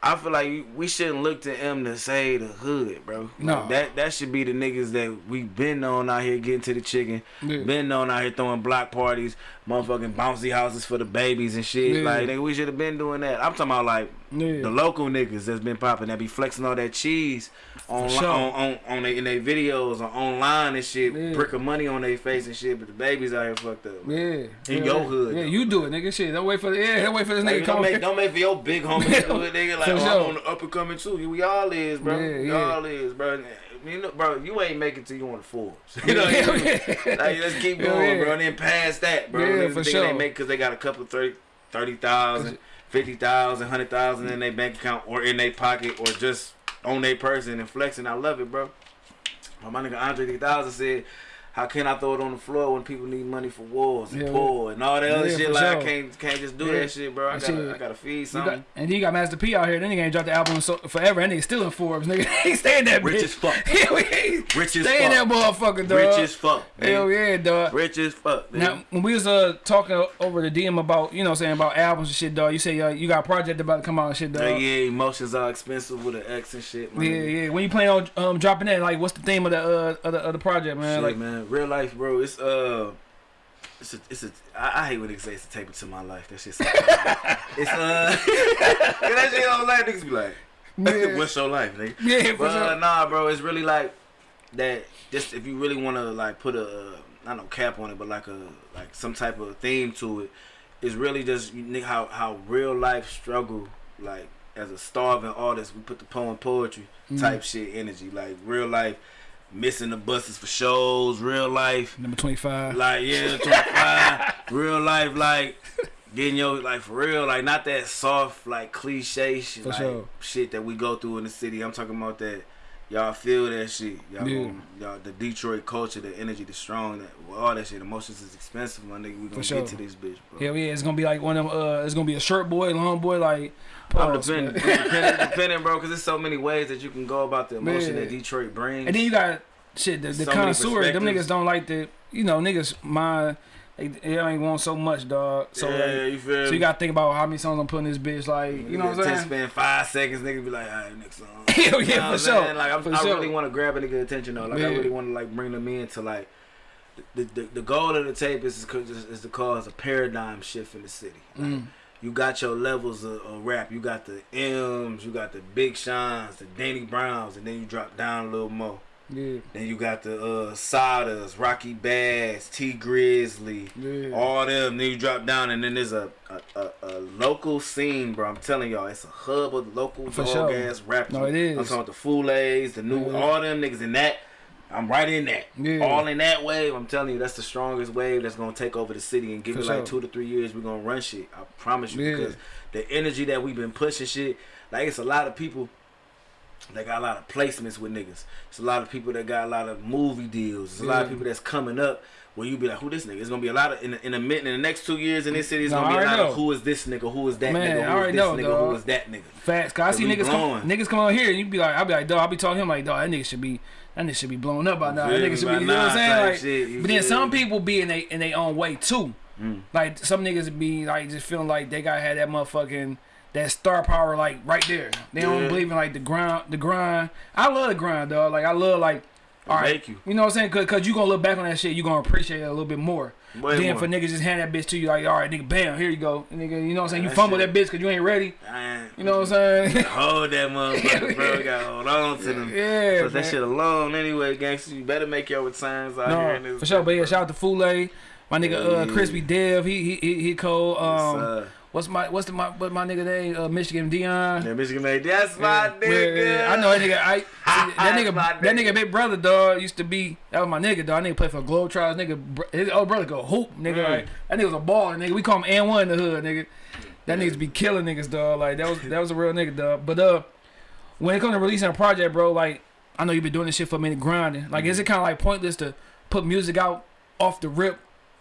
C: I feel like we shouldn't look to him to say the hood, bro.
B: No.
C: Like, that that should be the niggas that we been on out here getting to the chicken,
B: Yeah.
C: been on out here throwing block parties, motherfucking bouncy houses for the babies and shit.
B: Yeah.
C: Like nigga, we should have been doing that. I'm talking about like
B: Yeah.
C: the local niggas that's been popping that be flexing all that cheese on
B: sure.
C: on on, on they, in their videos or online and shit,
B: Yeah.
C: brick of money on their face and shit, but the babies out here fucked up.
B: Yeah.
C: In
B: yeah,
C: your hood,
B: Yeah,
C: though.
B: you do it, nigga. Shit. Don't wait for the yeah, don't wait for this
C: Like,
B: nigga
C: don't, make, don't make for your big homie [laughs] do nigga. Like,
B: For
C: oh,
B: sure.
C: I'm on the up and coming too. We all is, bro.
B: Yeah,
C: we
B: yeah.
C: all is, bro. You know, bro, you ain't making till you on the Forbes. [laughs] You know,
B: Yeah,
C: what I mean? like, let's keep going, bro. And then past that, bro.
B: Yeah, for sure.
C: they make because they got a couple 30 30,000, 50,000, 100,000 in their bank account or in their pocket or just on their person and flexing. I love it, bro. But my nigga Andre 3000 said, how can I throw it on the floor when people need money for wars and
B: Yeah,
C: poor and all that other
B: Yeah,
C: shit?
B: for
C: Like I can't can't just do that shit, bro. I gotta
B: shit-
C: I gotta feed something.
B: got, and then you got Master P out here. Then he ain't dropped the album so, forever. And they still in Forbes, nigga. [laughs] he stay in that
C: Rich
B: bitch.
C: as fuck. [laughs]
B: Hell yeah.
C: Rich as
B: Stay in that motherfucker, dog.
C: Rich as fuck.
B: Hell yeah, dog.
C: Rich as fuck. nigga.
B: Now, when we was uh talking over the DM about, you know, what I'm saying about albums and shit, dog. You say uh, you got a project about to come out and shit, dog.
C: Yeah, yeah, emotions are expensive with an X and shit. My
B: Yeah, yeah. When you plan on um dropping that, like, what's the theme of the uh of the, of the project, man?
C: Shit,
B: like,
C: man, real life, bro. It's uh, it's a, it's a. I, I hate when niggas say it's a tape to my life. That shit. [laughs] it's uh, [laughs] that shit on life. Niggas be like,
B: Yeah.
C: what's your life, nigga? [laughs]
B: Yeah, for
C: but uh,
B: sure.
C: nah, bro. It's really like that. Just if you really want to like put a, uh, not know, cap on it, but like a like some type of theme to it. It's really just how how real life struggle like as a starving artist. We put the poem poetry
B: Mm-hmm.
C: type shit energy like real life. Missing the buses for shows, real life,
B: Number 25.
C: like yeah, 25, [laughs] real life, like getting your like for real, like not that soft like cliche shit,
B: For
C: like
B: sure.
C: shit that we go through in the city. I'm talking about that y'all feel that shit. Y'all,
B: Yeah.
C: y'all the Detroit culture, the energy, the strong, that well, all that shit. Emotions is expensive, my nigga. We gonna
B: sure.
C: get to this bitch, bro.
B: Hell yeah, it's gonna be like one of them. Uh, it's gonna be a short boy, long boy, like.
C: I'm
B: man.
C: depending, [laughs] depending, bro, because there's so many ways that you can go about the emotion
B: Man.
C: that Detroit brings.
B: And then you got shit. The, the
C: So many
B: connoisseurs, them niggas don't like the. You know, niggas mind. They, they ain't want so much, dog. So
C: yeah,
B: like,
C: you feel
B: so you gotta think about how many songs I'm putting this bitch. Like, you know what I'm saying?
C: Spend five seconds, nigga be like, all right, next song. [laughs]
B: Hell
C: You know
B: yeah, for sure.
C: saying? Like I'm,
B: For
C: I
B: sure.
C: really want to grab a nigga attention though. Like
B: Yeah.
C: I really want to like bring them in to like the, the the goal of the tape is is, is to cause a paradigm shift in the city. Like,
B: Mm.
C: You got your levels of, of rap. You got the M's, you got the Big Shines, the Danny Browns, and then you drop down a little more.
B: Yeah,
C: Then you got the uh, Sodas, Rocky Bass, Tee Grizzley,
B: yeah.
C: all them. Then you drop down, and then there's a a, a, a local scene, bro. I'm telling y'all, it's a hub of local
B: For
C: dog
B: sure.
C: ass rappers.
B: No, it is.
C: I'm talking about the Foulays, the new,
B: Yeah.
C: all them niggas in that. I'm right in that.
B: Yeah.
C: All in that wave. I'm telling you, that's the strongest wave that's gonna take over the city and give
B: For
C: it like two to three years. We're gonna run shit. I promise you,
B: Yeah.
C: because the energy that we've been pushing shit, like it's a lot of people. They got a lot of placements with niggas. It's a lot of people that got a lot of movie deals. It's a lot of people that's coming up where you be like, who this nigga? It's gonna be a lot of in a, in the mid in the next two years in this city. It's
B: No,
C: gonna be
B: I
C: a lot
B: already
C: of who is this nigga? Who is that
B: Man, I
C: nigga? Who is
B: already
C: this
B: know,
C: nigga?
B: dog.
C: Who is that nigga?
B: Facts. Cause I see niggas come, niggas come out here and you be like, I be like, dog, I be talking to him like, dog, that nigga should be, that nigga should be blown up by now. That nigga should be, you know what I'm saying? Like,
C: shit,
B: but then some people be in they in their own way too.
C: Mm.
B: Like some niggas be like just feeling like they gotta have that motherfucking that star power like right there. They don't believe in like the grind, the grind. I love the grind, dog. Like I love like. All right,
C: make you.
B: you know what I'm saying? Cause, Cause you gonna look back on that shit, you gonna appreciate it a little bit more.
C: Way
B: then
C: more.
B: for niggas just hand that bitch to you like, all right, nigga, bam, here you go, And nigga. You know what I'm saying? You
C: That
B: fumble
C: shit-
B: that bitch cause you ain't ready.
C: I
B: You know what I'm saying?
C: Hold that motherfucker, bro. You gotta hold on to [laughs] them.
B: Yeah,
C: Put that
B: man.
C: shit alone anyway, gangster. You better make your returns out here in
B: No,
C: this.
B: for sure. But yeah, shout out to Fule, my nigga uh. Crispy Dev. He he he, he cold. Um. What's my what's the my what my nigga name? Uh, Michigan Dion.
C: Yeah, Michigan made that's my
B: Yeah,
C: nigga.
B: yeah, I know that nigga. I [laughs] see, that nigga. That
C: nigga.
B: big brother, dog, used to be. That was my nigga, dog. I nigga play for Globetrotters. Nigga, his old brother go hoop, nigga.
C: Mm.
B: Like that nigga was a baller, nigga. We call him N one in the hood, nigga. That niggas be killing niggas, dog. Like that was that was a real nigga, dog. But uh, when it comes to releasing a project, bro, like I know you've been doing this shit for a minute, grinding. Like, is it kind of like pointless to put music out off the rip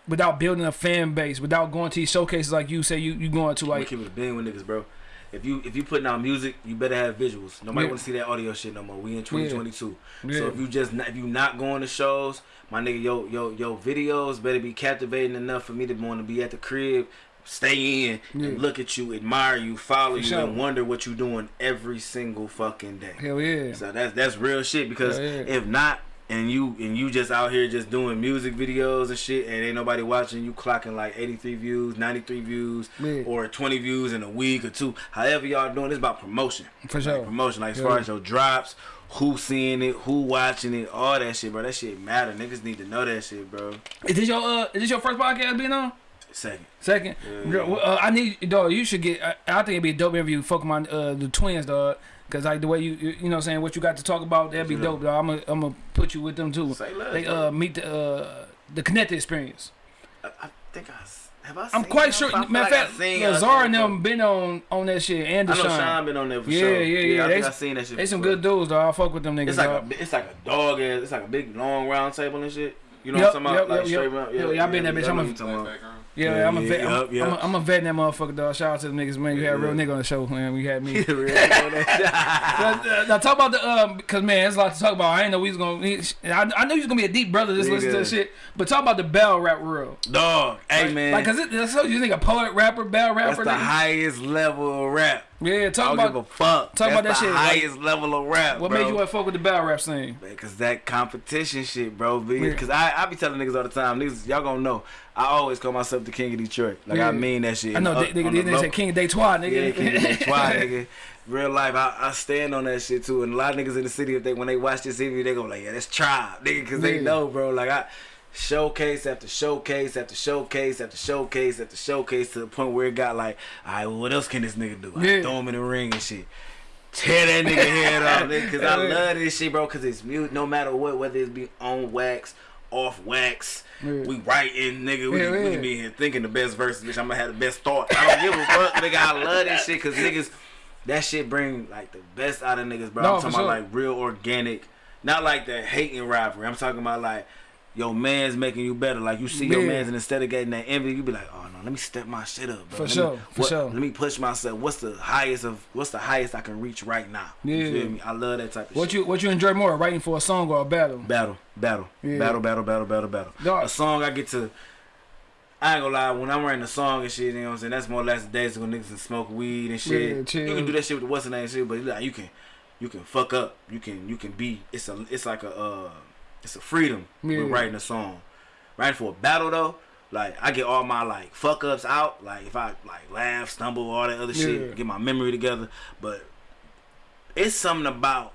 B: without building a fan base, without going to these showcases like you say you you going to like?
C: keep it a being with niggas, bro. If you if you putting out music, you better have visuals. Nobody
B: Yeah.
C: want to see that audio shit no more. We in 2022.
B: Yeah.
C: So if you just not, if you not going to shows, my nigga, yo yo yo videos better be captivating enough for me to want to be at the crib, stay in,
B: Yeah.
C: and look at you, admire you, follow
B: For
C: you,
B: sure.
C: and wonder what you doing every single fucking day.
B: Hell yeah.
C: So that's that's real shit because if not, and you and you just out here just doing music videos and shit, and ain't nobody watching, you clocking like 83 views, 93 views,
B: Yeah.
C: or 20 views in a week or two. However y'all doing, it's about promotion.
B: For
C: Like,
B: sure.
C: promotion, like as
B: Yeah.
C: far as your drops, who seeing it, who watching it, all that shit, bro. That shit matter. Niggas need to know that shit, bro.
B: Is this your uh? Is this your first podcast being on?
C: Second.
B: Second,
C: Yeah.
B: Uh, I need dog. You should get. I, I think it'd be a dope interview. Fuck my uh, the twins, dog. Cause like the way you you know what I'm saying what you got to talk about that'd be dope, dog. I'm gonna I'm gonna put you with them too.
C: Say less,
B: They uh meet the uh the connected experience.
C: I, I think I have I.
B: I'm quite sure. Matter of
C: like
B: fact, Lazar
C: y'all
B: and them been on on that shit. And
C: I know
B: Deshaun.
C: Sean been on there for
B: Yeah,
C: sure.
B: yeah, yeah. yeah.
C: I think
B: They-
C: I seen that shit.
B: They some
C: before.
B: good dudes, though. I fuck with them niggas.
C: It's like
B: dog.
C: a it's like a dog ass. It's like a big long round table and shit. You know
B: Yep,
C: what I'm talking
B: yep,
C: about? Like
B: yep,
C: straight
B: yep.
C: round.
B: Yeah, yeah, I been that bitch. I'm a-
C: what you're talking about.
B: yeah,
C: yeah,
B: I'm a vet.
C: yeah,
B: I'm,
C: yup.
B: I'm, a, I'm a vet in that motherfucker, dog. Shout out to the niggas, man. You had a real nigga on the show, man. We had me. [laughs] [laughs] Now, now talk about the um, cause man, there's a lot to talk about. I didn't know we was gonna. he- I, I knew he was gonna be a deep brother. Just listen to this shit. But talk about the battle rap world.
C: Dog, hey man,
B: Like, cause it, that's so you think a poet, rapper,
C: battle
B: rapper.
C: that's the
B: nigga?
C: highest level of rap.
B: Yeah,
C: I
B: talk
C: don't
B: about
C: give a fuck.
B: talk
C: that's
B: about that
C: the
B: shit, like,
C: highest level of rap.
B: what
C: bro.
B: made you want to fuck with the battle rap scene.
C: Cause that competition shit, bro.
B: Yeah.
C: Because I, I be telling niggas all the time, niggas, y'all gonna know. I always call myself the king of Detroit. Like
B: Yeah.
C: I mean that shit.
B: I know,
C: Up
B: they, they, they,
C: the
B: they say King of Detroit, nigga.
C: Yeah, king of [laughs] Detroit, nigga. Real life, I, I stand on that shit too. And a lot of niggas in the city, if they when they watch this interview, they go like, yeah, that's tribe, nigga, cause they know, bro. Like I showcase after showcase after showcase after showcase after showcase to the point where it got like, all right, well, what else can this nigga do? I
B: Yeah.
C: throw him in the ring and shit. Tear that nigga head off, nigga, cause I love this shit, bro. Cause it's mute, no matter what, whether it be on wax, off wax.
B: Yeah.
C: We writing, nigga. We,
B: Yeah,
C: we
B: yeah.
C: be here thinking the best verses, bitch. I'm gonna have the best thought. I don't give a fuck, nigga. I love this shit, cause niggas that shit bring like the best out of niggas, bro.
B: No,
C: I'm talking about
B: sure.
C: like real organic, not like that hating rivalry. I'm talking about like your man's making you better. Like you see your
B: Yeah.
C: man's and instead of getting that envy, you be like, oh no, let me step my shit up, bro.
B: For
C: Let
B: sure,
C: me,
B: for
C: what-
B: sure.
C: Let me push myself. What's the highest of? What's the highest I can reach right now?
B: Yeah.
C: You feel me? I love that type of
B: What
C: shit.
B: you what you enjoy more, writing for a song or a battle?
C: Battle, battle,
B: Yeah.
C: battle, battle, battle, battle, battle.
B: Dog.
C: A song I get to. I ain't gonna lie, when I'm writing a song and shit, you know what I'm saying? That's more or less the days when niggas can smoke weed and shit.
B: Yeah.
C: You can do that shit with the what's the name shit, but like you can you can fuck up. You can you can be it's a it's like a uh it's a freedom
B: Yeah.
C: with writing a song. Writing for a battle though, like I get all my like fuck ups out. Like if I like laugh, stumble, all that other
B: Yeah.
C: shit, get my memory together. But it's something about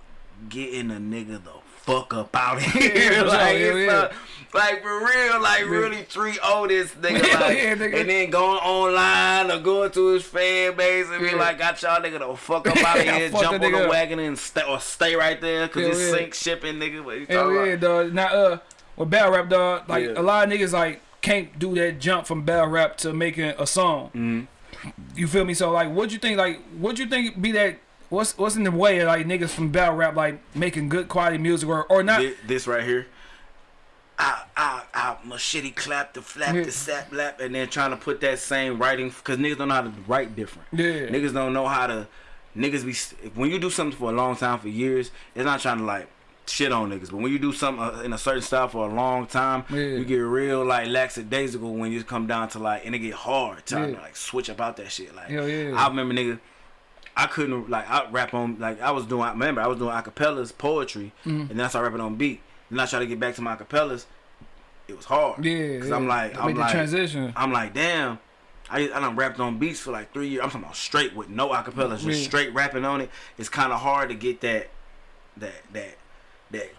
C: getting a nigga the fuck up out of [laughs] here. [laughs] like,
B: yeah,
C: it's,
B: yeah.
C: uh, like for real, like really treat this [laughs] nigga
B: Yeah,
C: like,
B: yeah, nigga.
C: and then going online or going to his fan base and be
B: Yeah.
C: like, got y'all nigga the fuck up out of [laughs] here, jump on the
B: up.
C: wagon and stay or stay right there because
B: Hell
C: it's
B: yeah.
C: sink shipping nigga. What you
B: Hell yeah,
C: about?
B: dog. Now, uh, with battle rap, dog, like
C: Yeah.
B: a lot of niggas like can't do that jump from battle rap to making a song.
C: Mhm.
B: You feel me? So like, what you think? Like, what you think be that? What's what's in the way of like niggas from battle rap like making good quality music or or not?
C: Thi- This right here. I, I, I, machete clap the flap
B: Yeah.
C: the sap lap, and then trying to put that same writing because niggas don't know how to write different.
B: Yeah.
C: Niggas don't know how to. Niggas be when you do something for a long time for years, it's not trying to like shit on niggas. But when you do something uh, in a certain style for a long time,
B: Yeah.
C: you get real like lackadaisical when you come down to like, and it get hard trying
B: Yeah.
C: to like switch about that shit. Like,
B: Hell yeah.
C: I remember nigga. I couldn't like I rap on like I was doing. I remember I was doing acapellas, poetry,
B: Mm-hmm.
C: and then I started rapping on beat. Then I tried to get back to my acapellas. It was hard.
B: Yeah,
C: Cause
B: yeah.
C: I'm like I'm like
B: transition.
C: I'm like damn. I I done rapped on beats for like three years. I'm talking about straight with no acapellas, just straight rapping on it. It's kind of hard to get that that that that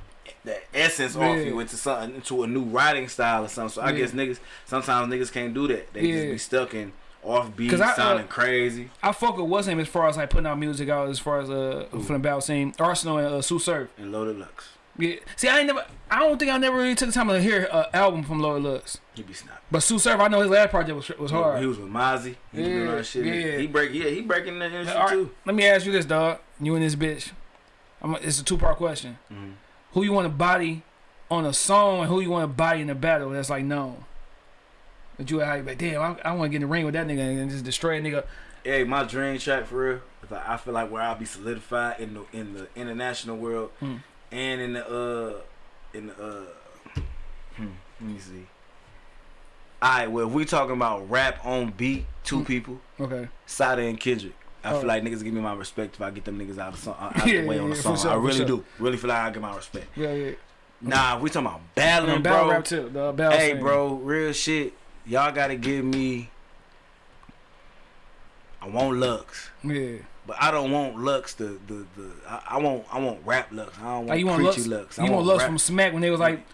C: that essence off you into something into a new writing style or something. So I
B: Yeah.
C: guess niggas sometimes niggas can't do that. They just be stuck in off beat,
B: 'Cause I, uh,
C: sounding crazy.
B: I fuck with what's name as far as like putting out music out as far as uh from the battle scene. Arsonal and uh, Tsu Surf.
C: And Loaded Lux.
B: Yeah. See, I ain't never. I don't think I never really took the time to hear an album from Loaded Lux.
C: He be snapping.
B: But Tsu Surf, I know his last project was was hard.
C: He was with Mozzy. He was doing all
B: Yeah,
C: that shit.
B: yeah.
C: He break yeah, he breaking the industry
B: right,
C: too.
B: let me ask you this, dog. You and this bitch. I'm, it's a two part question.
C: Mhm.
B: Who you want to body on a song and who you want to body in a battle that's like known? But you like, damn, I, I want to get in the ring with that nigga and just destroy a nigga.
C: Hey, my dream track for real. I feel like where I'll be solidified in the in the international world
B: Hmm.
C: And in the uh in the uh hmm, let me see. Alright, well if we talking about rap on beat, two
B: Hmm.
C: people,
B: Okay.
C: Sada and Kendrick. I
B: Oh.
C: feel like niggas give me my respect if I get them niggas out of song, out [laughs]
B: Yeah,
C: the way on the song.
B: sure,
C: I really
B: sure.
C: do. Really feel like I get my respect.
B: Yeah, yeah.
C: Nah, we talking about battling,
B: And battle
C: bro.
B: rap too. The battle
C: Hey, bro, real shit. Y'all gotta give me. I want Lux,
B: Yeah.
C: But I don't want Lux. The the the. I, I want I want rap Lux. I don't want
B: Like you want Lux,
C: Lux. I
B: you want Lux
C: rap-
B: from Smack when they was like,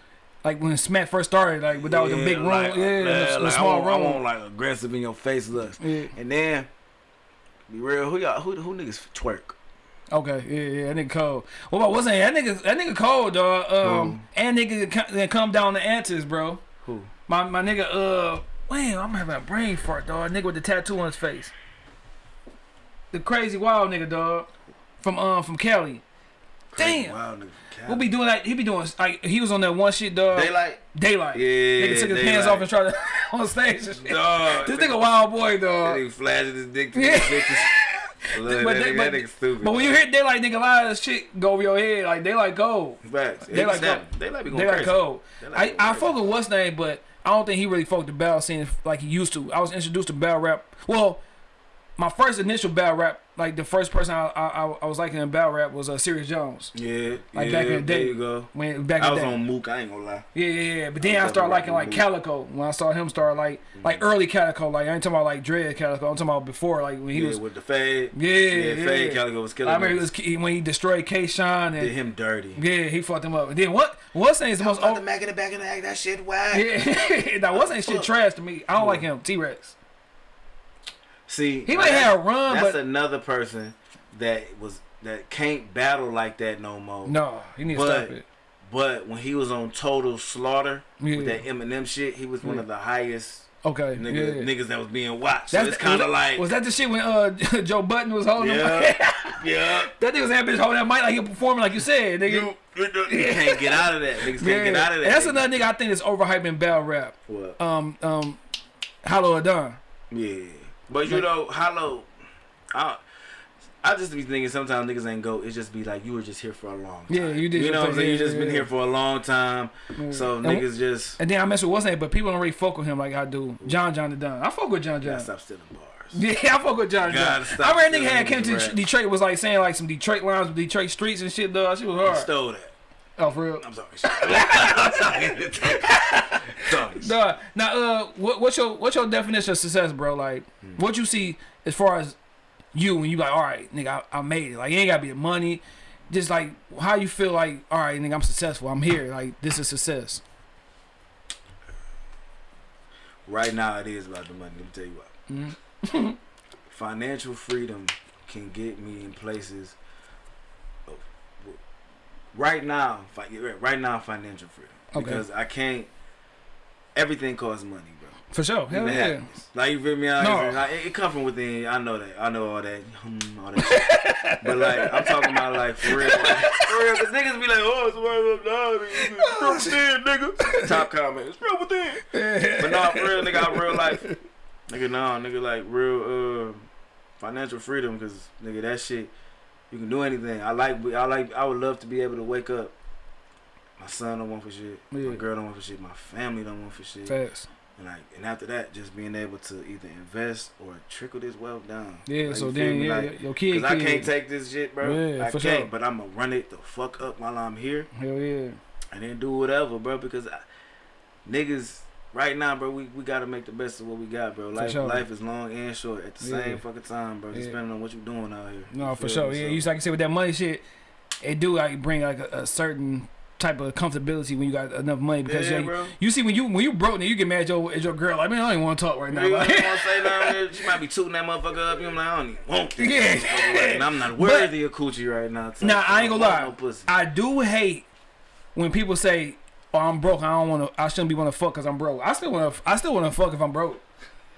B: like when Smack first started, like without the
C: Yeah,
B: big room,
C: like,
B: yeah, the, the
C: like,
B: small
C: I want,
B: room.
C: I want like aggressive in your face Lux.
B: yeah.
C: And then be real. Who y'all? Who who niggas twerk?
B: Okay, yeah, yeah, that nigga cold. What about what's that? That nigga, that nigga cold, dog. Um, and nigga that come down the answers, bro.
C: Who?
B: My my nigga, uh, damn, I'm having a brain fart, dog. Nigga with the tattoo on his face. The crazy wild nigga, dog. From um from Cali. Damn.
C: Wow, nigga.
B: We'll be doing like he be doing like he was on that one shit, dog.
C: Daylyt.
B: Daylyt.
C: Yeah.
B: Nigga took his pants
C: Daylyt.
B: off and tried to [laughs] on stage.
C: Dog.
B: This nigga wild boy, dog.
C: nigga flashing his dick to
B: Yeah.
C: bitches. [laughs] Look,
B: But
C: that,
B: they-
C: nigga,
B: but-
C: that nigga stupid.
B: But when you hear Daylyt, nigga, a lot of this shit go over your head. Like Daylyt go.
C: Facts.
B: They like go-
C: like be going
B: They like
C: crazy.
B: cold.
C: They
B: I,
C: like
B: I fuck with what's name, but I don't think he really fucked the battle scene like he used to. I was introduced to battle rap. Well, my first initial battle rap, like the first person I I, I, was liking in battle rap was uh, Serius Jones.
C: Yeah,
B: Like
C: yeah,
B: back in the day.
C: There you go.
B: When back
C: I was
B: day.
C: on Mook. I ain't gonna lie.
B: Yeah, yeah, yeah. But then
C: I
B: I, started liking like
C: rocking
B: Calicoe. When I saw him start like like early Calicoe. Like I ain't talking about like Dread Calicoe. I'm talking about before like when he
C: yeah,
B: was.
C: with the fade.
B: Yeah,
C: yeah,
B: yeah.
C: fade. Calicoe was killing.
B: I remember he was when he destroyed K-Shine
C: did
B: and
C: him dirty.
B: yeah, he fucked him up. And then what? What's name is the most over,
C: the Mac in the back of the act. That shit whack.
B: Yeah, [laughs] that wasn't shit trash to me. I don't like him. T Rex.
C: See,
B: He might have a run,
C: That's
B: but
C: another person that was that can't battle like that no more.
B: no, he needs to
C: But-
B: stop it.
C: But when he was on Total Slaughter
B: Yeah.
C: with that Eminem shit, he was one of the highest
B: Okay,
C: Nigga,
B: yeah.
C: niggas that was being watched.
B: That's
C: so it's kind of like
B: was that the shit when uh [laughs] Joe Button was holding him?
C: yeah, [laughs] yeah.
B: that nigga was that bitch holding that mic like he performing like you said, nigga.
C: You, you can't get out of that. Niggas can't get out of that.
B: And that's
C: nigga.
B: another nigga I think is overhyping battle rap.
C: What?
B: Um, um, Hollow Da Don.
C: Yeah, but you know, Hollow, I, I just be thinking sometimes niggas ain't go. It just be like you were just here for a long time.
B: Yeah, you did
C: You know what I'm saying? You
B: yeah,
C: just been
B: yeah.
C: here for a long time, mm. so
B: And-
C: niggas just
B: And then I mess with what's name, but people don't really fuck with him like I do. John John Da Don. I fuck with John John.
C: stop stealing bars. [laughs]
B: Yeah, I fuck with John John. I remember nigga had came to. Detroit was like saying like some Detroit lines with Detroit streets and shit. Though she was hard.
C: Stole that.
B: Oh, for real.
C: I'm sorry. [laughs] I'm sorry. [laughs]
B: Nah, now, uh, what, what's your what's your definition of success, bro? Like,
C: Hmm.
B: what you see as far as you when you like, all right, nigga, I, I made it. Like, it ain't gotta be the money. Just like how you feel like, all right, nigga, I'm successful. I'm here. Like, this is success.
C: Right now, it is about the money. Let me tell you what.
B: Mm-hmm. [laughs]
C: Financial freedom can get me in places. Right now, right now, financial freedom
B: Okay.
C: because I can't. Everything costs money, bro.
B: For sure. Hell yeah.
C: happiness. Like you feel me? I,
B: No.
C: like, it, it come from within. I know that. I know all that. Hmm, all that. [laughs] but like I'm talking about like for real. Like, for real, cause niggas be like, oh, it's worth dog. It's real within, nigga. Top comment. It's real within. But no, for real, nigga, I'm real life. [laughs] Nigga, no, nigga, like real uh, financial freedom, cause nigga, that shit, you can do anything. I like, I like, I would love to be able to wake up. My son don't want for shit.
B: Yeah.
C: My girl don't want for shit. My family don't want for shit.
B: Facts.
C: And like, and after that, just being able to either invest or trickle this wealth down.
B: Yeah.
C: Like,
B: so then, yeah,
C: Like,
B: your kid,
C: Cause I can't take this shit, bro.
B: Yeah,
C: I
B: for
C: can't.
B: sure.
C: But I'm gonna run it the fuck up while I'm here,
B: Hell yeah.
C: and then do whatever, bro. Because I, niggas, right now, bro, we, we gotta make the best of what we got, bro. Life
B: sure.
C: life is long and short at the
B: Yeah.
C: same fucking time, bro.
B: Yeah.
C: depending on what you're doing out here.
B: No, for sure.
C: me?
B: Yeah,
C: So-
B: you like I said with that money shit, it do like bring like a, a certain type of comfortability when you got enough money because
C: Yeah,
B: you,
C: bro.
B: you see when you when you broke, then you get mad at your, at your girl. Like man, I don't even want to talk right now.
C: You
B: Like,
C: say? [laughs] She might be tooting that motherfucker up. You know, like, I don't even want this.
B: Yeah.
C: right now. I'm not worthy of coochie right now. so
B: Now I ain't gonna lie.
C: No.
B: I do hate when people say, "Oh, I'm broke. I don't want to. I shouldn't be want to fuck because I'm broke." I still want to. I still want to fuck if I'm broke.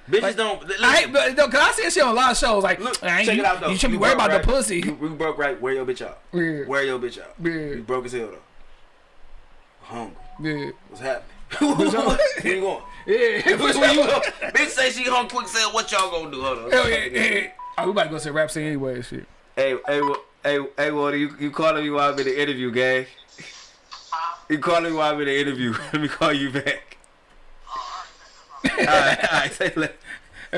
C: Bitches
B: like,
C: don't. Listen,
B: I ain't, but, no, cause I see that shit on a lot of shows. Like,
C: Look,
B: man,
C: check
B: you,
C: it out though.
B: you should be worried
C: broke,
B: about the pussy.
C: You, you broke right. Wear your bitch out.
B: Yeah,
C: Wear your bitch out.
B: Yeah.
C: You broke as hell though. Hungry.
B: yeah,
C: What's happening? [laughs] Where you going?
B: yeah.
C: Which way you going? [laughs] [laughs] Bitch say she hung quick. Said what y'all gonna do? Hold on.
B: Hell yeah, yeah. Oh, we about to go to rap scene anyway. and Shit.
C: Hey, hey, hey, hey, Water, you you calling me while I'm in the interview, gang? You calling me while I'm in the interview? [laughs] Let me call you back. all right, all right, [laughs] say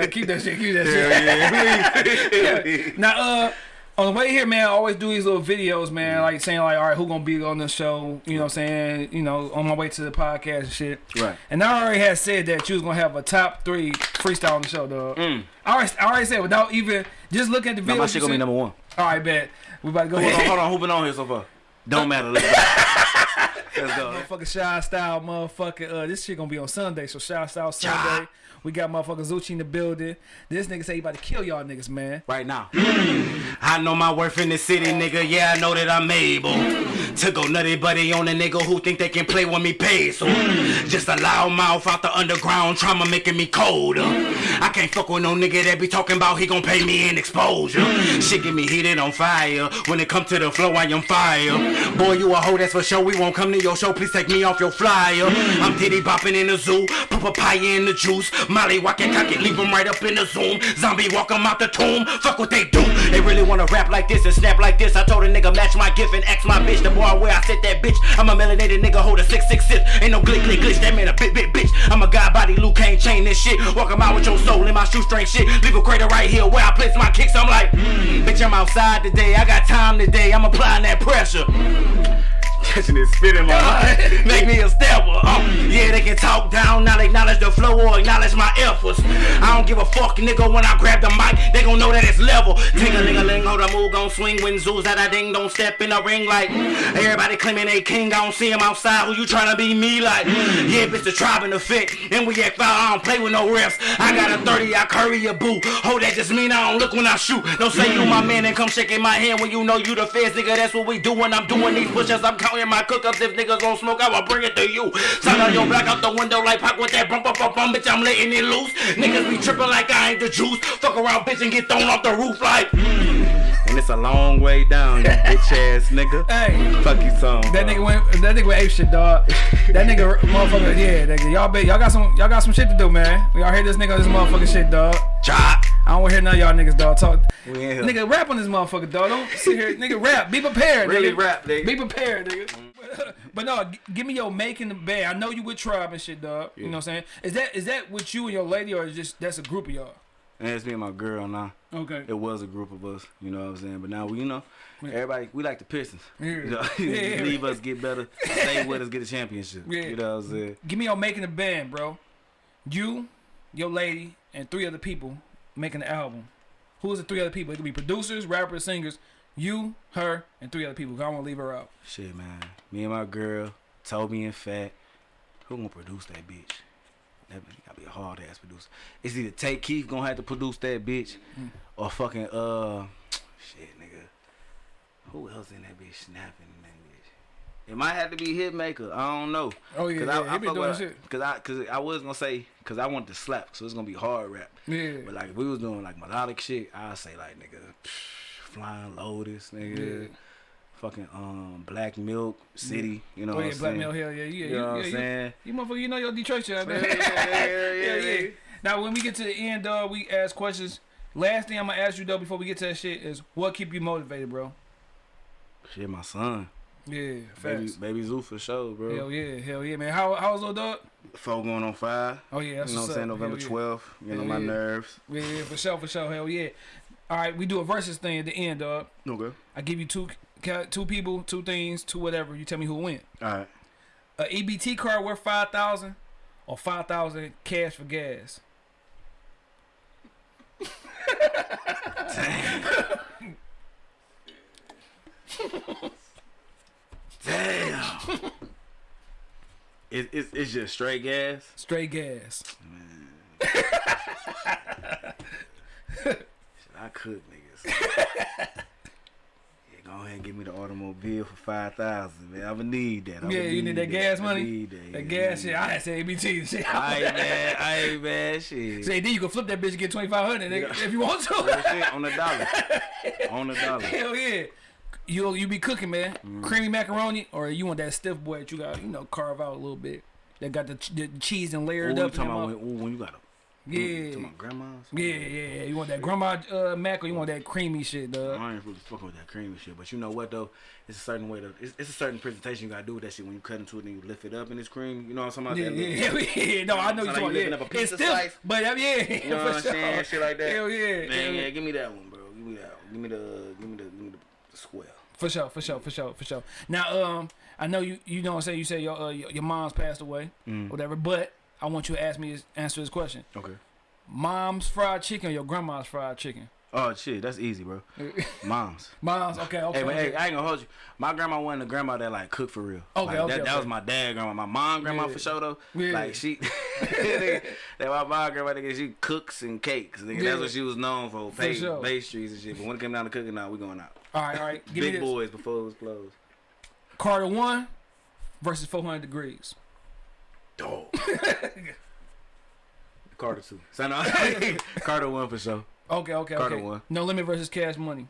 B: keep that shit. Keep that shit.
C: Yeah, yeah. [laughs]
B: Now, uh, on the way here, man, I always do these little videos, man, like saying like, all right, who gonna be on the show? You know, what I'm saying, you know, on my way to the podcast and shit.
C: Right.
B: And I already had said that you was gonna have a top three freestyle on the show, dog.
C: Mm.
B: I already, I already said without even just looking at the video.
C: my shit gonna be number one.
B: All right, bet. We about to go
C: Hold on,
B: ahead.
C: hold on. Who been on here so far? Don't matter. Let's [laughs] go.
B: Motherfucking Shy Style, motherfucker. Uh, this shit gonna be on Sunday, so Shy Style Sunday. We got motherfucker Zucci in the building. This nigga say he about to kill y'all niggas, man.
D: right now. I know my worth in the city, nigga. Yeah, I know that I'm able to go nutty buddy on a nigga who think they can play with me pay. So just a loud mouth out the underground trauma making me colder. I can't fuck with no nigga that be talking about he gon' pay me in exposure. Shit get me heated on fire. When it come to the flow, I am fire. Boy, you a hoe, that's for sure. We won't come to your show. Please take me off your flyer. I'm titty bopping in the zoo. Put papaya in the juice. Molly walk it, cock it, leave 'em right up in the zoom. Zombie walk 'em out the tomb. Fuck what they do. They really wanna rap like this and snap like this. I told a nigga match my gift and ask my bitch. The boy where I sit that bitch. I'm a melanated nigga, hold a 666. Ain't no glick, glick, glitch. That man a bit, bit, bitch. I'm a god body, Luke Kane chain this shit. Walk 'em out with your soul in my shoestring shit. Leave a crater right here where I place my kicks. I'm like, mm, bitch, I'm outside today. I got time today. I'm applying that pressure. Catching this spit in my eye. [laughs] Make me a stepper. Uh, yeah, they can talk down, not acknowledge the flow or acknowledge my efforts. I don't give a fuck, nigga, when I grab the mic, they gon' know that it's level. Ting a ling a ling, hold a move, gon' swing when zoos that I ding, don't step in the ring like everybody claiming they king. I don't see him outside, who you tryna be me like? Yeah, bitch, the tribe in the fit, and we act foul, I don't play with no refs. I got a 30, I curry a boo. Hold that just mean I don't look when I shoot. Don't say you my man and come shaking my hand when you know you the feds, nigga. That's what we do when I'm doing these push-ups. I'm counting in my cookups. If niggas don't smoke, I will bring it to you. Sign on your black out the window like Pac with that bump up up bum, bitch. I'm letting it loose. Niggas be tripping like I ain't the juice. Fuck around, bitch, and get thrown off the roof like. mm. And it's a long way down, you [laughs] bitch ass nigga.
B: Hey.
D: Fuck you, song.
B: That nigga went. That nigga went ape shit, dog. That nigga, motherfucker. Yeah, nigga. Y'all, y'all got some. Y'all got some shit to do, man. We all hear this nigga on this motherfucking shit, dog.
D: Chop.
B: I don't want to hear none of y'all niggas, dog. Talk.
C: We in here.
B: Nigga, rap on this motherfucker, dog. Don't sit here, nigga. Rap. Be prepared,
C: Really
B: nigga.
C: rap, nigga.
B: Be prepared, nigga. [laughs] but no, g- give me your making the band. I know you with tribe and shit, dog. You know what I'm saying? Is that is that with you and your lady, or is just that's a group of y'all?
C: And it's me and my girl now.
B: Okay.
C: It was a group of us, you know what I'm saying? But now we, you know, everybody, we like the Pistons.
B: Yeah.
C: You know, [laughs] [laughs]
B: Yeah.
C: leave us get better, stay with us, get a championship.
B: Yeah.
C: You know what I'm saying?
B: Give me your making the band, bro. You, your lady, and three other people making the album. Who's the three other people? It could be producers, rappers, singers. You, her, and three other people. I want to leave her out.
C: Shit, man. Me and my girl, Toby and Fat. Who gonna produce that bitch? That bitch gotta be a hard ass producer. It's either Tay Keith gonna have to produce that bitch,
B: Mm.
C: or fucking uh, [tsk] shit, nigga. Who else in that bitch snapping in that bitch? It might have to be Hitmaker. I don't know.
B: Oh, yeah,
C: Cause
B: yeah,
C: I, I
B: doing
C: with-
B: shit.
C: Cause I, cause I was gonna say, cause I want to slap, so it's gonna be hard rap.
B: Yeah.
C: But like if we was doing like melodic shit, I'd say like nigga, Flying Lotus, nigga,
B: Yeah.
C: fucking um Black Milk City, you know
B: Oh
C: what
B: yeah,
C: I'm
B: Black
C: saying?
B: Mail Hell yeah, yeah.
C: You
B: You,
C: know what I'm
B: you,
C: saying?
B: you motherfucker, you know your Detroit shit
C: Yeah, [laughs] yeah, yeah,
B: yeah,
C: yeah.
B: Now when we get to the end, dog, we ask questions. Last thing I'm gonna ask you though before we get to that shit is what keep you motivated, bro?
C: Shit, my son,
B: Yeah,
C: baby,
B: facts.
C: baby Zoo for sure, bro.
B: Hell yeah, hell yeah, man. How how's little dog?
C: Four going on five.
B: Oh yeah, that's
C: you know what I'm saying? November
B: Hell yeah.
C: 12th. You know
B: Hell
C: my
B: yeah.
C: nerves.
B: Yeah, yeah, for sure, for sure. Hell yeah. All right, we do a versus thing at the end, dog.
C: Okay.
B: I give you two two people, two things, two whatever. You tell me who win.
C: All right.
B: A EBT card worth five thousand, or five thousand cash for gas. [laughs]
C: Damn. [laughs] it, it's it's just straight gas.
B: Straight gas.
C: Shit, [laughs] I cook niggas. [laughs] yeah, go ahead and give me the automobile for five thousand, man. I'ma need that. I'ma
B: Yeah, you need that gas
C: I
B: money?
C: need that,
B: That
C: yeah,
B: gas shit. I had said EBT shit.
C: Aight, man. Aight, man. Shit.
B: Say then you can flip that bitch and get twenty five hundred if you want to.
C: shit on the dollar. [laughs] on the dollar.
B: Hell yeah. You you be cooking, man.
C: Mm.
B: Creamy macaroni, or you want that stiff boy that you got, you know, carve out a little bit. That got the, ch- the cheese and layered
C: you
B: up. in
C: talking about when, ooh, when you got a
B: yeah.
C: talking about grandma's?
B: Yeah, yeah, yeah. You want that grandma uh, mac or you want that creamy shit, dog?
C: I ain't really fucking with that creamy shit, but you know what though? It's a certain way to. It's, it's a certain presentation you gotta do with that shit when you cut into it and you lift it up and it's cream. You know what I'm talking
B: Yeah,
C: about?
B: Yeah,
C: little-
B: yeah, [laughs] yeah. No, I know you
C: like
B: talking about. Yeah.
C: up a
B: It's stiff,
C: slice.
B: but uh, yeah, [laughs]
C: You know what I'm
B: sure.
C: saying? Shit like that.
B: Hell yeah,
C: Man,
B: hell
C: yeah, give me that one, bro. Give me that one. Give me the, give me the, the, square.
B: For sure, for sure, for sure, for sure. Now, um, I know you, you know what I'm saying. You say your, uh, your your mom's passed away,
C: Mm.
B: whatever. But I want you to ask me this, answer this question:
C: Okay.
B: Mom's fried chicken or your grandma's fried chicken?
C: Oh shit, that's easy, bro. [laughs] Mom's.
B: Mom's, okay, okay.
C: Hey, but
B: okay.
C: hey, I ain't gonna hold you. My grandma wasn't a grandma that like cook for real.
B: Okay,
C: like,
B: okay,
C: that, that was my dad grandma. My mom grandma
B: Yeah.
C: for sure though.
B: Yeah.
C: Like she, [laughs] that my mom grandma nigga, she cooks and cakes. Nigga.
B: Yeah.
C: That's what she was known for. Pay,
B: sure.
C: pastries and shit. But when it came down to cooking, now we going out.
B: All right, all right. Give me
C: Big boys before it was closed.
B: Carter one versus 400 Degreez.
C: Dog. [laughs] Carter two. So no, [laughs] Carter one for sure.
B: Okay, okay,
C: Carter
B: okay.
C: one.
B: No limit versus cash money.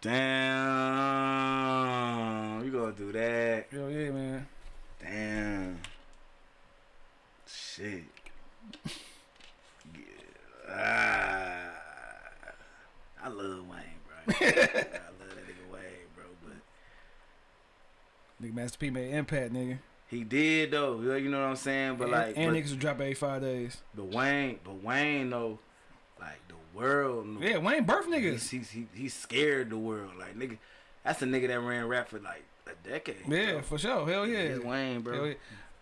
C: Damn, you gonna do that?
B: Hell yeah, man.
C: Damn. Shit. Yeah. Ah. I love Wayne, bro. [laughs] I love that nigga Wayne, bro. But
B: Nigga, Master P made impact, nigga.
C: he did though. You know what I'm saying? But
B: and,
C: like,
B: and
C: but,
B: niggas would drop every five days.
C: but Wayne, but Wayne though, like the world. knew.
B: Yeah, Wayne birth niggas.
C: he's, he, he scared the world. Like nigga, that's a nigga that ran rap for like a decade.
B: Yeah,
C: bro.
B: for sure. Hell yeah.
C: It's Wayne, bro.
B: Yeah.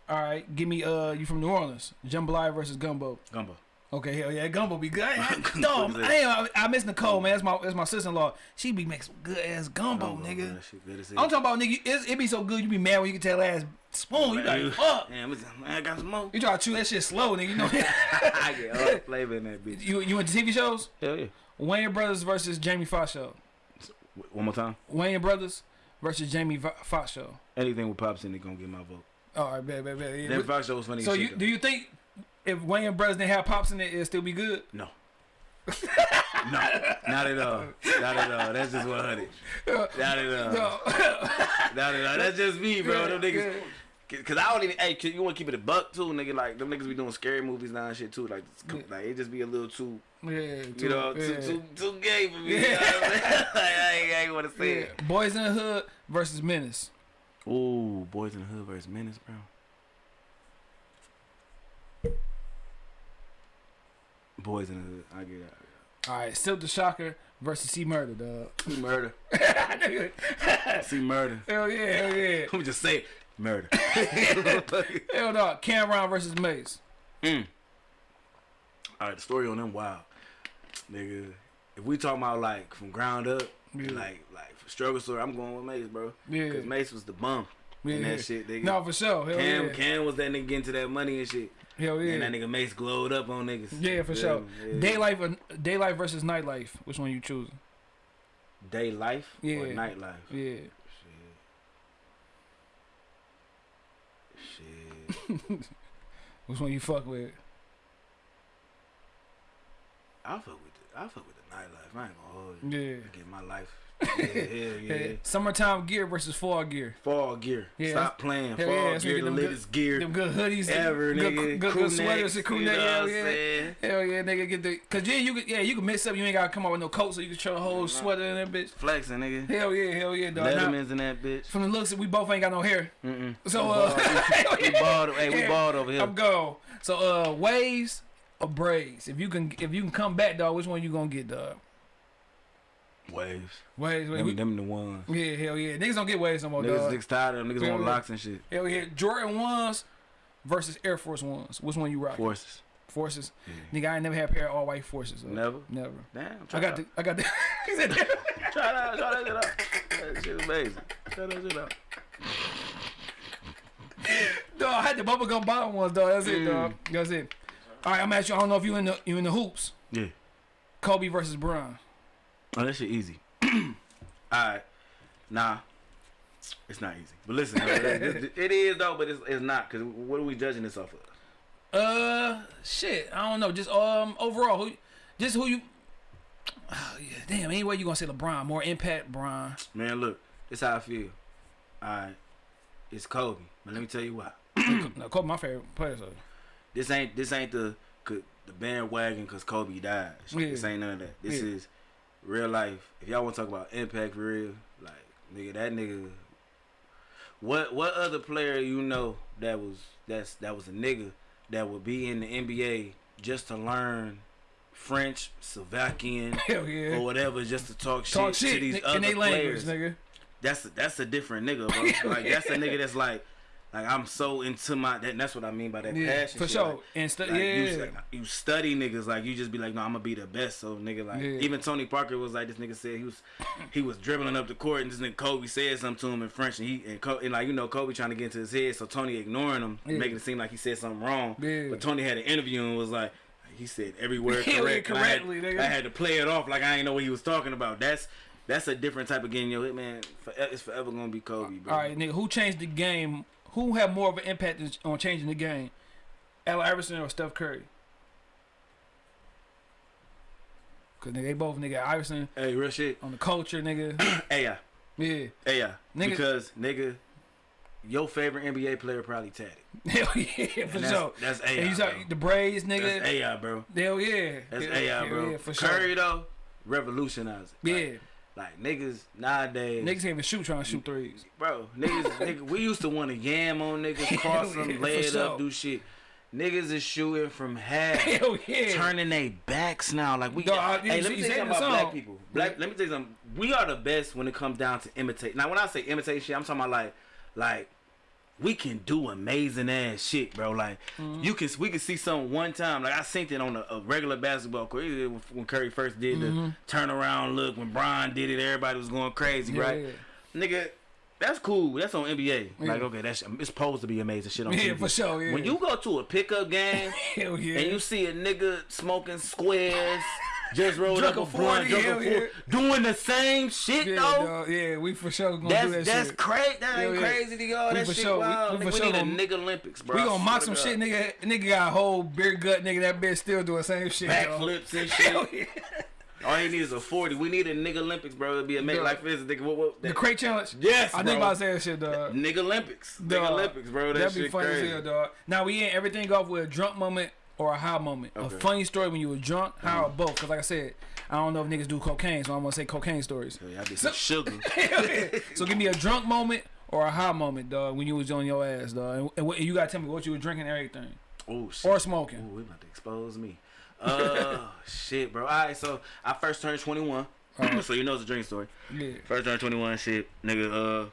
B: All right, give me uh, you from New Orleans? Jambalaya versus Gumbo.
C: Gumbo.
B: Okay, hell yeah, Gumbo be good. no, I,
C: What
B: dog,
C: is
B: I? I, miss Nicole, man. That's my that's my sister in law. She be making some good ass gumbo,
C: Gumbo,
B: nigga.
C: bro. Shit good as.
B: I'm talking about nigga. It's, it be so good. You be mad when you can tell ass spoon. You like fuck. [laughs]
C: Damn, man, I got some more.
B: You try to chew that shit slow, nigga. You know. [laughs]
C: I get all the flavor in that bitch.
B: you you went to TV shows?
C: Hell yeah.
B: Wayans Brothers versus Jamie Foxx show.
C: One more time.
B: Wayans Brothers versus Jamie Fo- Foxx show.
C: Anything with Pops in it gonna get my vote.
B: All right, bet, bet, bet. Yeah.
C: That Foxx show was funny.
B: So you do you think if Wayans Brothers didn't have pops in it, it'd still be good?
C: no. [laughs] no, not at all. Not at all. That's just 100. Not at all.
B: No.
C: Not at all. That's just me, bro. Them niggas. Cause I don't even. Hey, you want to keep it a buck too, nigga. Like them niggas be doing scary movies now and shit too. Like, like it just be a little too,
B: yeah,
C: you know,
B: yeah.
C: too, too, too gay for me. You know what I'm saying? [laughs] like, I ain't, ain't want to say
B: Yeah. Boyz n the Hood versus Menace.
C: it. Ooh, Boyz n the Hood versus Menace, bro. Boyz n the Hood. I get it.
B: All right, Silk the Shocker versus C-Murder, dog.
C: C-Murder. [laughs] C-Murder.
B: Hell yeah, hell yeah.
C: Let me just say it. murder. [laughs]
B: Hell no. Cam'ron versus Mase.
C: Mm. All right, the story on them wild, nigga. If we talking about like from ground up,
B: Yeah.
C: like like struggle story, I'm going with Mase, bro.
B: Yeah.
C: Cause Mase was the bum
B: Yeah.
C: in that shit, nigga.
B: No, for sure. Hell
C: Cam,
B: yeah.
C: Cam was that nigga getting to that money and shit.
B: Hell yeah.
C: And that nigga Mase glowed up on niggas.
B: yeah, for sure.
C: yeah.
B: Daylight, or- daylight versus nightlife. Which one you choosing?
C: Day life
B: Yeah.
C: or night life?
B: Yeah.
C: Shit. Shit. [laughs]
B: Which one you fuck with?
C: I fuck with the I fuck with the nightlife. I ain't gonna hold you.
B: Yeah.
C: I get my life. Yeah, hell [laughs] yeah.
B: Summertime gear versus fall gear.
C: Fall gear.
B: Yeah,
C: Stop playing.
B: hell
C: Fall
B: yeah,
C: gear, the latest gear
B: Them good hoodies,
C: ever,
B: good,
C: nigga.
B: good, good, good sweaters and crew neck. Hell yeah. Hell yeah, nigga, get the. Cause yeah, you could, yeah, you can mix up. You ain't gotta come out with no coat, so you can show a whole sweater in that bitch.
C: Flexing, nigga.
B: Hell yeah, hell yeah, dog.
C: Letterman's in that bitch.
B: from the looks, we both ain't got no hair.
C: Mm-mm.
B: So
C: We
B: uh, [laughs]
C: we bald. Hey, we bald over here.
B: I'm gone. So uh, waves or braids? If you can, if you can come back, dog, which one you gonna get, dog?
C: Waves.
B: Waves.
C: Them,
B: we-
C: them the ones.
B: yeah, hell yeah. Niggas don't get waves no more,
C: Niggas
B: dog.
C: six tired of them. Niggas want
B: yeah.
C: locks and shit.
B: Hell yeah. Jordan ones versus Air Force ones. Which one you rock?
C: Forces.
B: Forces.
C: Yeah.
B: Nigga, I ain't never had a pair of all white forces. dog.
C: Never.
B: Never.
C: Damn.
B: I got the. I got the. he said,
C: Try that. Try that shit out. That shit amazing. Try that shit out.
B: dog, I had the bubblegum bottom ones, dog. That's it,
C: Mm.
B: dog. That's it. All right, I'm asking you. I don't know if you in the you in the hoops.
C: Yeah.
B: Kobe versus Bron.
C: Oh, that shit easy. [clears throat] Alright. Nah. It's not easy. But listen, it, is though, but it's, it's not. Because what are we judging this off of?
B: Uh, shit. I don't know. Just um, overall, who, just who you. Oh, yeah. Damn. Anyway, you gonna say LeBron? More impact, Bron.
C: Man, look. This how I feel. Alright. It's Kobe. But let me tell you why. [clears throat]
B: no, Kobe, my favorite player. So.
C: This ain't this ain't the the bandwagon because Kobe died.
B: Yeah.
C: This ain't none of that. This
B: Yeah.
C: is real life. If y'all want to talk about impact for real, like nigga, that nigga. What what other player you know that was that's that was a nigga that would be in the NBA just to learn French, Slovakian, [laughs]
B: yeah.
C: or whatever, just to talk,
B: Talk
C: shit, to
B: shit
C: these
B: in
C: other
B: language,
C: players?
B: nigga.
C: That's a, that's a different nigga, bro. [laughs] like that's a nigga that's like. Like I'm so into my that, that's what I mean by that
B: Yeah,
C: passion.
B: for
C: shit.
B: sure.
C: Like,
B: and stu-
C: like,
B: yeah,
C: you, like, you study niggas like you just be like, no, I'm gonna be the best. So nigga, like
B: Yeah.
C: even Tony Parker was like, this nigga said he was he was dribbling up the court and this nigga Kobe said something to him in French and he and, Co- and like you know Kobe trying to get into his head, so Tony ignoring him,
B: Yeah.
C: making it seem like he said something wrong.
B: Yeah.
C: But Tony had an interview and was like. He said every word [laughs] correct. and I had-
B: correctly, nigga.
C: I had to play it off like I didn't know what he was talking about. That's that's a different type of game, yo. Man, for, it's forever gonna be Kobe, bro.
B: All right, nigga. Who changed the game? Who had more of an impact on changing the game? Allen Iverson or Steph Curry? Cause nigga, they both nigga Iverson
C: Hey, real shit.
B: on the culture, nigga. [clears throat]
C: Hey, yeah.
B: yeah.
C: Hey, yeah.
B: Nigga-
C: Because, nigga, your favorite NBA player probably tatted. [laughs]
B: Hell yeah, for sure.
C: that's, that's
B: And
C: AI,
B: you
C: bro.
B: saw the braids, nigga.
C: That's AI, bro.
B: Hell yeah.
C: That's
B: Hell-
C: AI, bro.
B: Yeah, for sure.
C: Curry, though, revolutionized it.
B: Yeah.
C: Like, niggas nowadays.
B: Niggas can't even shoot trying to shoot threes.
C: Bro, niggas, [laughs] nigga, we used to want to yam on niggas, [laughs] cross
B: Yeah,
C: them,
B: for
C: lay it
B: sure.
C: up, do shit. Niggas is shooting from half. [laughs]
B: Hell yeah.
C: turning their backs now. Like we,
B: Dog, I-
C: hey, let me tell you something about black people. Black, let me tell you something. We are the best when it comes down to imitate. Now, when I say imitate shit, I'm talking about like, like we can do amazing ass shit, bro. Like
B: Mm-hmm.
C: you can, we can see something one time. Like I seen it on a, a regular basketball court when Curry first did the turnaround look. When Brian did it, everybody was going crazy,
B: Mm-hmm. Yeah,
C: right? Nigga. That's cool. That's on NBA. Like, okay, that's it's supposed to be amazing shit on
B: Yeah,
C: TV.
B: for sure, yeah.
C: When you go to a pickup game [laughs]
B: yeah.
C: and you see a nigga smoking squares, [laughs] just rolled
B: Drunk
C: up
B: a
C: a blunt,
B: 40,
C: a doing the same shit
B: Yeah,
C: though.
B: dog. yeah, we for sure gonna
C: That's
B: do that
C: that's
B: shit.
C: crazy. That ain't
B: Yeah,
C: crazy to y'all.
B: We
C: That
B: for
C: shit
B: sure- we-
C: wild.
B: we for
C: we
B: sure
C: need a
B: gonna-
C: nigga Olympics, bro.
B: We gonna mock some
C: God.
B: shit, nigga. Nigga got a whole beer gut, nigga. That bitch still doing the same shit.
C: Backflips and [laughs] shit. All he needs is a forty. We need a nigga Olympics, bro. It'd be a make like this. Nigga, what, what,
B: The
C: that,
B: crate challenge.
C: Yes,
B: I think
C: bro.
B: about saying that shit, dog.
C: nigga Olympics. Nigga Olympics, bro. That
B: That'd be funny
C: crazy.
B: as hell, dog. Now we end everything off with a drunk moment or a high moment. A
C: Okay. Mm-hmm.
B: funny story when you were drunk, high or both. Cause like I said, I don't know if niggas do cocaine, so I'm gonna say cocaine stories.
C: Yeah, I did some sugar. [laughs]
B: so give me a drunk moment or a high moment, dog, when you was on your ass, dog. And, and, and you gotta tell me what you were drinking and everything.
C: Oh shit.
B: Or smoking.
C: Ooh, we about to expose me. Uh, [laughs] shit, bro. All right, so I first turned 21. [clears throat] so you know it's a drink story.
B: Yeah.
C: First turned 21, shit, nigga. Uh,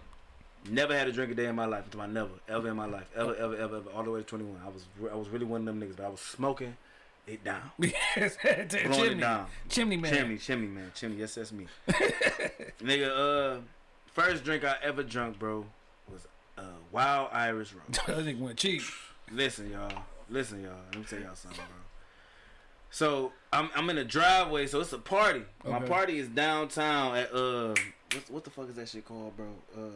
C: never had a drink a day in my life. Until I never, ever in my life, ever, ever, ever, ever, all the way to 21. I was, I was really one of them niggas, but I was smoking it down, [laughs]
B: Yes, [laughs] chimney.
C: it down.
B: Chimney man.
C: Chimney, chimney, man, chimney. Yes, that's me. [laughs] nigga, uh, first drink I ever drunk, bro, was uh, Wild Irish Rum.
B: that nigga went cheap.
C: Listen, y'all. Listen, y'all. Let me tell y'all something, bro. So I'm I'm in a driveway, so it's a party. My party is downtown at uh what what the fuck is that shit called, bro? Uh, uh,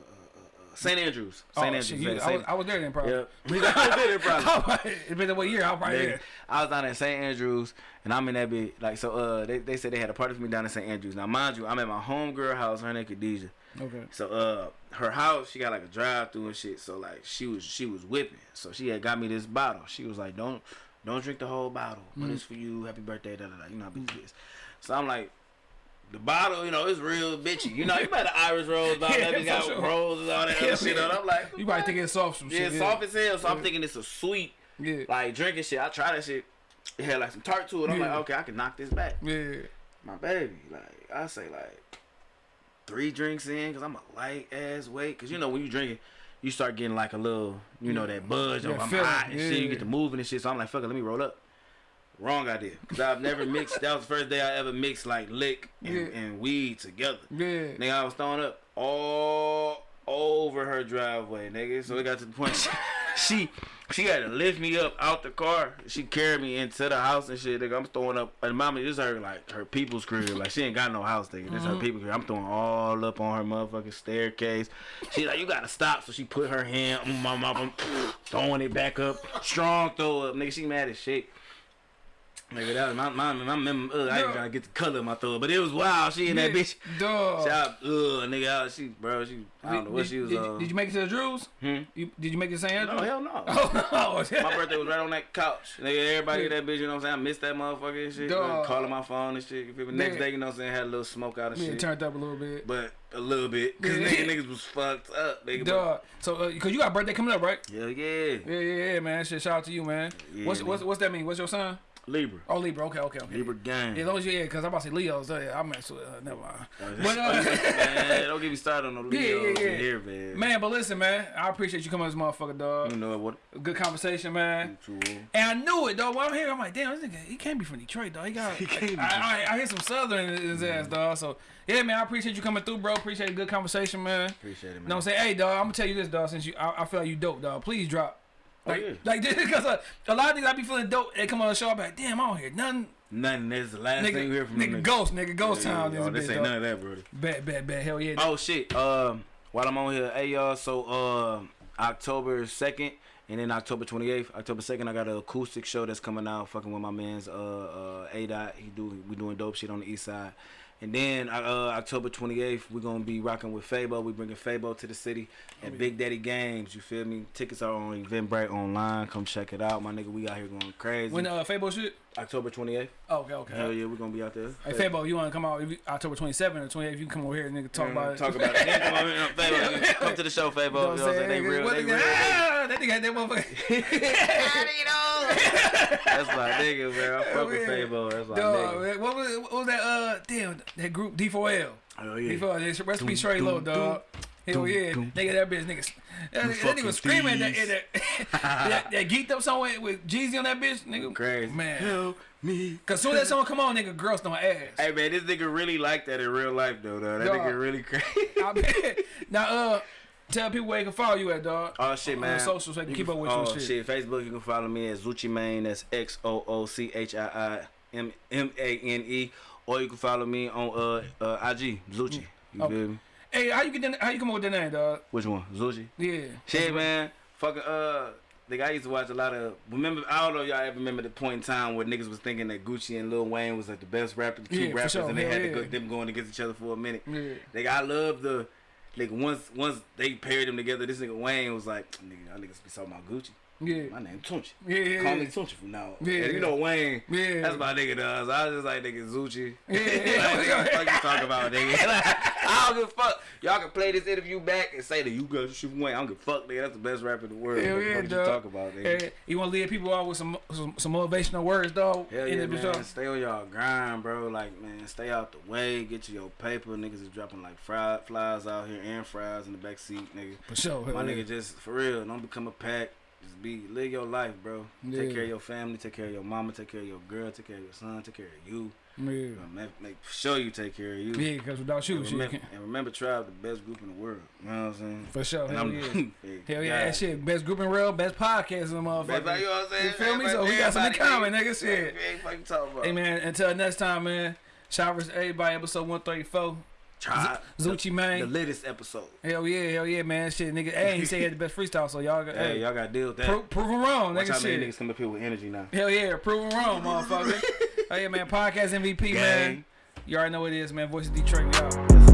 C: St. Andrews.
B: Oh,
C: St. Andrews.
B: shit, you, I, was, I was there then, probably.
C: Yep. Got did it probably. [laughs] [laughs]
B: it been what year? I'll probably
C: Nigga,
B: there.
C: I was down at St. Andrews and I'm in that bit like so uh they, they said they had a party for me down at St. Andrews. Now mind you, I'm at my homegirl house, her name Khadijah.
B: Okay.
C: So uh her house, she got like a drive through and shit. So like she was she was whipping. So she had got me this bottle. She was like, Don't don't drink the whole bottle. But it's for you, happy birthday, da da da. You know how bitch is. So I'm like the bottle, you know, it's real bitchy. You know, you better Irish rose [laughs] bottle,
B: Yeah,
C: that bitch got
B: sure.
C: roses, all that [laughs]
B: Yeah,
C: other shit on. I'm like,
B: You probably think it's soft some
C: yeah,
B: shit.
C: soft as hell. So I'm thinking it's a sweet,
B: Yeah.
C: like drinking shit. I try that shit. It had like some tart to it. I'm like, okay, I can knock this back
B: Yeah.
C: my baby. Like I say, like three drinks in, cause I'm a light ass weight. Cause you know when you drinking, you start getting like a little, you know that buzz.
B: Yeah,
C: of I'm hot and shit. You get to moving and shit. So I'm like, fuck it, let me roll up. Wrong idea. Cause I've never mixed. That was the first day I ever mixed like lick and,
B: Yeah.
C: and weed together.
B: Yeah.
C: Nigga, I was throwing up all over her driveway, nigga. So it got to the point [laughs] she she had to lift me up out the car. She carried me into the house and shit, nigga. I'm throwing up and mama this is her like her people's crib. Like she ain't got no house, nigga. This her uh-huh. people crib. I'm throwing all up on her motherfucking staircase. She like, you gotta stop. So she put her hand on my mama, throwing it back up. Strong throw up, nigga. She mad as shit. Nigga, that was my my my mem- uh, I ain't trying to get the color of my throw but it was wild. She in that bitch.
B: Dog.
C: Shout out, ugh, nigga, out. She, bro, she, I don't know what
B: did,
C: she was
B: did,
C: on.
B: Did you make it to the Drews?
C: Hmm?
B: You, did you make it to St. Andrews?
C: No, hell no. [laughs]
B: Oh, no.
C: My birthday was right on that couch. Nigga, everybody
B: Yeah.
C: in that bitch, you know what I'm saying? I missed that motherfucker and shit.
B: Dog.
C: Calling my phone and shit. You feel me? Next
B: Yeah.
C: day, you know what I'm saying? Had a little smoke out and
B: Yeah,
C: shit.
B: turned up a little bit.
C: but a little bit. Cause
B: Yeah.
C: nigga, niggas was fucked up, nigga.
B: Dog. So, uh, cause you got birthday coming up, right?
C: Hell yeah.
B: Yeah, yeah, yeah, man. Shit, shout out to you, man.
C: Yeah,
B: what's,
C: man.
B: what's what's that mean? What's your sign?
C: Libra.
B: Oh, Libra. Okay, okay, okay.
C: Libra gang.
B: Yeah, as as you, yeah, because I'm about to say Leo's. Uh, yeah, I mess with, uh, never mind. [laughs] But, uh,
C: man, [laughs] don't get me started on no [laughs]
B: Yeah,
C: Leo
B: yeah, yeah.
C: here, man.
B: man, but listen, man, I appreciate you coming this motherfucker, dog.
C: You know what?
B: Good conversation, man.
C: True.
B: And I knew it, dog. When I'm here, I'm like, damn, this nigga, he can't be from Detroit, dog. He got,
C: He can't be.
B: I, I, I hear some Southern in his ass, dog. So, yeah, man, I appreciate you coming through, bro. Appreciate a good conversation, man.
C: Appreciate it, man.
B: You know what I'm saying? Hey, dog, I'm gonna tell you this, dog. Since you, I, I feel like you dope, dog. Please drop.
C: Oh,
B: Like,
C: yeah.
B: like [laughs] just because uh, a lot of niggas I be feeling dope. They come on the show, I be like, damn, I don't hear nothing.
C: Nothing. This is the last thing you hear from them
B: nigga, ghost, nigga, ghost
C: Yeah,
B: town.
C: yeah,
B: this
C: oh, this ain't
B: dog.
C: none of that, brother.
B: Bad, bad, bad. Hell yeah.
C: Oh shit. Um, while I'm on here, hey y'all. So um, October second and then October 28th. October second, I got an acoustic show that's coming out. Fucking with my man's uh uh A dot. He do we doing dope shit on the east side. And then uh, October 28th, we're gonna be rocking with Fabo. We bringing Fabo to the city at Big Daddy Games. You feel me? Tickets are on Eventbrite online. Come check it out, my nigga. We out here going crazy.
B: When uh, Fabo shit?
C: October 28th.
B: Oh, okay, okay.
C: Hell yeah, we're gonna be out there.
B: Hey, Fabo, you want to come out October 27 or 28? You can come over here and nigga talk about it.
C: Talk about [laughs] it. Yeah, come, on, Fabo, come to the show, Fabo. You know what I'm saying? They real.
B: What
C: They
B: nigga-
C: real.
B: Ah, that nigga had that motherfucker.
C: That's my nigga, man. I fuck with Fabo. That's my
B: Dog,
C: nigga.
B: what was, what was that? Uh, damn, that group D4L.
C: Oh yeah.
B: D4L, yeah. recipe straight low, dog. Hell yeah, nigga, that bitch, nigga, that, nigga- that nigga screaming that, that, [laughs] that, that geeked up song with, Jeezy on that bitch, nigga.
C: Crazy.
B: man.
C: Help me.
B: Cause soon as that song come on, nigga, girls don't ass.
C: Hey man, this nigga really like that in real life though. though. That
B: Dog.
C: nigga really crazy.
B: I [laughs] bet. Now, uh, tell people where they can follow you at, dog.
C: Oh shit,
B: On
C: man.
B: the socials, so they can
C: You
B: keep up with you
C: oh,
B: and shit.
C: Facebook, you can follow me at Zucci Mane. That's X O O C H I I M M A N E. or you can follow me on uh, uh IG Zucci. You
B: Oh.
C: feel me?
B: Hey, how you get that, how you come up with that name, dog?
C: Which one? Zucci.
B: Yeah.
C: Shit, man. Fucking uh. Like I used to watch a lot of. Remember, I don't know if y'all ever remember the point in time where niggas was thinking that Gucci and Lil Wayne was like the best rappers, two
B: Yeah,
C: rappers,
B: sure.
C: and they
B: Hell
C: had to go, them going against each other for a minute.
B: Yeah.
C: Like I love the like once once they paired them together, this nigga Wayne was like, nigga, y'all niggas be talking about Gucci.
B: Yeah.
C: My name Tunechi.
B: Yeah, yeah,
C: Call me Tunechi from now. on.
B: Yeah,
C: and you know Wayne.
B: Yeah.
C: That's my nigga does. I was just like nigga Zucci.
B: Yeah,
C: like,
B: yeah.
C: what the fuck you talking about, nigga? [laughs] Like, I don't give a fuck. Y'all can play this interview back and say that you got shit from Wayne. I don't give a fuck, nigga. That's the best rapper in the world.
B: Hell yeah,
C: fuck you talk about, nigga?
B: Hey, you want to leave people out with some some, some motivational words, dog?
C: Hell
B: In
C: yeah,
B: the
C: man.
B: episode?
C: Stay on y'all grind, bro. Like, man, stay out the way. Get you your paper. Niggas is dropping like fried flies out here and fries in the back seat, nigga.
B: For sure.
C: My
B: hell yeah.
C: nigga, just for real, don't become a pack. Just be live your life, bro.
B: Yeah.
C: Take care of your family. Take care of your mama. Take care of your girl. Take care of your son. Take care of you.
B: Yeah.
C: Make, make sure you take care of you.
B: Yeah, because without you,
C: and remember,
B: you [laughs]
C: and remember, Tribe, the best group in the world. You know what I'm saying?
B: For sure. [laughs] Hell yeah. Hell yeah. That shit. Best group in real, best podcast in the motherfucker.
C: Best, you know what I'm saying?
B: You feel me? So we got something in common, nigga. Shit.
C: Hey
B: man, until next time, man. Shout out to everybody, episode 134.
C: Try
B: Zucci man,
C: the latest episode.
B: Hell yeah, hell yeah, man. Shit, nigga. Hey, he said he had the best freestyle, so y'all.
C: Hey,
B: hey
C: y'all got to deal with that.
B: Pro prove him wrong, nigga.
C: Watch
B: shit.
C: niggas come up here with energy now.
B: Hell yeah, prove him wrong, motherfucker. [laughs] hey man, podcast MVP
C: Gang. man.
B: You already know what it is, man. Voice of Detroit,
C: y'all.